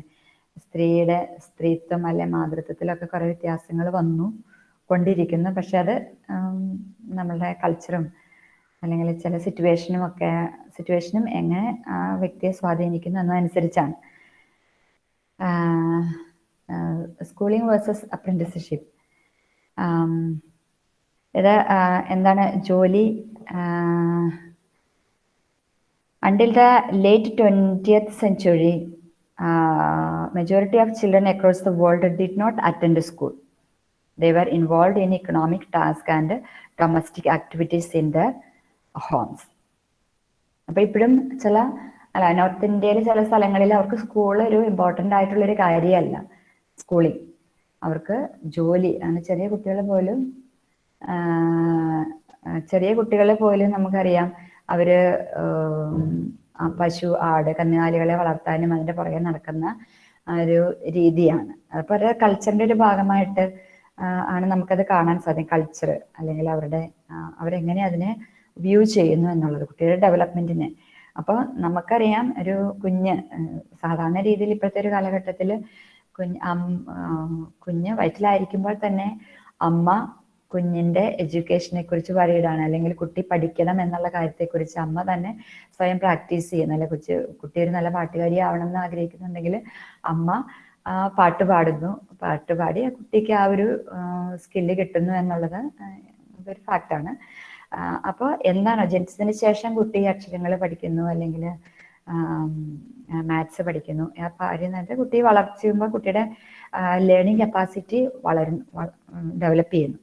സ്ത്രീയുടെ സ്ത്രീത്വം അല്ലെ മാതൃത്വത്തിലൊക്കെ കുറേ വ്യത്യാസങ്ങൾ വന്നു കൊണ്ടിരിക്കുന്നു. പക്ഷെ അത് നമ്മളുടെ കൾച്ചറും അല്ലെങ്കിൽ ചില സിറ്റുവേഷനും ഒക്കെ സിറ്റുവേഷനും എങ്ങനെ ആ വ്യക്തിയെ സ്വാധീനിക്കുന്നു എന്നതനുസരിച്ചാണ് സ്കൂളിംഗ് വേഴ്സസ് അപ്രന്റിസ്ഷിപ്പ് ഇത് എന്താണ് ജോലി until the late twentieth century majority of children across the world did not attend school. They were involved in economic tasks and domestic activities in their homes. അപ്പൊ ഇപ്പോഴും ചില അല്ല നോർത്ത് ഇന്ത്യയിലെ ചില സ്ഥലങ്ങളിൽ അവർക്ക് സ്കൂൾ ഒരു ഇമ്പോർട്ടന്റ് ആയിട്ടുള്ള ഒരു കാര്യമല്ല. സ്കൂളിൽ അവർക്ക് ജോലി ചെറിയ കുട്ടികളെ പോലും ചെറിയ കുട്ടികളെ പോലും നമുക്കറിയാം അവർ പശു ആട് കന്നുകാലികളെ വളർത്താനും അതിന്റെ പുറകെ നടക്കുന്ന ഒരു രീതിയാണ്. അപ്പോൾ ഒരു കൾച്ചറിന്റെ ഒരു ഭാഗമായിട്ട് ആണ് നമുക്കത് കാണാൻ സാധിക്കും. കൾച്ചർ അല്ലെങ്കിൽ അവരുടെ അവരെങ്ങനെ അതിനെ വ്യൂ ചെയ്യുന്നു എന്നുള്ളത് കുട്ടിയുടെ ഡെവലപ്മെന്റിനെ അപ്പോൾ നമുക്കറിയാം ഒരു കുഞ്ഞ് സാധാരണ രീതിയിൽ ഇപ്പോഴത്തെ ഒരു കാലഘട്ടത്തിൽ കുഞ്ഞ് കുഞ്ഞ് വയറ്റിലായിരിക്കുമ്പോൾ തന്നെ അമ്മ കുഞ്ഞിന്റെ എഡ്യൂക്കേഷനെ കുറിച്ച് പറയുകയാണ്. അല്ലെങ്കിൽ കുട്ടി പഠിക്കണം എന്നുള്ള കാര്യത്തെക്കുറിച്ച് അമ്മ തന്നെ സ്വയം പ്രാക്ടീസ് ചെയ്യുന്നു. അല്ലെ കൊച്ചു കുട്ടി ഒരു നല്ല പാട്ടുകാരി ആവണം എന്ന് ആഗ്രഹിക്കുന്നുണ്ടെങ്കിൽ അമ്മ പാട്ട് പാടുന്നു. പാട്ട് പാടി കുട്ടിക്ക് ആ ഒരു സ്കില്ല് കിട്ടുന്നു എന്നുള്ളത് ഒരു ഫാക്റ്റാണ് അപ്പോൾ എന്താണോ ജനിച്ചതിന് ശേഷം കുട്ടി അക്ഷരങ്ങൾ പഠിക്കുന്നു അല്ലെങ്കിൽ മാത്സ് പഠിക്കുന്നു? ആ അറിയുന്നത് കുട്ടി വളർച്ചയുമ്പോൾ കുട്ടിയുടെ ലേണിംഗ് കപ്പാസിറ്റി വളരും ഡെവലപ്പ് ചെയ്യുന്നു.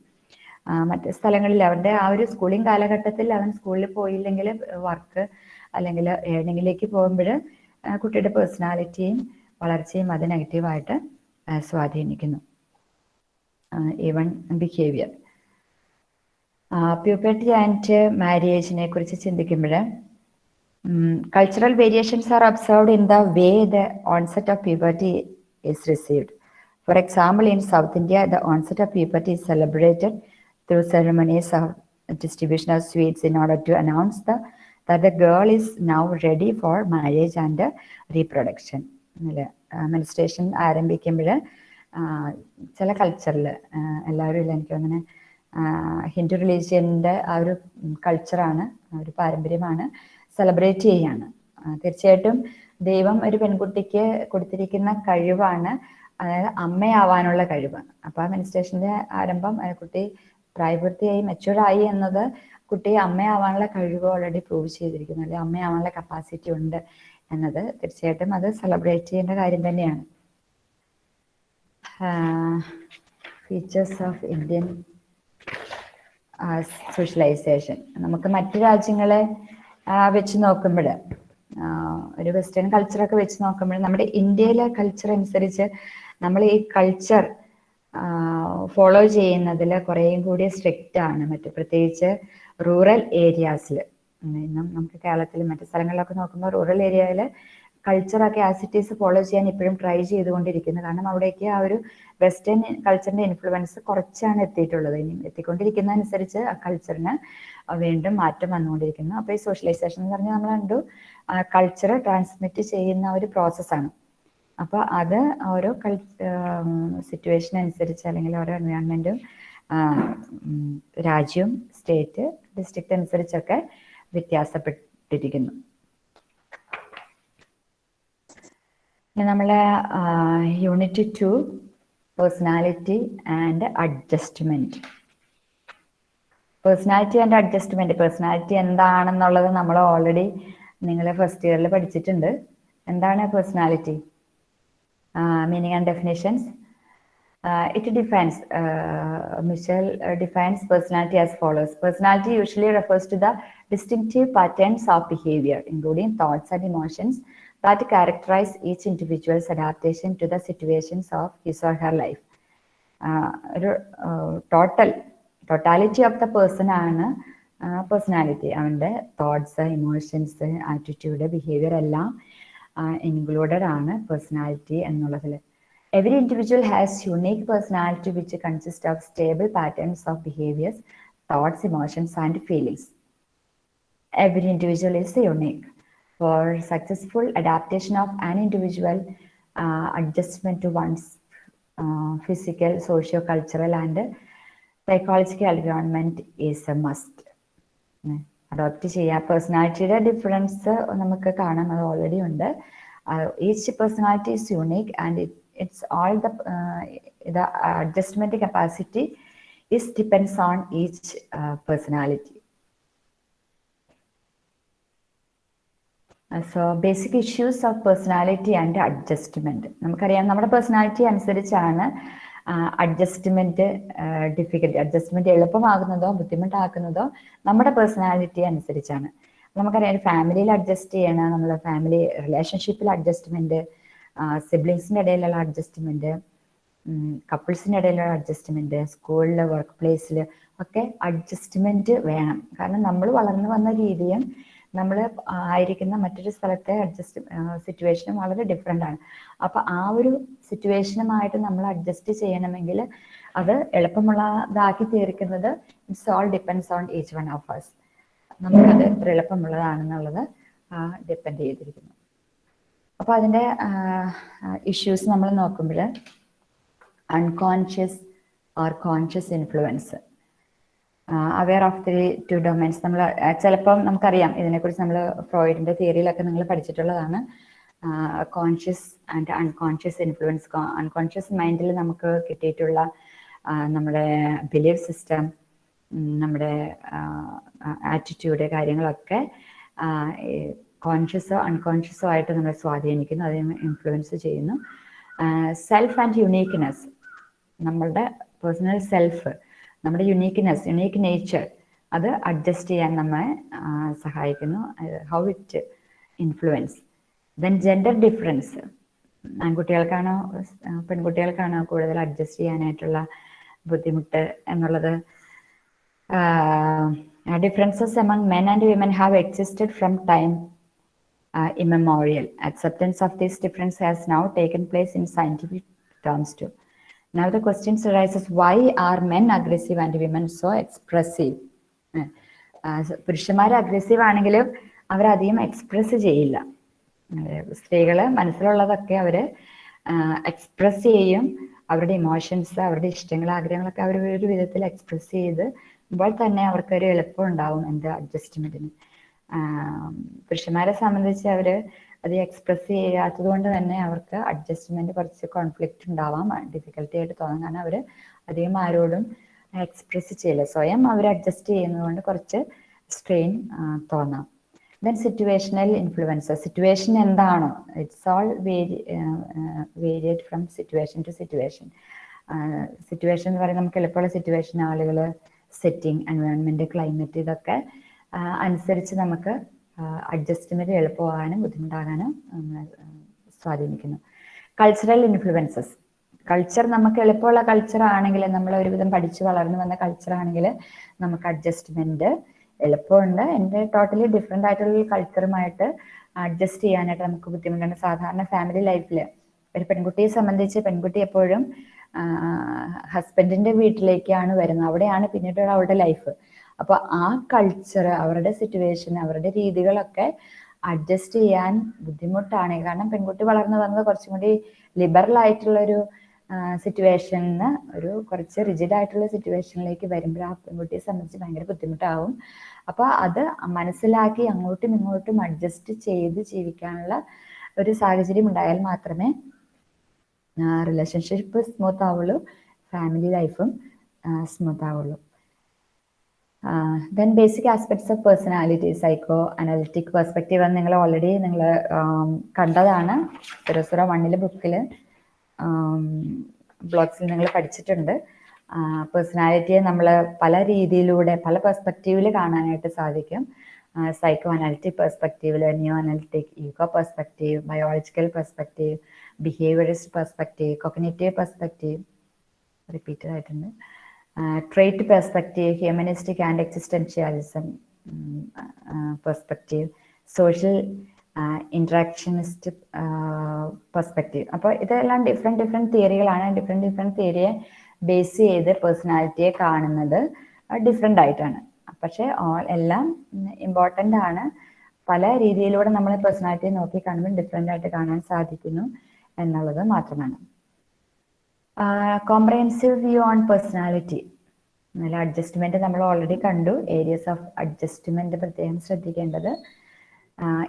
മറ്റ് സ്ഥലങ്ങളിൽ അവന്റെ ആ ഒരു സ്കൂളിംഗ് കാലഘട്ടത്തിൽ അവൻ സ്കൂളിൽ പോയില്ലെങ്കിൽ വർക്ക് അല്ലെങ്കിൽ ഏണിങ്ങിലേക്ക് പോകുമ്പോൾ കുട്ടിയുടെ പേഴ്സണാലിറ്റിയും വളർച്ചയും അത് നെഗറ്റീവായിട്ട് സ്വാധീനിക്കുന്നു. ഈവൺ ബിഹേവിയർ പ്യൂപ്പേർട്ടി ആൻഡ് മാരിയേജിനെ കുറിച്ച് ചിന്തിക്കുമ്പോൾ cultural variations are observed in the way the onset of puberty is received for example in South India the onset of puberty is celebrated through ceremonies of distribution of sweets in order to announce the that the girl is now ready for marriage and reproduction menstruation ആരംഭിക്കുമ്പോൾ ചില കൾച്ചറിൽ എല്ലാവരും ഇല്ല എനിക്ക് അങ്ങനെ ഹിന്ദു റിലീജിയന്റെ ആ ഒരു കൾച്ചറാണ് ഒരു പാരമ്പര്യമാണ് സെലിബ്രേറ്റ് ചെയ്യാണ്. തീർച്ചയായിട്ടും ദൈവം ഒരു പെൺകുട്ടിക്ക് കൊടുത്തിരിക്കുന്ന കഴിവാണ് അതായത് അമ്മയാവാനുള്ള കഴിവ്. അപ്പൊ ആ മെനിസ്ട്രേഷന്റെ ആരംഭം കുട്ടി പ്രായപൂർത്തിയായി മെച്ചുവറായി എന്നത് കുട്ടി അമ്മയാവാനുള്ള കഴിവ് ഓൾറെഡി പ്രൂവ് ചെയ്തിരിക്കുന്നു അല്ലെങ്കിൽ അമ്മയാവാനുള്ള കപ്പാസിറ്റി ഉണ്ട് എന്നത് തീർച്ചയായിട്ടും അത് സെലിബ്രേറ്റ് ചെയ്യേണ്ട കാര്യം തന്നെയാണ്. ഫീച്ചേഴ്സ് ഓഫ് ഇന്ത്യൻ സോഷ്യലൈസേഷൻ നമുക്ക് മറ്റു രാജ്യങ്ങളെ വെച്ച് നോക്കുമ്പോൾ ഒരു വെസ്റ്റേൺ കൾച്ചറൊക്കെ വെച്ച് നോക്കുമ്പോൾ നമ്മുടെ ഇന്ത്യയിലെ കൾച്ചർ അനുസരിച്ച് നമ്മൾ ഈ കൾച്ചർ ഫോളോ ചെയ്യുന്നതിൽ കുറേയും കൂടി സ്ട്രിക്റ്റ് ആണ്. മറ്റു പ്രത്യേകിച്ച് റൂറൽ ഏരിയാസിൽ ഇന്നും നമുക്ക് കേരളത്തിൽ മറ്റു സ്ഥലങ്ങളിലൊക്കെ നോക്കുമ്പോൾ റൂറൽ ഏരിയയിൽ കൾച്ചറൊക്കെ ആസിറ്റീസ് ഫോളോ ചെയ്യാൻ ഇപ്പോഴും ട്രൈ ചെയ്തുകൊണ്ടിരിക്കുന്നു കാരണം അവിടേക്ക് ആ ഒരു വെസ്റ്റേൺ കൾച്ചറിന്റെ ഇൻഫ്ലുവൻസ് കുറച്ചാണ് എത്തിയിട്ടുള്ളത്. ഇനി എത്തിക്കൊണ്ടിരിക്കുന്ന അനുസരിച്ച് ആ കൾച്ചറിന് വീണ്ടും മാറ്റം വന്നുകൊണ്ടിരിക്കുന്നു. അപ്പോൾ ഈ സോഷ്യലൈസേഷൻ എന്ന് പറഞ്ഞാൽ നമ്മൾ കണ്ടു കൾച്ചർ ട്രാൻസ്മിറ്റ് ചെയ്യുന്ന ഒരു പ്രോസസ്സാണ് അപ്പോൾ അത് ഓരോ കൾ സിറ്റുവേഷൻ അനുസരിച്ച് അല്ലെങ്കിൽ ഓരോ എൻവയോൺമെന്റും രാജ്യവും സ്റ്റേറ്റ് ഡിസ്ട്രിക്റ്റ് അനുസരിച്ചൊക്കെ വ്യത്യാസപ്പെട്ടിരിക്കുന്നു. നമ്മളെ unit two personality and adjustment personality and adjustment personality എന്താണെന്നുള്ളത് നമ്മൾ ഓൾറെഡി നിങ്ങൾ ഫസ്റ്റ് ഇയറിൽ പഠിച്ചിട്ടുണ്ട്. എന്താണ് personality meaning and definitions it defines Mischel defines personality as follows personality usually refers to the distinctive patterns of behaviour including thoughts and emotions. That characterize each individual's adaptation to the situations of his or her life. ഒരു total totality of the person ആണ് personality അവന്റെ thoughts emotions attitude behaviour എല്ലാം included ആണ് personality എന്നുള്ളതിൽ every individual has unique personality which consist of stable patterns of behaviours thoughts emotions and feelings every individual is unique. For successful adaptation of an individual, uh, adjustment to one's uh, physical, socio-cultural, and psychological environment is a must. Adopt ചെയ്യുക പേഴ്സണാലിറ്റിയുടെ difference നമുക്ക് കാണാം അത് already ഉണ്ട് each personality is unique and it's all the the adjustment capacity is depends on each personality So basic issues of personality and adjustment നമുക്കറിയാം നമ്മുടെ personality അനുസരിച്ചാണ് adjustment difficulty adjustment എളുപ്പമാകുന്നതോ ബുദ്ധിമുട്ടാക്കുന്നതോ നമ്മുടെ പേഴ്സണാലിറ്റി അനുസരിച്ചാണ്. നമുക്കറിയാം ഫാമിലിയിൽ അഡ്ജസ്റ്റ് ചെയ്യണം നമ്മുടെ ഫാമിലി റിലേഷൻഷിപ്പിൽ അഡ്ജസ്റ്റ്മെന്റ് സിബ്ലിങ്സിന്റെ ഇടയിലുള്ള അഡ്ജസ്റ്റ്മെന്റ് കപ്പിൾസിന്റെ ഇടയിലുള്ള അഡ്ജസ്റ്റ്മെന്റ് സ്കൂളിൽ വർക്ക് പ്ലേസിൽ ഒക്കെ അഡ്ജസ്റ്റ്മെന്റ് വേണം. കാരണം നമ്മൾ വളർന്നു വന്ന രീതിയും നമ്മൾ ആയിരിക്കുന്ന മറ്റൊരു സ്ഥലത്തെ അഡ്ജസ്റ്റ് സിറ്റുവേഷനും വളരെ ഡിഫറെന്റ് ആണ്. അപ്പം ആ ഒരു സിറ്റുവേഷനുമായിട്ട് നമ്മൾ അഡ്ജസ്റ്റ് ചെയ്യണമെങ്കിൽ അത് എളുപ്പമുള്ളതാക്കി തീർക്കുന്നത് it's all depends on each one of us. നമുക്കത് എത്ര എളുപ്പമുള്ളതാണെന്നുള്ളത് ഡിപ്പെൻഡ് ചെയ്തിരിക്കുന്നു. അപ്പൊ അതിന്റെ ഇഷ്യൂസ് നമ്മൾ നോക്കുമ്പോൾ unconscious or conscious influence aware of the two domains നമ്മൾ ചിലപ്പം നമുക്കറിയാം ഇതിനെക്കുറിച്ച് നമ്മൾ ഫ്രോയിഡിന്റെ തിയറിയിലൊക്കെ നിങ്ങൾ പഠിച്ചിട്ടുള്ളതാണ്. Conscious and unconscious influence unconscious മൈൻഡിൽ നമുക്ക് കിട്ടിയിട്ടുള്ള നമ്മുടെ ബിലീഫ് സിസ്റ്റം നമ്മുടെ ആറ്റിറ്റ്യൂഡ് കാര്യങ്ങളൊക്കെ കോൺഷ്യസോ അൺകോൺഷ്യസോ ആയിട്ട് നമ്മളെ സ്വാധീനിക്കുന്നു അതിനെ ഇൻഫ്ലുവൻസ് ചെയ്യുന്നു. സെൽഫ് ആൻഡ് യുണീക്ക്നെസ് നമ്മളുടെ പേഴ്സണൽ സെൽഫ് നമ്മുടെ യുണീക്ക്നെസ് യുണീക്ക് നേച്ചർ അത് അഡ്ജസ്റ്റ് ചെയ്യാൻ നമ്മെ സഹായിക്കുന്നു how it influence then gender difference ആൺകുട്ടികൾക്കാണോ പെൺകുട്ടികൾക്കാണോ കൂടുതൽ അഡ്ജസ്റ്റ് ചെയ്യാനായിട്ടുള്ള ബുദ്ധിമുട്ട് എന്നുള്ളത് differences among men and women have existed from time immemorial. Acceptance of these difference has now taken place in scientific terms too. Now the question arises, why are men aggressive and women so expressive? പുരുഷന്മാർ aggressive ആണെങ്കിലും അവരധികം express ചെയ്യില്ല. സ്ത്രീകൾ മനസ്സിലുള്ളതൊക്കെ അവർ express ചെയ്യും. അവരുടെ emotions അവരുടെ ഇഷ്ടങ്ങൾ ആഗ്രഹങ്ങളൊക്കെ അവർ ഒരു വിധത്തിൽ എക്സ്പ്രസ് ചെയ്ത് ഇപ്പോൾ തന്നെ അവർക്കൊരു എളുപ്പം ഉണ്ടാവും എന്റെ അഡ്ജസ്റ്റ്മെന്റിന് പുരുഷന്മാരെ സംബന്ധിച്ച് അവർ അത് എക്സ്പ്രസ് ചെയ്യാത്തത് കൊണ്ട് തന്നെ അവർക്ക് അഡ്ജസ്റ്റ്മെന്റ് കുറച്ച് കോൺഫ്ലിക്റ്റ് ഉണ്ടാവാം. ഡിഫിക്കൽട്ടി ആയിട്ട് തോന്നാം. കാരണം അവർ അധികം ആരോടും എക്സ്പ്രസ് ചെയ്യില്ല. സ്വയം അവർ അഡ്ജസ്റ്റ് ചെയ്യുന്നത് കൊണ്ട് കുറച്ച് സ്ട്രെയിൻ തോന്നാം. ദെൻ സിറ്റുവേഷണൽ ഇൻഫ്ലുവൻസ് സിറ്റുവേഷൻ എന്താണോ? It's all very variate from situation to situation situation എന്ന് പറയുന്നത് നമുക്ക് എളുപ്പമുള്ള സിറ്റുവേഷൻ ആളുകൾ സെറ്റിംഗ് എൻവയോൺമെന്റ് ക്ലൈമറ്റ് ഇതൊക്കെ അനുസരിച്ച് നമുക്ക് അഡ്ജസ്റ്റ്മെന്റ് എളുപ്പമാകാനും ബുദ്ധിമുട്ടാകാനും സ്വാധീനിക്കുന്നു. കൾച്ചറൽ ഇൻഫ്ലുവൻസസ് കൾച്ചർ നമുക്ക് എളുപ്പമുള്ള കൾച്ചർ ആണെങ്കിൽ നമ്മൾ ഒരുവിധം പഠിച്ചു വളർന്നു വന്ന കൾച്ചർ ആണെങ്കിൽ നമുക്ക് അഡ്ജസ്റ്റ്മെന്റ് എളുപ്പമുണ്ട്. എന്റെ ടോട്ടലി ഡിഫറെന്റ് ആയിട്ടുള്ള കൾച്ചറുമായിട്ട് അഡ്ജസ്റ്റ് ചെയ്യാനായിട്ട് നമുക്ക് ബുദ്ധിമുട്ടുണ്ട്. സാധാരണ ഫാമിലി ലൈഫിൽ ഒരു പെൺകുട്ടിയെ സംബന്ധിച്ച് പെൺകുട്ടി എപ്പോഴും ഹസ്ബൻഡിന്റെ വീട്ടിലേക്കാണ് വരുന്നത്. അവിടെയാണ് പിന്നീട് അവളുടെ ലൈഫ് അപ്പൊ ആ കൾച്ചർ അവരുടെ സിറ്റുവേഷൻ അവരുടെ രീതികളൊക്കെ അഡ്ജസ്റ്റ് ചെയ്യാൻ ബുദ്ധിമുട്ടാണ്. കാരണം പെൺകുട്ടി വളർന്നു വന്നത് കുറച്ചും കൂടി ലിബറൽ ആയിട്ടുള്ള ഒരു സിറ്റുവേഷനിന്ന് ഒരു കുറച്ച് റിജിഡ് ആയിട്ടുള്ള സിറ്റുവേഷനിലേക്ക് വരുമ്പോൾ ആ പെൺകുട്ടിയെ സംബന്ധിച്ച് ഭയങ്കര ബുദ്ധിമുട്ടാവും. അപ്പൊ അത് മനസ്സിലാക്കി അങ്ങോട്ടും ഇങ്ങോട്ടും അഡ്ജസ്റ്റ് ചെയ്ത് ജീവിക്കാനുള്ള ഒരു സാഹചര്യം ഉണ്ടായാൽ മാത്രമേ റിലേഷൻഷിപ്പ് സ്മൂത്ത് ആവുള്ളൂ ഫാമിലി ലൈഫും സ്മൂത്ത് ആവുള്ളൂ. Then basic aspects of personality psychoanalytic perspective എന്ന് നിങ്ങൾ ഓൾറെഡി നിങ്ങൾ കണ്ടതാണ്. സുരസുര വണ്ണിലെ ബുക്കിൽ ബ്ലോഗ്സിൽ നിങ്ങൾ പഠിച്ചിട്ടുണ്ട്. പേഴ്സണാലിറ്റിയെ നമ്മൾ പല രീതിയിലൂടെ പല പെർസ്പെക്റ്റീവിൽ കാണാനായിട്ട് സാധിക്കും. Psycho analytic പെർസ്പെക്റ്റീവിൽ new analytic ego perspective biological perspective behaviourist perspective cognitive perspective repeated ആയിട്ടുണ്ട്. Trait perspective humanistic and existentialism perspective social interactionist perspective അപ്പോൾ ഇതെല്ലാം ഡിഫറെന്റ് ഡിഫറെന്റ് തിയറികളാണ് ഡിഫറെന്റ് ഡിഫറെന്റ് തിയറിയെ ബേസ് ചെയ്ത് പേഴ്സണാലിറ്റിയെ കാണുന്നത് ഡിഫറെന്റ് ആയിട്ടാണ്. പക്ഷേ ഓൾ എല്ലാം ഇമ്പോർട്ടന്റ് ആണ്. പല രീതിയിലൂടെ നമ്മൾ പേഴ്സണാലിറ്റിയെ നോക്കി കാണുമ്പോൾ ഡിഫറെന്റ് ആയിട്ട് കാണാൻ സാധിക്കുന്നു എന്നുള്ളത് മാത്രമാണ്. കോംപ്രഹെൻസീവ് വ്യൂ ഓൺ പേഴ്സണാലിറ്റി നല്ല അഡ്ജസ്റ്റ്മെന്റ് നമ്മൾ ഓൾറെഡി കണ്ടു. ഏരിയസ് ഓഫ് അഡ്ജസ്റ്റ്മെന്റ് പ്രത്യേകം ശ്രദ്ധിക്കേണ്ടത്.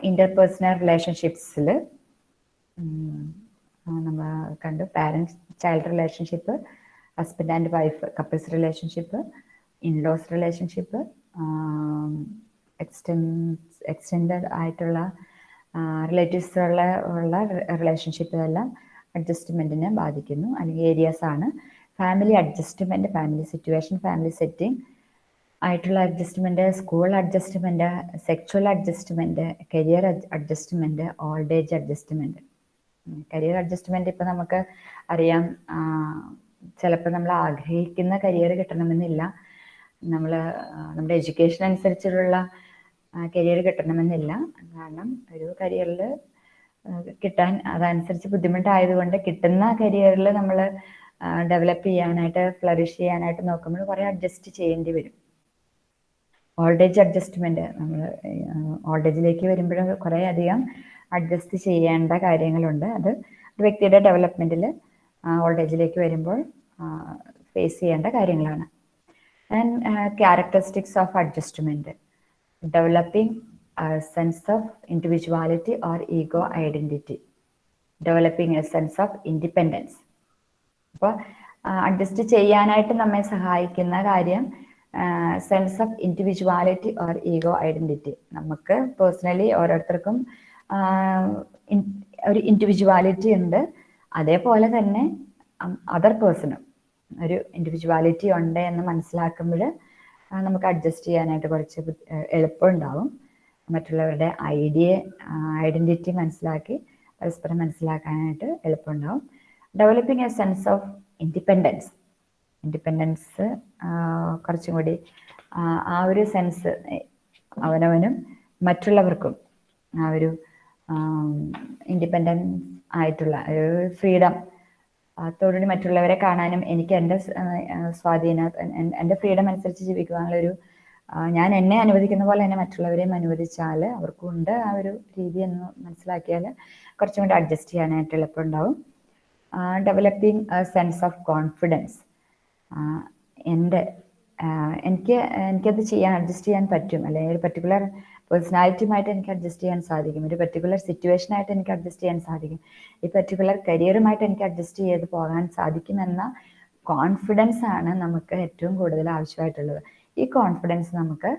ഇന്റർപേഴ്സണൽ റിലേഷൻഷിപ്സിൽ നമ്മൾ കണ്ടു. Parents child relationship husband and wife couples relationship in laws relationship extended ആയിട്ടുള്ള റിലേറ്റീവ്സ് ഉള്ള ഉള്ള റിലേഷൻഷിപ്പ് എല്ലാം അഡ്ജസ്റ്റ്മെന്റിനെ ബാധിക്കുന്നു. അല്ലെങ്കിൽ ഏരിയാസ് ആണ്. Family adjustment family situation family setting ആയിട്ടുള്ള adjustment school adjustment sexual adjustment career adjustment old age adjustment career adjustment ഇപ്പം നമുക്ക് അറിയാം. ചിലപ്പോൾ നമ്മൾ ആഗ്രഹിക്കുന്ന കരിയർ കിട്ടണമെന്നില്ല. നമ്മൾ നമ്മുടെ എഡ്യൂക്കേഷൻ അനുസരിച്ചുള്ള കരിയർ കിട്ടണമെന്നില്ല. കാരണം ഒരു കരിയറിൽ കിട്ടാൻ അതനുസരിച്ച് ബുദ്ധിമുട്ടായതുകൊണ്ട് കിട്ടുന്ന കരിയറിൽ നമ്മൾ ഡെവലപ്പ് ചെയ്യാനായിട്ട് ഫ്ലറിഷ് ചെയ്യാനായിട്ട് നോക്കുമ്പോൾ കുറേ അഡ്ജസ്റ്റ് ചെയ്യേണ്ടി വരും. ഓൾഡ് ഏജ് അഡ്ജസ്റ്റ്മെന്റ് നമ്മൾ ഓൾഡ് ഏജിലേക്ക് വരുമ്പോഴും കുറേ അധികം അഡ്ജസ്റ്റ് ചെയ്യേണ്ട കാര്യങ്ങളുണ്ട്. അത് വ്യക്തിയുടെ ഡെവലപ്മെന്റിൽ ഓൾഡ് ഏജിലേക്ക് വരുമ്പോൾ ഫേസ് ചെയ്യേണ്ട കാര്യങ്ങളാണ്. And characteristics of adjustment developing sense of individuality or ego identity developing a sense of independence അപ്പോൾ അഡ്ജസ്റ്റ് ചെയ്യാനായിട്ട് നമ്മെ സഹായിക്കുന്ന കാര്യം sense of individuality or ego identity നമുക്ക് പേഴ്സണലി ഓരോരുത്തർക്കും ഒരു ഇൻഡിവിജ്വാലിറ്റി ഉണ്ട്. അതേപോലെ തന്നെ അതർ പേഴ്സണും ഒരു ഇൻഡിവിജ്വാലിറ്റി ഉണ്ട് എന്ന് മനസ്സിലാക്കുമ്പോൾ നമുക്ക് അഡ്ജസ്റ്റ് ചെയ്യാനായിട്ട് കുറച്ച് എളുപ്പമുണ്ടാവും മറ്റുള്ളവരുടെ ഐഡിയ ഐഡന്റിറ്റി മനസ്സിലാക്കി പരസ്പരം മനസ്സിലാക്കാനായിട്ട് എളുപ്പമുണ്ടാവും. Developing a sense of independence independence കുറച്ചും കൂടി ആ ഒരു സെൻസ് അവനവനും മറ്റുള്ളവർക്കും ആ ഒരു ഇൻഡിപെൻഡൻസ് ആയിട്ടുള്ള ഒരു ഫ്രീഡം അതോടുകൂടി മറ്റുള്ളവരെ കാണാനും എനിക്ക് എന്റെ സ്വാധീന എന്റെ ഫ്രീഡം അനുസരിച്ച് ജീവിക്കുവാനുള്ള ഒരു ഞാൻ എന്നെ അനുവദിക്കുന്ന പോലെ തന്നെ മറ്റുള്ളവരെയും അനുവദിച്ചാൽ അവർക്കുണ്ട് ആ ഒരു രീതി എന്ന് മനസ്സിലാക്കിയാൽ കുറച്ചും കൂടി അഡ്ജസ്റ്റ് ചെയ്യാനായിട്ട് എളുപ്പമുണ്ടാവും. ഡെവലപ്പിംഗ് സെൻസ് ഓഫ് കോൺഫിഡൻസ് എന്റെ എനിക്ക് എനിക്കത് ചെയ്യാൻ അഡ്ജസ്റ്റ് ചെയ്യാൻ പറ്റും. അല്ലെങ്കിൽ ഒരു പർട്ടിക്കുലർ പേഴ്സണാലിറ്റിയുമായിട്ട് എനിക്ക് അഡ്ജസ്റ്റ് ചെയ്യാൻ സാധിക്കും. ഒരു പർട്ടിക്കുലർ സിറ്റുവേഷനായിട്ട് എനിക്ക് അഡ്ജസ്റ്റ് ചെയ്യാൻ സാധിക്കും. ഈ പർട്ടിക്കുലർ കരിയറുമായിട്ട് എനിക്ക് അഡ്ജസ്റ്റ് ചെയ്ത് പോകാൻ സാധിക്കുമെന്ന കോൺഫിഡൻസ് ആണ് നമുക്ക് ഏറ്റവും കൂടുതൽ ആവശ്യമായിട്ടുള്ളത്. ഈ കോൺഫിഡൻസ് നമുക്ക്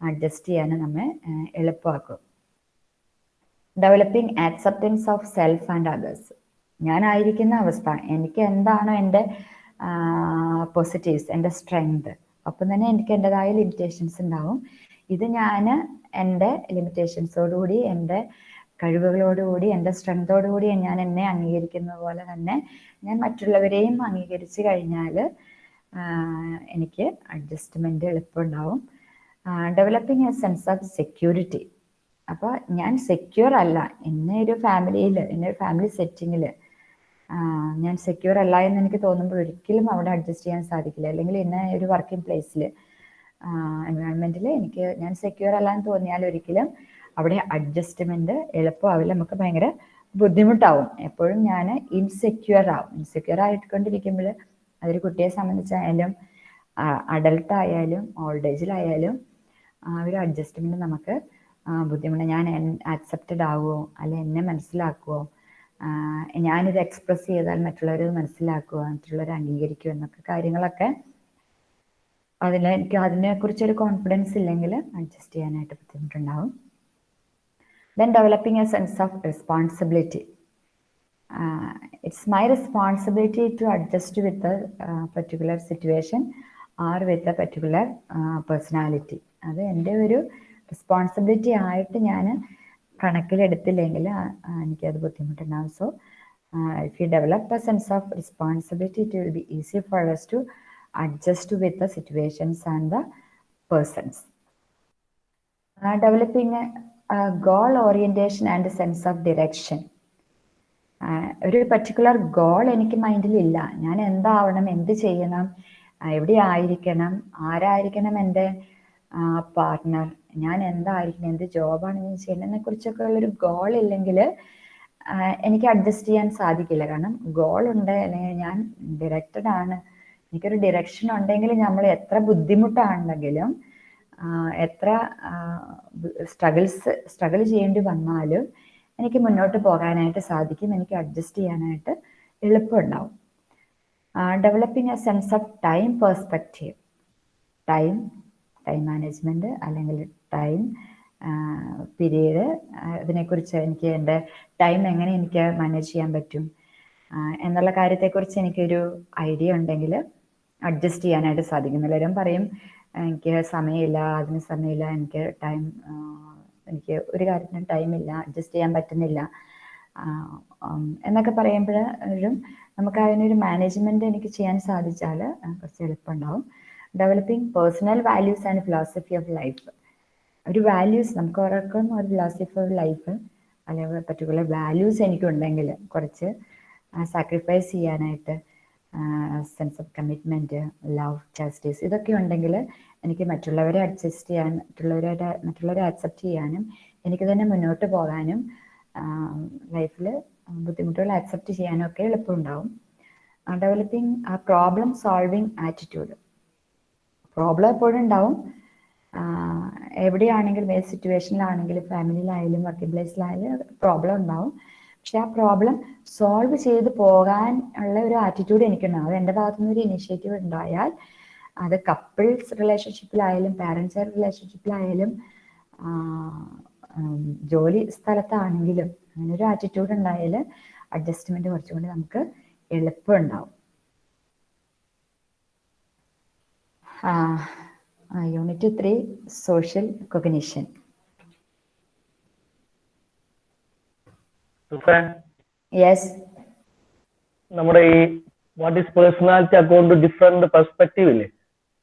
അഡ്ജസ്റ്റ് ചെയ്യാൻ നമ്മെ എളുപ്പമാക്കും. Developing acceptance of self and others ഞാനായിരിക്കുന്ന അവസ്ഥ എനിക്ക് എന്താണോ എന്റെ പോസിറ്റീവ്സ് എന്റെ സ്ട്രെങ്ത് ഒപ്പം തന്നെ എനിക്ക് എന്റെതായ ലിമിറ്റേഷൻസ് ഉണ്ടാവും. ഇത് ഞാൻ എന്റെ ലിമിറ്റേഷൻസോടുകൂടി എന്റെ കഴിവുകളോടുകൂടി എന്റെ സ്ട്രെങ്തോടുകൂടി ഞാൻ എന്നെ അംഗീകരിക്കുന്ന പോലെ തന്നെ ഞാൻ മറ്റുള്ളവരെയും അംഗീകരിച്ച് കഴിഞ്ഞാൽ എനിക്ക് adjustment എളുപ്പമുണ്ടാവും. Developing a sense of security അപ്പോൾ ഞാൻ സെക്യൂർ അല്ല. എന്നെ ഒരു ഫാമിലിയിൽ എന്റെ ഒരു ഫാമിലി സെറ്റിങ്ങിൽ ഞാൻ സെക്യൂർ അല്ല എന്ന് എനിക്ക് തോന്നുമ്പോൾ ഒരിക്കലും അവിടെ അഡ്ജസ്റ്റ് ചെയ്യാൻ സാധിക്കില്ല. അല്ലെങ്കിൽ എന്നെ ഒരു വർക്കിംഗ് പ്ലേസിൽ എൻവയോൺമെന്റിൽ എനിക്ക് ഞാൻ സെക്യൂർ അല്ല എന്ന് തോന്നിയാൽ ഒരിക്കലും അവിടെ അഡ്ജസ്റ്റ്മെന്റ് എളുപ്പമാവില്ല. നമുക്ക് ഭയങ്കര ബുദ്ധിമുട്ടാവും. എപ്പോഴും ഞാൻ ഇൻസെക്യൂർ ആവും. ഇൻസെക്യൂർ ആയിക്കൊണ്ടിരിക്കുമ്പോൾ അതൊരു കുട്ടിയെ സംബന്ധിച്ചായാലും അഡൽട്ട് ആയാലും ഓൾഡ് ഏജിലായാലും ആ ഒരു അഡ്ജസ്റ്റ്മെന്റ് നമുക്ക് ബുദ്ധിമുട്ട് ഞാൻ ആക്സെപ്റ്റഡ് ആവുമോ അല്ലെ എന്നെ മനസ്സിലാക്കുമോ ഞാനിത് എക്സ്പ്രസ് ചെയ്താൽ മറ്റുള്ളവർ മനസ്സിലാക്കുക മറ്റുള്ളവർ അംഗീകരിക്കുക എന്നൊക്കെ കാര്യങ്ങളൊക്കെ അതിന് എനിക്ക് അതിനെക്കുറിച്ചൊരു കോൺഫിഡൻസ് ഇല്ലെങ്കിൽ അഡ്ജസ്റ്റ് ചെയ്യാനായിട്ട് ബുദ്ധിമുട്ടുണ്ടാവും. Then developing a sense of responsibility it's adjust with a uh, particular situation or with a particular uh, personality. അത് എന്റെ ഒരു റെസ്പോൺസിബിലിറ്റി ആയിട്ട് ഞാൻ കണക്കിലെടുത്തില്ലെങ്കിൽ എനിക്കത് ബുദ്ധിമുട്ടുണ്ടാകും so if you develop a sense of responsibility it will be easy for us to adjust with the situations and the persons developing goal orientation and sense of and a sense of direction. Ah ഒരു particular goal എനിക്ക് മൈൻഡിലില്ല ഞാൻ എന്താവണം എന്ത് ചെയ്യണം എവിടെ ആയിരിക്കണം ആരായിരിക്കണം എന്റെ partner ഞാൻ എന്തായിരിക്കണം എന്ത് ജോബാണ് ഞാൻ ചെയ്യേണ്ടതിനെ കുറിച്ചൊക്കെ ഉള്ളൊരു ഗോൾ ഇല്ലെങ്കിൽ എനിക്ക് അഡ്ജസ്റ്റ് ചെയ്യാൻ സാധിക്കില്ല. കാരണം ഗോൾ ഉണ്ട് അല്ലെങ്കിൽ ഞാൻ ഡിറക്റ്റഡ് ആണ്. എനിക്കൊരു ഡിറക്ഷൻ ഉണ്ടെങ്കിൽ നമ്മൾ എത്ര ബുദ്ധിമുട്ടാണെങ്കിലും എത്ര സ്ട്രഗിൾസ് സ്ട്രഗിൾ ചെയ്യേണ്ടി വന്നാലും എനിക്ക് മുന്നോട്ട് പോകാനായിട്ട് സാധിക്കും. എനിക്ക് അഡ്ജസ്റ്റ് ചെയ്യാനായിട്ട് എളുപ്പമുണ്ടാവും. Developing a sense of time perspective time time management അല്ലെങ്കിൽ ടൈം പിരീഡ് അതിനെക്കുറിച്ച് എനിക്ക് എന്റെ ടൈം എങ്ങനെ എനിക്ക് മാനേജ് ചെയ്യാൻ പറ്റും എന്നുള്ള കാര്യത്തെക്കുറിച്ച് എനിക്കൊരു ഐഡിയ ഉണ്ടെങ്കിൽ അഡ്ജസ്റ്റ് ചെയ്യാനായിട്ട് സാധിക്കും. എല്ലാവരും പറയും എനിക്ക് സമയമില്ല അതിന് സമയമില്ല എനിക്ക് ടൈം എനിക്ക് ഒരു കാര്യത്തിനും ടൈമില്ല അഡ്ജസ്റ്റ് ചെയ്യാൻ പറ്റുന്നില്ല. എന്നൊക്കെ പറയുമ്പോഴും നമുക്ക് അതിനൊരു മാനേജ്മെന്റ് എനിക്ക് ചെയ്യാൻ സാധിച്ചാൽ കുറച്ച് എളുപ്പമുണ്ടാവും. Developing personal values and philosophy of life ഒരു വാല്യൂസ് നമുക്ക് ഓരോർക്കും ഒരു ഫിലോസഫി ഓഫ് ലൈഫ് അല്ലെങ്കിൽ പർട്ടിക്കുലർ വാല്യൂസ് എനിക്കുണ്ടെങ്കിൽ കുറച്ച് സാക്രിഫൈസ് ചെയ്യാനായിട്ട് sense of commitment love justice ഇതൊക്കെ ഉണ്ടെങ്കിൽ എനിക്ക് മറ്റുള്ളവരെ അഡ്ജസ്റ്റ് ചെയ്യാൻ മറ്റുള്ളവരെ മറ്റുള്ളവരെ അക്സെപ്റ്റ് ചെയ്യാനും എനിക്ക് തന്നെ മുന്നോട്ട് പോകാനും ലൈഫിൽ ബുദ്ധിമുട്ടുകൾ അക്സെപ്റ്റ് ചെയ്യാനും ഒക്കെ എളുപ്പമുണ്ടാവും. ഡെവലപ്പിംഗ് ആ പ്രോബ്ലം സോൾവിങ് ആറ്റിറ്റ്യൂഡ് പ്രോബ്ലം എപ്പോഴും ഉണ്ടാവും. എവിടെയാണെങ്കിലും ഏത് സിറ്റുവേഷനിലാണെങ്കിലും ഫാമിലിയിലായാലും വർക്കിംഗ് പ്ലേസിലായാലും പ്രോബ്ലം ഉണ്ടാവും. പക്ഷെ ആ പ്രോബ്ലം സോൾവ് ചെയ്ത് പോകാൻ ഉള്ള ഒരു ആറ്റിറ്റ്യൂഡ് എനിക്കുണ്ടാവും അത് എന്റെ ഭാഗത്തുനിന്ന് ഒരു ഇനിഷ്യേറ്റീവ് ഉണ്ടായാൽ അത് കപ്പിൾസ് റിലേഷൻഷിപ്പിലായാലും പാരൻസ് റിലേഷൻഷിപ്പിലായാലും ജോലി സ്ഥലത്താണെങ്കിലും അങ്ങനെ ഒരു ആറ്റിറ്റ്യൂഡ് ഉണ്ടായാൽ അഡ്ജസ്റ്റ്മെന്റ് കുറച്ചുകൊണ്ട് നമുക്ക് എളുപ്പമുണ്ടാവും. യൂണിറ്റ് ത്രീ സോഷ്യൽ കൊഗ്നിഷൻ സുഫാൻ യെസ് നമ്മുടെ ഈ what is personality account different perspective ഇല്ലേ?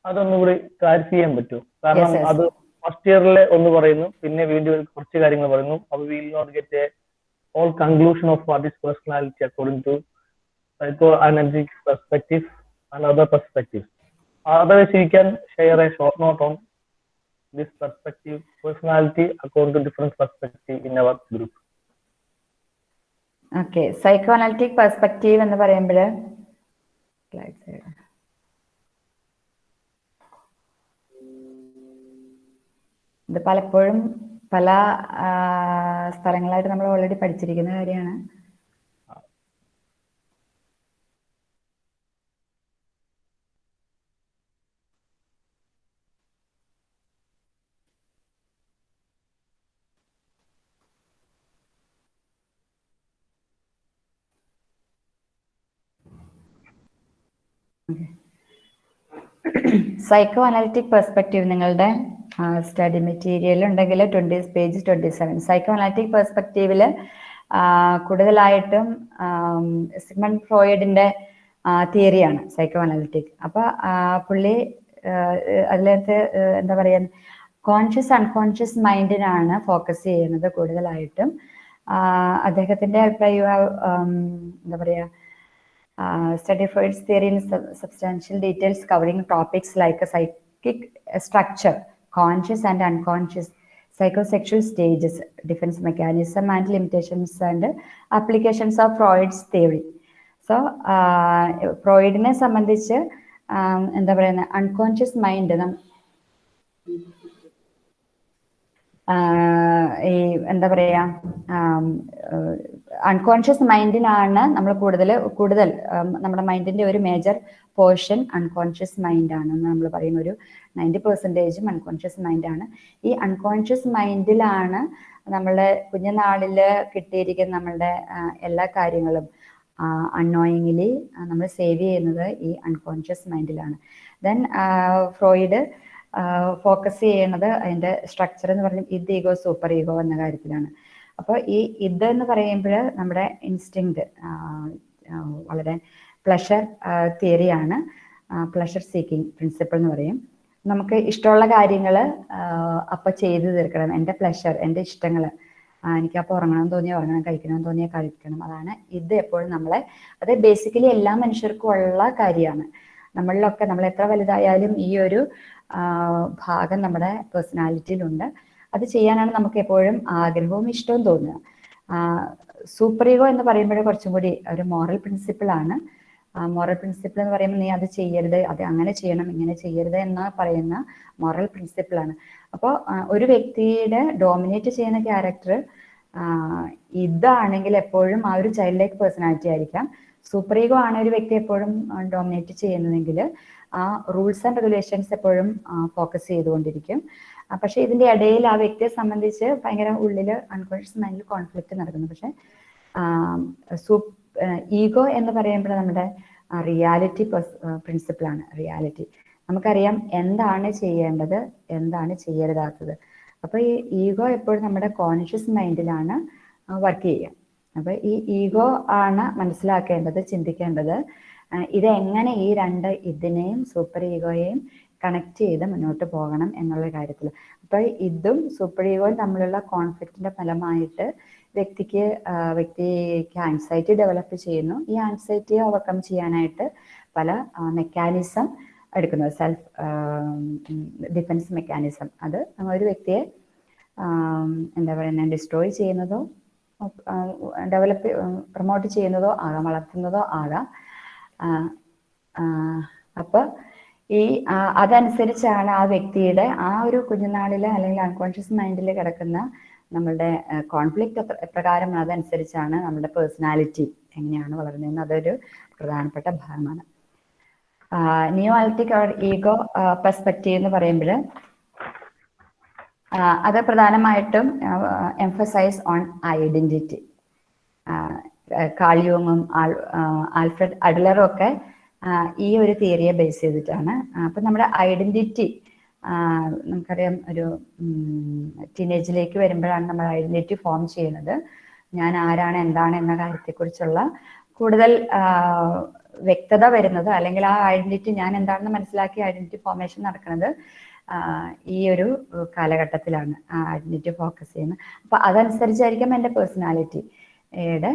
അതൊന്നുകൂടി ക്ലാരിഫൈ ചെയ്യാൻ പറ്റുമോ? കാരണം. അത് ഫസ്റ്റ് ഇയറിലെ ഒന്ന് പറയുന്നു പിന്നെ വീണ്ടും കുറച്ച് കാര്യങ്ങൾ പറയുന്നു. അപ്പൊ will not get a all conclusion of what is personality according to psycho analytic perspective and other perspective otherwise you can share a short note on this perspective personality according to different perspective in our group okay psycho analytic perspective എന്ന് പറയുമ്പോൾ ഇത് പലപ്പോഴും പല സ്ഥലങ്ങളായിട്ട് നമ്മൾ already പഠിച്ചിരിക്കുന്ന കാര്യമാണ്. Psycho analytic perspective നിങ്ങളുടെ study material ഉണ്ടെങ്കിൽ twenty page twenty seven psycho analytic പെർസ്പെക്റ്റീവിൽ കൂടുതലായിട്ടും സിഗ്മൺ ഫ്രോയിഡിന്റെ തിയറിയാണ് സൈക്കോ അനാലിറ്റിക് അപ്പൊ ആ, പുള്ളി അതിലത്തെ എന്താ പറയാ കോൺഷ്യസ് അൺകോൺഷ്യസ് മൈൻഡിനാണ് ഫോക്കസ് ചെയ്യുന്നത് കൂടുതലായിട്ടും. അദ്ദേഹത്തിന്റെ അഭിപ്രായം എന്താ പറയാ uh, study Freud's theory in sub- substantial details covering topics like a psychic structure, conscious and unconscious, psychosexual stages, defense mechanism and limitations and applications of Freud's theory. So ഫ്രോയിഡിനെ സംബന്ധിച്ച് ആം, എന്താ പറയുന്ന unconscious mind ഈ എന്താ പറയാ unconscious മൈൻഡിനാണ് നമ്മൾ കൂടുതൽ കൂടുതൽ നമ്മുടെ മൈൻഡിന്റെ ഒരു മേജർ പോർഷൻ അൺകോൺഷ്യസ് മൈൻഡാണ് നമ്മൾ പറയുന്ന ഒരു നയന്റി പെർസെന്റേജും അൺകോൺഷ്യസ് മൈൻഡാണ് ഈ അൺകോൺഷ്യസ് മൈൻഡിലാണ് നമ്മളുടെ കുഞ്ഞുനാളിൽ കിട്ടിയിരിക്കുന്ന നമ്മളുടെ എല്ലാ കാര്യങ്ങളും അൺനോയിങ്ങിലി നമ്മൾ സേവ് ചെയ്യുന്നത് ഈ അൺകോൺഷ്യസ് മൈൻഡിലാണ് ദെൻ ഫ്രോയിഡ് ഫോക്കസ് ചെയ്യുന്നത് അതിന്റെ സ്ട്രക്ചർ എന്ന് പറഞ്ഞാൽ ഇത് ഈഗോ സൂപ്പർ ഈഗോ എന്ന കാര്യത്തിലാണ്. അപ്പോൾ ഈ ഇത് എന്ന് പറയുമ്പോൾ നമ്മുടെ ഇൻസ്റ്റിങ് വളരെ പ്ലഷർ തിയറിയാണ് പ്ലഷർ സീക്കിംഗ് പ്രിൻസിപ്പിൾ എന്ന് പറയും. നമുക്ക് ഇഷ്ടമുള്ള കാര്യങ്ങൾ അപ്പം ചെയ്തു തീർക്കണം. എന്റെ പ്ലഷർ എന്റെ ഇഷ്ടങ്ങൾ എനിക്ക് അപ്പോൾ ഉറങ്ങണം തോന്നിയാൽ ഉറങ്ങണം കഴിക്കണം തോന്നിയാൽ കഴിക്കണം. അതാണ് ഇത് എപ്പോഴും നമ്മളെ അത് ബേസിക്കലി എല്ലാ മനുഷ്യർക്കും ഉള്ള കാര്യമാണ്. നമ്മളിലൊക്കെ നമ്മൾ എത്ര വലുതായാലും ഈ ഒരു ഭാഗം നമ്മുടെ പേഴ്സണാലിറ്റിയിലുണ്ട് അത് ചെയ്യാനാണ് നമുക്ക് എപ്പോഴും ആഗ്രഹവും ഇഷ്ടവും തോന്നുക. സൂപ്പർ എന്ന് പറയുമ്പോൾ കുറച്ചും കൂടി ഒരു മോറൽ പ്രിൻസിപ്പിളാണ് മോറൽ പ്രിൻസിപ്പിൾ എന്ന് പറയുമ്പോൾ നീ അത് ചെയ്യരുത് അത് അങ്ങനെ ചെയ്യണം ഇങ്ങനെ ചെയ്യരുത് എന്ന് പറയുന്ന മോറൽ പ്രിൻസിപ്പിളാണ് അപ്പോൾ ഒരു വ്യക്തിയുടെ ഡോമിനേറ്റ് ചെയ്യുന്ന ക്യാരക്ടർ ഇതാണെങ്കിൽ എപ്പോഴും ആ ഒരു ചൈൽഡ് ലൈക്ക് പേഴ്സണാലിറ്റി ആയിരിക്കാം. സൂപ്പർ ഈഗോ ആണ് ഒരു വ്യക്തി എപ്പോഴും ഡോമിനേറ്റ് ചെയ്യുന്നതെങ്കിൽ ആ റൂൾസ് ആൻഡ് റെഗുലേഷൻസ് എപ്പോഴും ഫോക്കസ് ചെയ്തുകൊണ്ടിരിക്കും. പക്ഷെ ഇതിന്റെ ഇടയിൽ ആ വ്യക്തിയെ സംബന്ധിച്ച് ഭയങ്കര ഉള്ളിൽ അൺകോൺഷ്യസ് മൈൻഡിൽ കോൺഫ്ലിക്റ്റ് നടക്കുന്നു. പക്ഷെ ഈഗോ എന്ന് പറയുമ്പോൾ നമ്മുടെ റിയാലിറ്റി പ്രിൻസിപ്പിളാണ് റിയാലിറ്റി നമുക്കറിയാം എന്താണ് ചെയ്യേണ്ടത് എന്താണ് ചെയ്യരുതാത്തത്. അപ്പോൾ ഈ ഈഗോ എപ്പോഴും നമ്മുടെ കോൺഷ്യസ് മൈൻഡിലാണ് വർക്ക് ചെയ്യുക. അപ്പോൾ ഈ ഈഗോ ആണ് മനസ്സിലാക്കേണ്ടത് ചിന്തിക്കേണ്ടത്. ഇതെങ്ങനെ ഈ രണ്ട് ഇതിനെയും സൂപ്പർ ഈഗോയെയും കണക്ട് ചെയ്ത് മുന്നോട്ട് പോകണം എന്നുള്ള കാര്യത്തിൽ അപ്പോൾ ഇതും സൂപ്പർ തമ്മിലുള്ള കോൺഫ്ലിക്റ്റിന്റെ ഫലമായിട്ട് വ്യക്തിക്ക് വ്യക്തിക്ക് ആൻസൈറ്റി ഡെവലപ്പ് ചെയ്യുന്നു. ഈ ആൻസൈറ്റിയെ ഓവർകം ചെയ്യാനായിട്ട് പല മെക്കാനിസം എടുക്കുന്നത് സെൽഫ് ഡിഫൻസ് മെക്കാനിസം അത് ഒരു വ്യക്തിയെ എന്താ പറയുക ഡിസ്ട്രോയ് ചെയ്യുന്നതോ ഡെവലപ്പ് പ്രൊമോട്ട് ചെയ്യുന്നതോ ആകാം വളർത്തുന്നതോ ആകാം. ആ, ആ, അപ്പൊ ഈ അതനുസരിച്ചാണ് ആ വ്യക്തിയുടെ ആ ഒരു കുഞ്ഞുനാളിലെ അല്ലെങ്കിൽ അൺകോൺഷ്യസ് മൈൻഡിൽ കിടക്കുന്ന നമ്മളുടെ കോൺഫ്ലിക്റ്റ് എപ്രകാരം അതനുസരിച്ചാണ് നമ്മുടെ പേഴ്സണാലിറ്റി എങ്ങനെയാണ് വളരുന്നതെന്ന് അതൊരു പ്രധാനപ്പെട്ട ഭാഗമാണ്. Neo analytic or ego perspective എന്ന് പറയുമ്പോൾ അത് പ്രധാനമായിട്ടും എംഫസൈസ് ഓൺ ഐഡന്റിറ്റി കാളിയോങ്ങും ആൽഫ്രഡ് അഡ്ലറും ഒക്കെ ഈ ഒരു തിയറിയെ ബേസ് ചെയ്തിട്ടാണ്. അപ്പം നമ്മുടെ ഐഡന്റിറ്റി നമുക്കറിയാം ഒരു ടീനേജിലേക്ക് വരുമ്പോഴാണ് നമ്മൾ ഐഡന്റിറ്റി ഫോം ചെയ്യുന്നത്. ഞാൻ ആരാണ് എന്താണ് എന്ന കാര്യത്തെക്കുറിച്ചുള്ള കൂടുതൽ വ്യക്തത വരുന്നത്. അല്ലെങ്കിൽ ആ ഐഡന്റിറ്റി ഞാൻ എന്താണെന്ന് മനസ്സിലാക്കി ഐഡന്റിറ്റി ഫോർമേഷൻ നടക്കുന്നത് ഈ ഒരു കാലഘട്ടത്തിലാണ് ഐഡന്റിറ്റി ഫോക്കസ് ചെയ്യുന്നത്. അപ്പൊ അതനുസരിച്ചായിരിക്കും എന്റെ പേഴ്സണാലിറ്റിയുടെ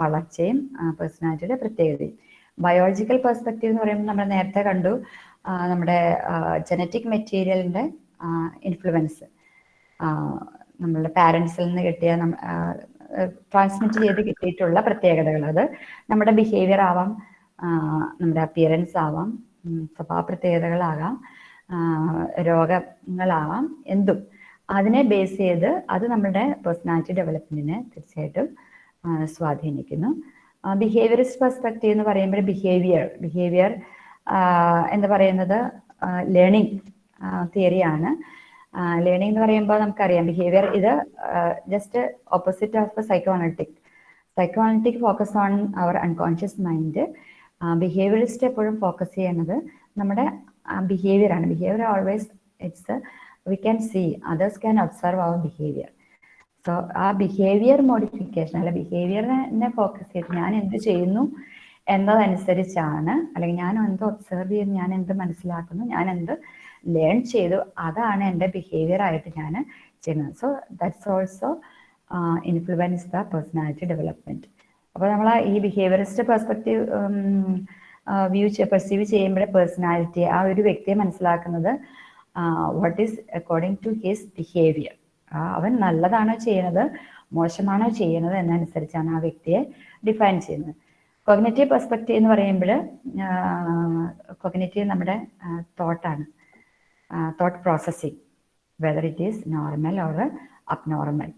വളർച്ചയും പേഴ്സണാലിറ്റിയുടെ പ്രത്യേകതയും. ബയോളജിക്കൽ പെർസ്പെക്റ്റീവ് എന്ന് പറയുമ്പോൾ നമ്മൾ നേരത്തെ കണ്ടു നമ്മുടെ ജനറ്റിക് മെറ്റീരിയലിന്റെ ഇൻഫ്ലുവൻസ് നമ്മളുടെ പാരൻസിൽ നിന്ന് കിട്ടിയ ട്രാൻസ്മിറ്റ് ചെയ്ത് കിട്ടിയിട്ടുള്ള പ്രത്യേകതകൾ അത്. നമ്മുടെ ബിഹേവിയർ ആവാം നമ്മുടെ അപ്പിയറൻസ് ആവാം സ്വഭാവ പ്രത്യേകതകളാകാം രോഗങ്ങളാവാം എന്തും. അതിനെ ബേസ് ചെയ്ത് അത് നമ്മുടെ പേഴ്സണാലിറ്റി ഡെവലപ്മെന്റിനെ തീർച്ചയായിട്ടും സ്വാധീനിക്കുന്നു. ബിഹേവിയറിസ്റ്റ് പെർസ്പെക്റ്റീവ് എന്ന് പറയുമ്പോൾ ബിഹേവിയർ ബിഹേവിയർ എന്ന് പറയുന്നത് ലേണിംഗ് തിയറിയാണ് ലേണിംഗ് എന്ന് പറയുമ്പോൾ നമുക്കറിയാം ബിഹേവിയർ ഇത് just opposite of psycho analytic psycho analytic focus on our unconscious mind behaviourist എപ്പോഴും ഫോക്കസ് ചെയ്യുന്നത് നമ്മുടെ ബിഹേവിയർ ആണ്. Behaviour always it's we can see others can observe our behaviour so ആ ബിഹേവിയർ മോഡിഫിക്കേഷൻ അല്ലെ ബിഹേവിയറിനെ ഫോക്കസ് ചെയ്ത് ഞാൻ എന്ത് ചെയ്യുന്നു എന്നതനുസരിച്ചാണ് അല്ലെങ്കിൽ ഞാൻ എന്ത് ഒബ്സർവ് ചെയ്ത് ഞാൻ എന്ത് മനസ്സിലാക്കുന്നു ഞാൻ എന്ത് ലേൺ ചെയ്തു അതാണ് എന്റെ ബിഹേവിയർ ആയിട്ട് ഞാൻ ചെയ്യുന്നത്. So that's also influence the personality development അപ്പോൾ നമ്മൾ ഈ ബിഹേവിയറിസ്റ്റ് പെർസ്പെക്റ്റീവ് വ്യൂ പെർസീവ് ചെയ്യുമ്പോഴേ പേഴ്സണാലിറ്റി ആ ഒരു വ്യക്തിയെ മനസ്സിലാക്കുന്നത് what is according to his behaviour അവൻ നല്ലതാണോ ചെയ്യുന്നത് മോശമാണോ ചെയ്യുന്നത് എന്നനുസരിച്ചാണ് ആ വ്യക്തിയെ ഡിഫൈൻ ചെയ്യുന്നത്. കൊഗ്നറ്റീവ് പെർസ്പെക്റ്റീവ് എന്ന് പറയുമ്പോൾ കൊഗ്നറ്റീവ് നമ്മുടെ തോട്ടാണ് thought processing whether it is normal or abnormal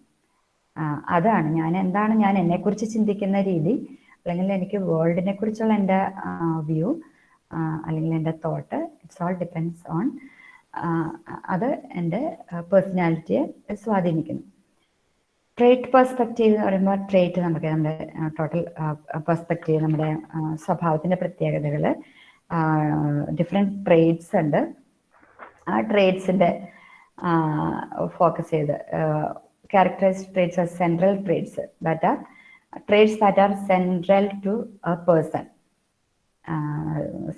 അതാണ്. ഞാൻ എന്താണ് ഞാൻ എന്നെക്കുറിച്ച് ചിന്തിക്കുന്ന രീതി അല്ലെങ്കിൽ എനിക്ക് വേൾഡിനെ കുറിച്ചുള്ള എന്റെ വ്യൂ അല്ലെങ്കിൽ എന്റെ thought it's all depends on അത് എന്റെ പേഴ്സണാലിറ്റിയെ സ്വാധീനിക്കുന്നു. ട്രേറ്റ് പെർസ്പെക്റ്റീവ് എന്ന് പറയുമ്പോൾ ട്രേറ്റ് നമുക്ക് നമ്മുടെ ടോട്ടൽ പെർസ്പെക്റ്റീവ് നമ്മുടെ സ്വഭാവത്തിന്റെ പ്രത്യേകതകൾ ഡിഫറെന്റ് ട്രേറ്റ്സ് ഉണ്ട്. ആ ട്രേറ്റ്സിന്റെ ഫോക്കസ് ചെയ്ത് characterise traits are central traits that are traits that are central to a person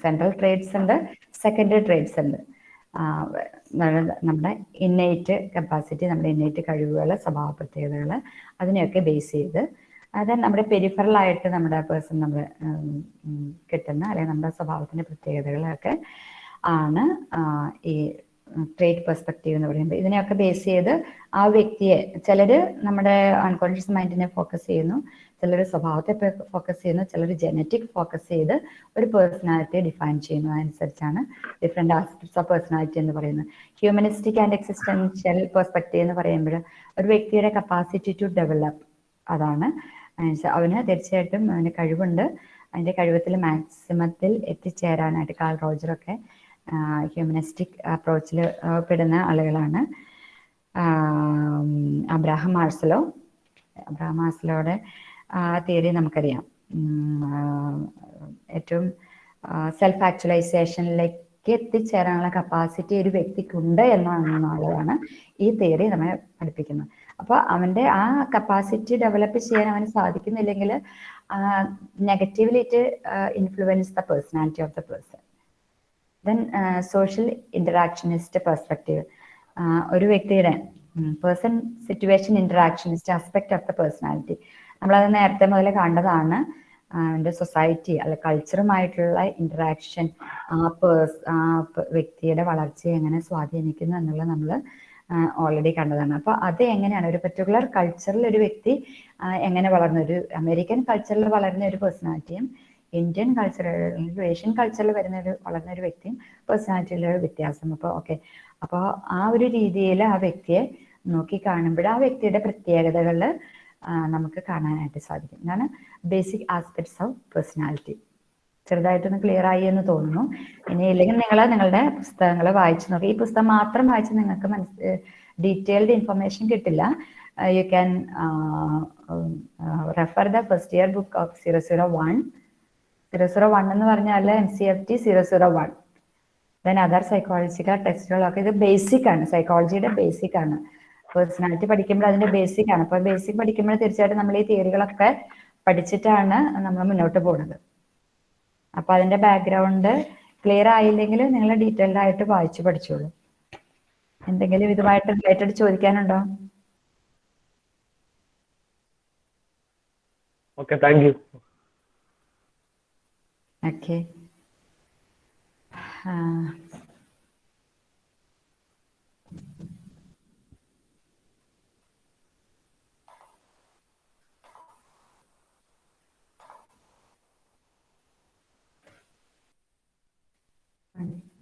central traits ഉണ്ട് സെക്കൻഡറി ട്രേറ്റ്സ് ഉണ്ട്. നമ്മുടെ ഇന്നേറ്റ് കപ്പാസിറ്റി നമ്മുടെ ഇന്നേറ്റ് കഴിവുകൾ സ്വഭാവ പ്രത്യേകതകൾ അതിനെയൊക്കെ ബേസ് ചെയ്ത് അത് നമ്മുടെ പെരിഫറൽ ആയിട്ട് നമ്മുടെ പേഴ്സൺ നമ്മൾ കിട്ടുന്ന അല്ലെങ്കിൽ നമ്മുടെ സ്വഭാവത്തിന്റെ പ്രത്യേകതകളൊക്കെ ആണ് ഈ ട്രേറ്റ് പെർസ്പെക്റ്റീവ് എന്ന് പറയുമ്പോൾ ഇതിനെയൊക്കെ ബേസ് ചെയ്ത് ആ വ്യക്തിയെ ചിലര് നമ്മുടെ അൺകോൺഷ്യസ് മൈൻഡിനെ ഫോക്കസ് ചെയ്യുന്നു. ചിലർ സ്വഭാവത്തെ ഫോക്കസ് ചെയ്യുന്നു ചിലർ ജനറ്റിക് ഫോക്കസ് ചെയ്ത് ഒരു പേഴ്സണാലിറ്റി ഡിഫൈൻ ചെയ്യുന്നു. അനുസരിച്ചാണ് ഡിഫറെന്റ് ആസ്പെക്ട്സ് ഓഫ് പേഴ്സണാലിറ്റി എന്ന് പറയുന്നത്. ഹ്യൂമനിസ്റ്റിക് ആൻഡ് എക്സിസ്റ്റൻഷ്യൽ പെർസ്പെക്റ്റീവ് എന്ന് പറയുമ്പോൾ ഒരു വ്യക്തിയുടെ കപ്പാസിറ്റി ടു ഡെവലപ്പ് അതാണ്. അവന് തീർച്ചയായിട്ടും അവന് കഴിവുണ്ട്. അതിന്റെ കഴിവത്തിൽ മാക്സിമത്തിൽ എത്തിച്ചേരാനായിട്ട് കാൾ റോജറൊക്കെ ഹ്യൂമനിസ്റ്റിക് അപ്രോച്ചിൽ പെടുന്ന ആളുകളാണ്. അബ്രാഹം മാർസലോ അബ്രാഹം മാർസലോയുടെ തിയറി നമുക്കറിയാം. ആ, ഏറ്റവും സെൽഫ് ആക്ച്വലൈസേഷനിലേക്ക് എത്തിച്ചേരാനുള്ള കപ്പാസിറ്റി ഒരു വ്യക്തിക്കുണ്ട് എന്നുള്ളതാണ് ഈ തിയറി നമ്മെ പഠിപ്പിക്കുന്നത്. അപ്പോൾ അവന്റെ ആ കപ്പാസിറ്റി ഡെവലപ്പ് ചെയ്യാൻ അവന് സാധിക്കുന്നില്ലെങ്കിൽ negatively it influence the personality of the person then social interactionist perspective ഒരു വ്യക്തിയുടെ person situation interactionist aspect of the personality നമ്മളത് നേരത്തെ മുതൽ കണ്ടതാണ് എന്റെ സൊസൈറ്റി അല്ലെ കൾച്ചറുമായിട്ടുള്ള ഇന്ററാക്ഷൻ ആ പേഴ്സ് ആ വ്യക്തിയുടെ വളർച്ചയെ എങ്ങനെ സ്വാധീനിക്കുന്നു എന്നുള്ളത് നമ്മൾ ഓൾറെഡി കണ്ടതാണ്. അപ്പൊ അത് എങ്ങനെയാണ്? ഒരു പെർട്ടിക്കുലർ കൾച്ചറിൽ ഒരു വ്യക്തി എങ്ങനെ വളർന്ന? ഒരു അമേരിക്കൻ കൾച്ചറിൽ വളരുന്ന ഒരു പേഴ്സണാലിറ്റിയും ഇന്ത്യൻ കൾച്ചറിൽ ഏഷ്യൻ കൾച്ചറിൽ വരുന്ന ഒരു വളർന്ന ഒരു വ്യക്തിയും പേഴ്സണാലിറ്റിയിലെ ഒരു വ്യത്യാസം. അപ്പോൾ ഓക്കെ അപ്പോൾ ആ ഒരു രീതിയിൽ ആ വ്യക്തിയെ നോക്കി കാണുമ്പോൾ ആ വ്യക്തിയുടെ പ്രത്യേകതകൾ നമുക്ക് കാണാനായിട്ട് സാധിക്കും. ഇതാണ് ബേസിക് ആസ്പെക്ട്സ് ഓഫ് പേഴ്സണാലിറ്റി ചെറുതായിട്ടൊന്ന് ക്ലിയർ ആയി എന്ന് തോന്നുന്നു. ഇനി ഇല്ലെങ്കിൽ നിങ്ങൾ നിങ്ങളുടെ പുസ്തകങ്ങൾ വായിച്ചു നോക്കി. ഈ പുസ്തകം മാത്രം വായിച്ച് നിങ്ങൾക്ക് മനസ് ഡീറ്റെയിൽഡ് ഇൻഫർമേഷൻ കിട്ടില്ല. You can refer the first year book of zero zero one zero zero one എന്ന് പറഞ്ഞാൽ M C F T zero zero one then other psychological ടെക്സ്റ്റുകളൊക്കെ ഇത് ബേസിക് ആണ്. സൈക്കോളജിയുടെ ബേസിക് ആണ്. പേഴ്സണാലിറ്റി പഠിക്കുമ്പോൾ അതിന്റെ ബേസിക് ആണ്. അപ്പോൾ ബേസിക് പഠിക്കുമ്പോൾ തീർച്ചയായിട്ടും നമ്മൾ ഈ തിയറികളൊക്കെ പഠിച്ചിട്ടാണ് നമ്മൾ മുന്നോട്ട് പോകുന്നത്. അപ്പൊ അതിന്റെ ബാക്ക്ഗ്രൗണ്ട് ക്ലിയർ ആയില്ലെങ്കിൽ നിങ്ങൾ ഡീറ്റെയിൽഡ് ആയിട്ട് വായിച്ചു പഠിച്ചോളൂ. എന്തെങ്കിലും ഇതുമായിട്ട് റിലേറ്റഡ് ചോദിക്കാനുണ്ടോ. ഓക്കെ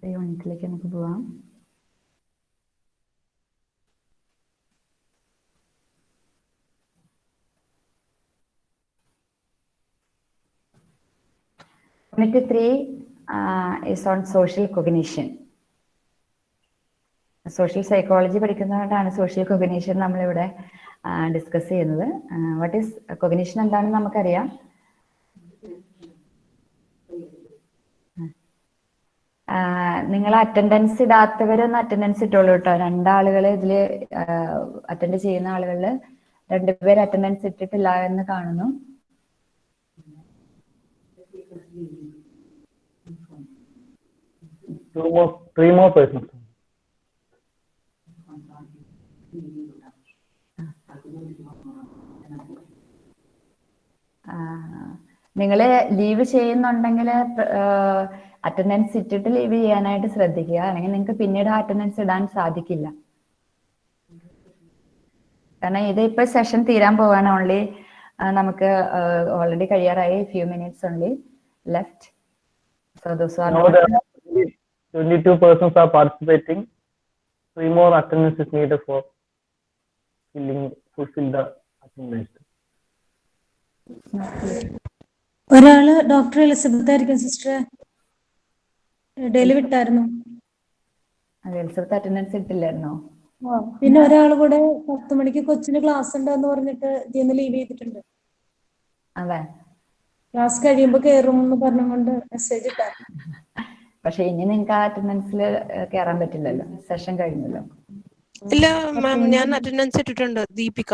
അടുത്ത യൂണിറ്റിലേക്ക് നമുക്ക് പോവാം Unit 3 uh, is on social cognition. Social psychology പഠിക്കുന്നതുകൊണ്ടാണ് social cognition നമ്മളിവിടെ ഡിസ്കസ് ചെയ്യുന്നത്. വാട്ട് ഈസ് കൊഗ്നീഷൻ എന്താണെന്ന് നമുക്കറിയാം. നിങ്ങൾ അറ്റൻഡൻസ് ഇടാത്തവരൊന്ന് അറ്റൻഡൻസ് ഇട്ടോളൂ കേട്ടോ രണ്ടാളുകൾ ഇതിൽ അറ്റൻഡ് ചെയ്യുന്ന ആളുകളിൽ രണ്ടുപേര് അറ്റൻഡൻസ് ഇട്ടിട്ടില്ല എന്ന് കാണുന്നു Two more, three more persons. നിങ്ങൾ ലീവ് ചെയ്യുന്നുണ്ടെങ്കിൽ അറ്റൻഡൻസ് ഇട്ടിട്ട് ലീവ് ചെയ്യാനായിട്ട് ശ്രദ്ധിക്കുക. അല്ലെങ്കിൽ നിങ്ങൾക്ക് പിന്നീട് അറ്റൻഡൻസ് ഇടാൻ സാധിക്കില്ല. കാരണം ഇത് ഇപ്പൊ സെഷൻ തീരാൻ പോവാണ്. ഓൺലി നമുക്ക് ഓൾറെഡി കഴിയാറായി. Few minutes only left so those are Now there are 22 persons are participating. Three more attendance is needed for filling, fulfill the attendance. ഒരാൾ ഡോക്ടർ എലിസബത്ത് ആയിരിക്കും സിസ്റ്റർ ഡെയിലി വിട്ടായിരുന്നു? എലിസബത്ത് അറ്റൻഡൻസ് ഇട്ടില്ലായിരുന്നോ? പിന്നെ ഒരാൾ കൂടെ പത്ത് മണിക്ക് കൊച്ചിന് ക്ലാസ് ഉണ്ടെന്ന് പറഞ്ഞിട്ട് ഇതിന്ന് ലീവ് ചെയ്തിട്ടുണ്ട്. അതെ. ക്ലാസ് കഴിയുമ്പോ കേറും എന്ന് പറഞ്ഞുകൊണ്ട് മെസ്സേജ് പക്ഷെ ഇനി നിങ്ങൾക്ക് ആ അറ്റൻഡൻസിൽ കേറാൻ പറ്റില്ലല്ലോ. സെഷൻ കഴിഞ്ഞല്ലോ. ഇല്ല മാം ഞാൻ അറ്റൻഡൻസ് ഇട്ടിട്ടുണ്ട് ദീപിക.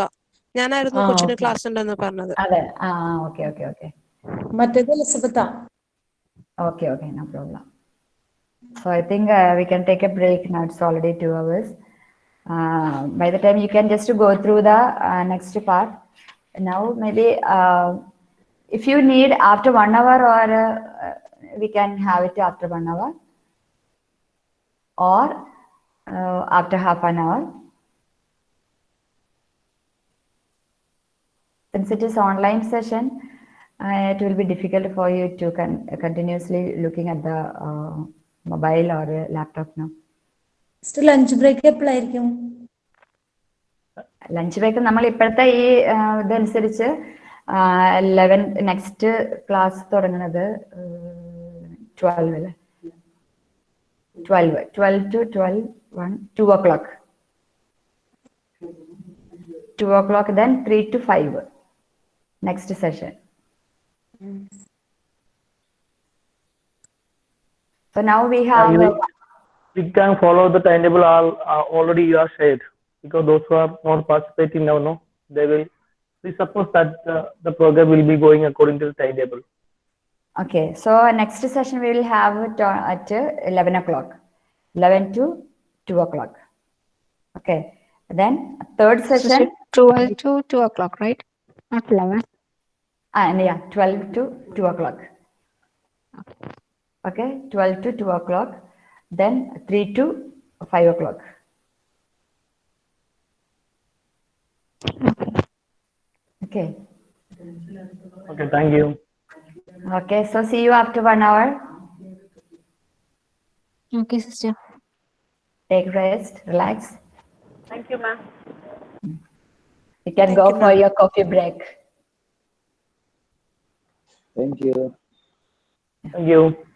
ഞാനായിരുന്നു കൊച്ചിന് ക്ലാസ് ഉണ്ടെന്ന് പറഞ്ഞത്. അതെ. ആ ഓക്കെ ഓക്കെ ഓക്കെ. മറ്റേത് എലിസബത്താ. Okay okay no problem. So I think uh, we can take a break now. It's already two hours. Uh, by the time you can just go through the uh, next part. Now maybe uh, if you need after one hour or uh, we can have it after one hour or uh, after half an hour. Since it is online session, uh, it will be difficult for you to con- continuously looking at the uh, or laptop laptop lunch break എപ്പോഴായിരിക്കും lunch break നമ്മൾ ഇപ്പോഴത്തെ ഈ ഇതനുസരിച്ച് eleven next class തുടങ്ങുന്നത് twelve അല്ലേ twelve twelve to twelve one two o'clock two o'clock then three to five next session So now we have you- we can follow the timetable all uh, already you are shared because those who are not participating now no they will we suppose that uh, the program will be going according to the timetable Okay, so next session we will have it at uh, 11 o'clock, 11 to 2 o'clock. Okay, then third session, 12 to 2 o'clock, right? Not 11. and yeah, 12 to 2 o'clock. Okay, 12 to 2 o'clock, then 3 to 5 o'clock. Okay, okay thank you okay, so see you after one hour. Okay, sister. Take rest, relax. Thank you, ma'am. You can go for your coffee break. Thank you. thank you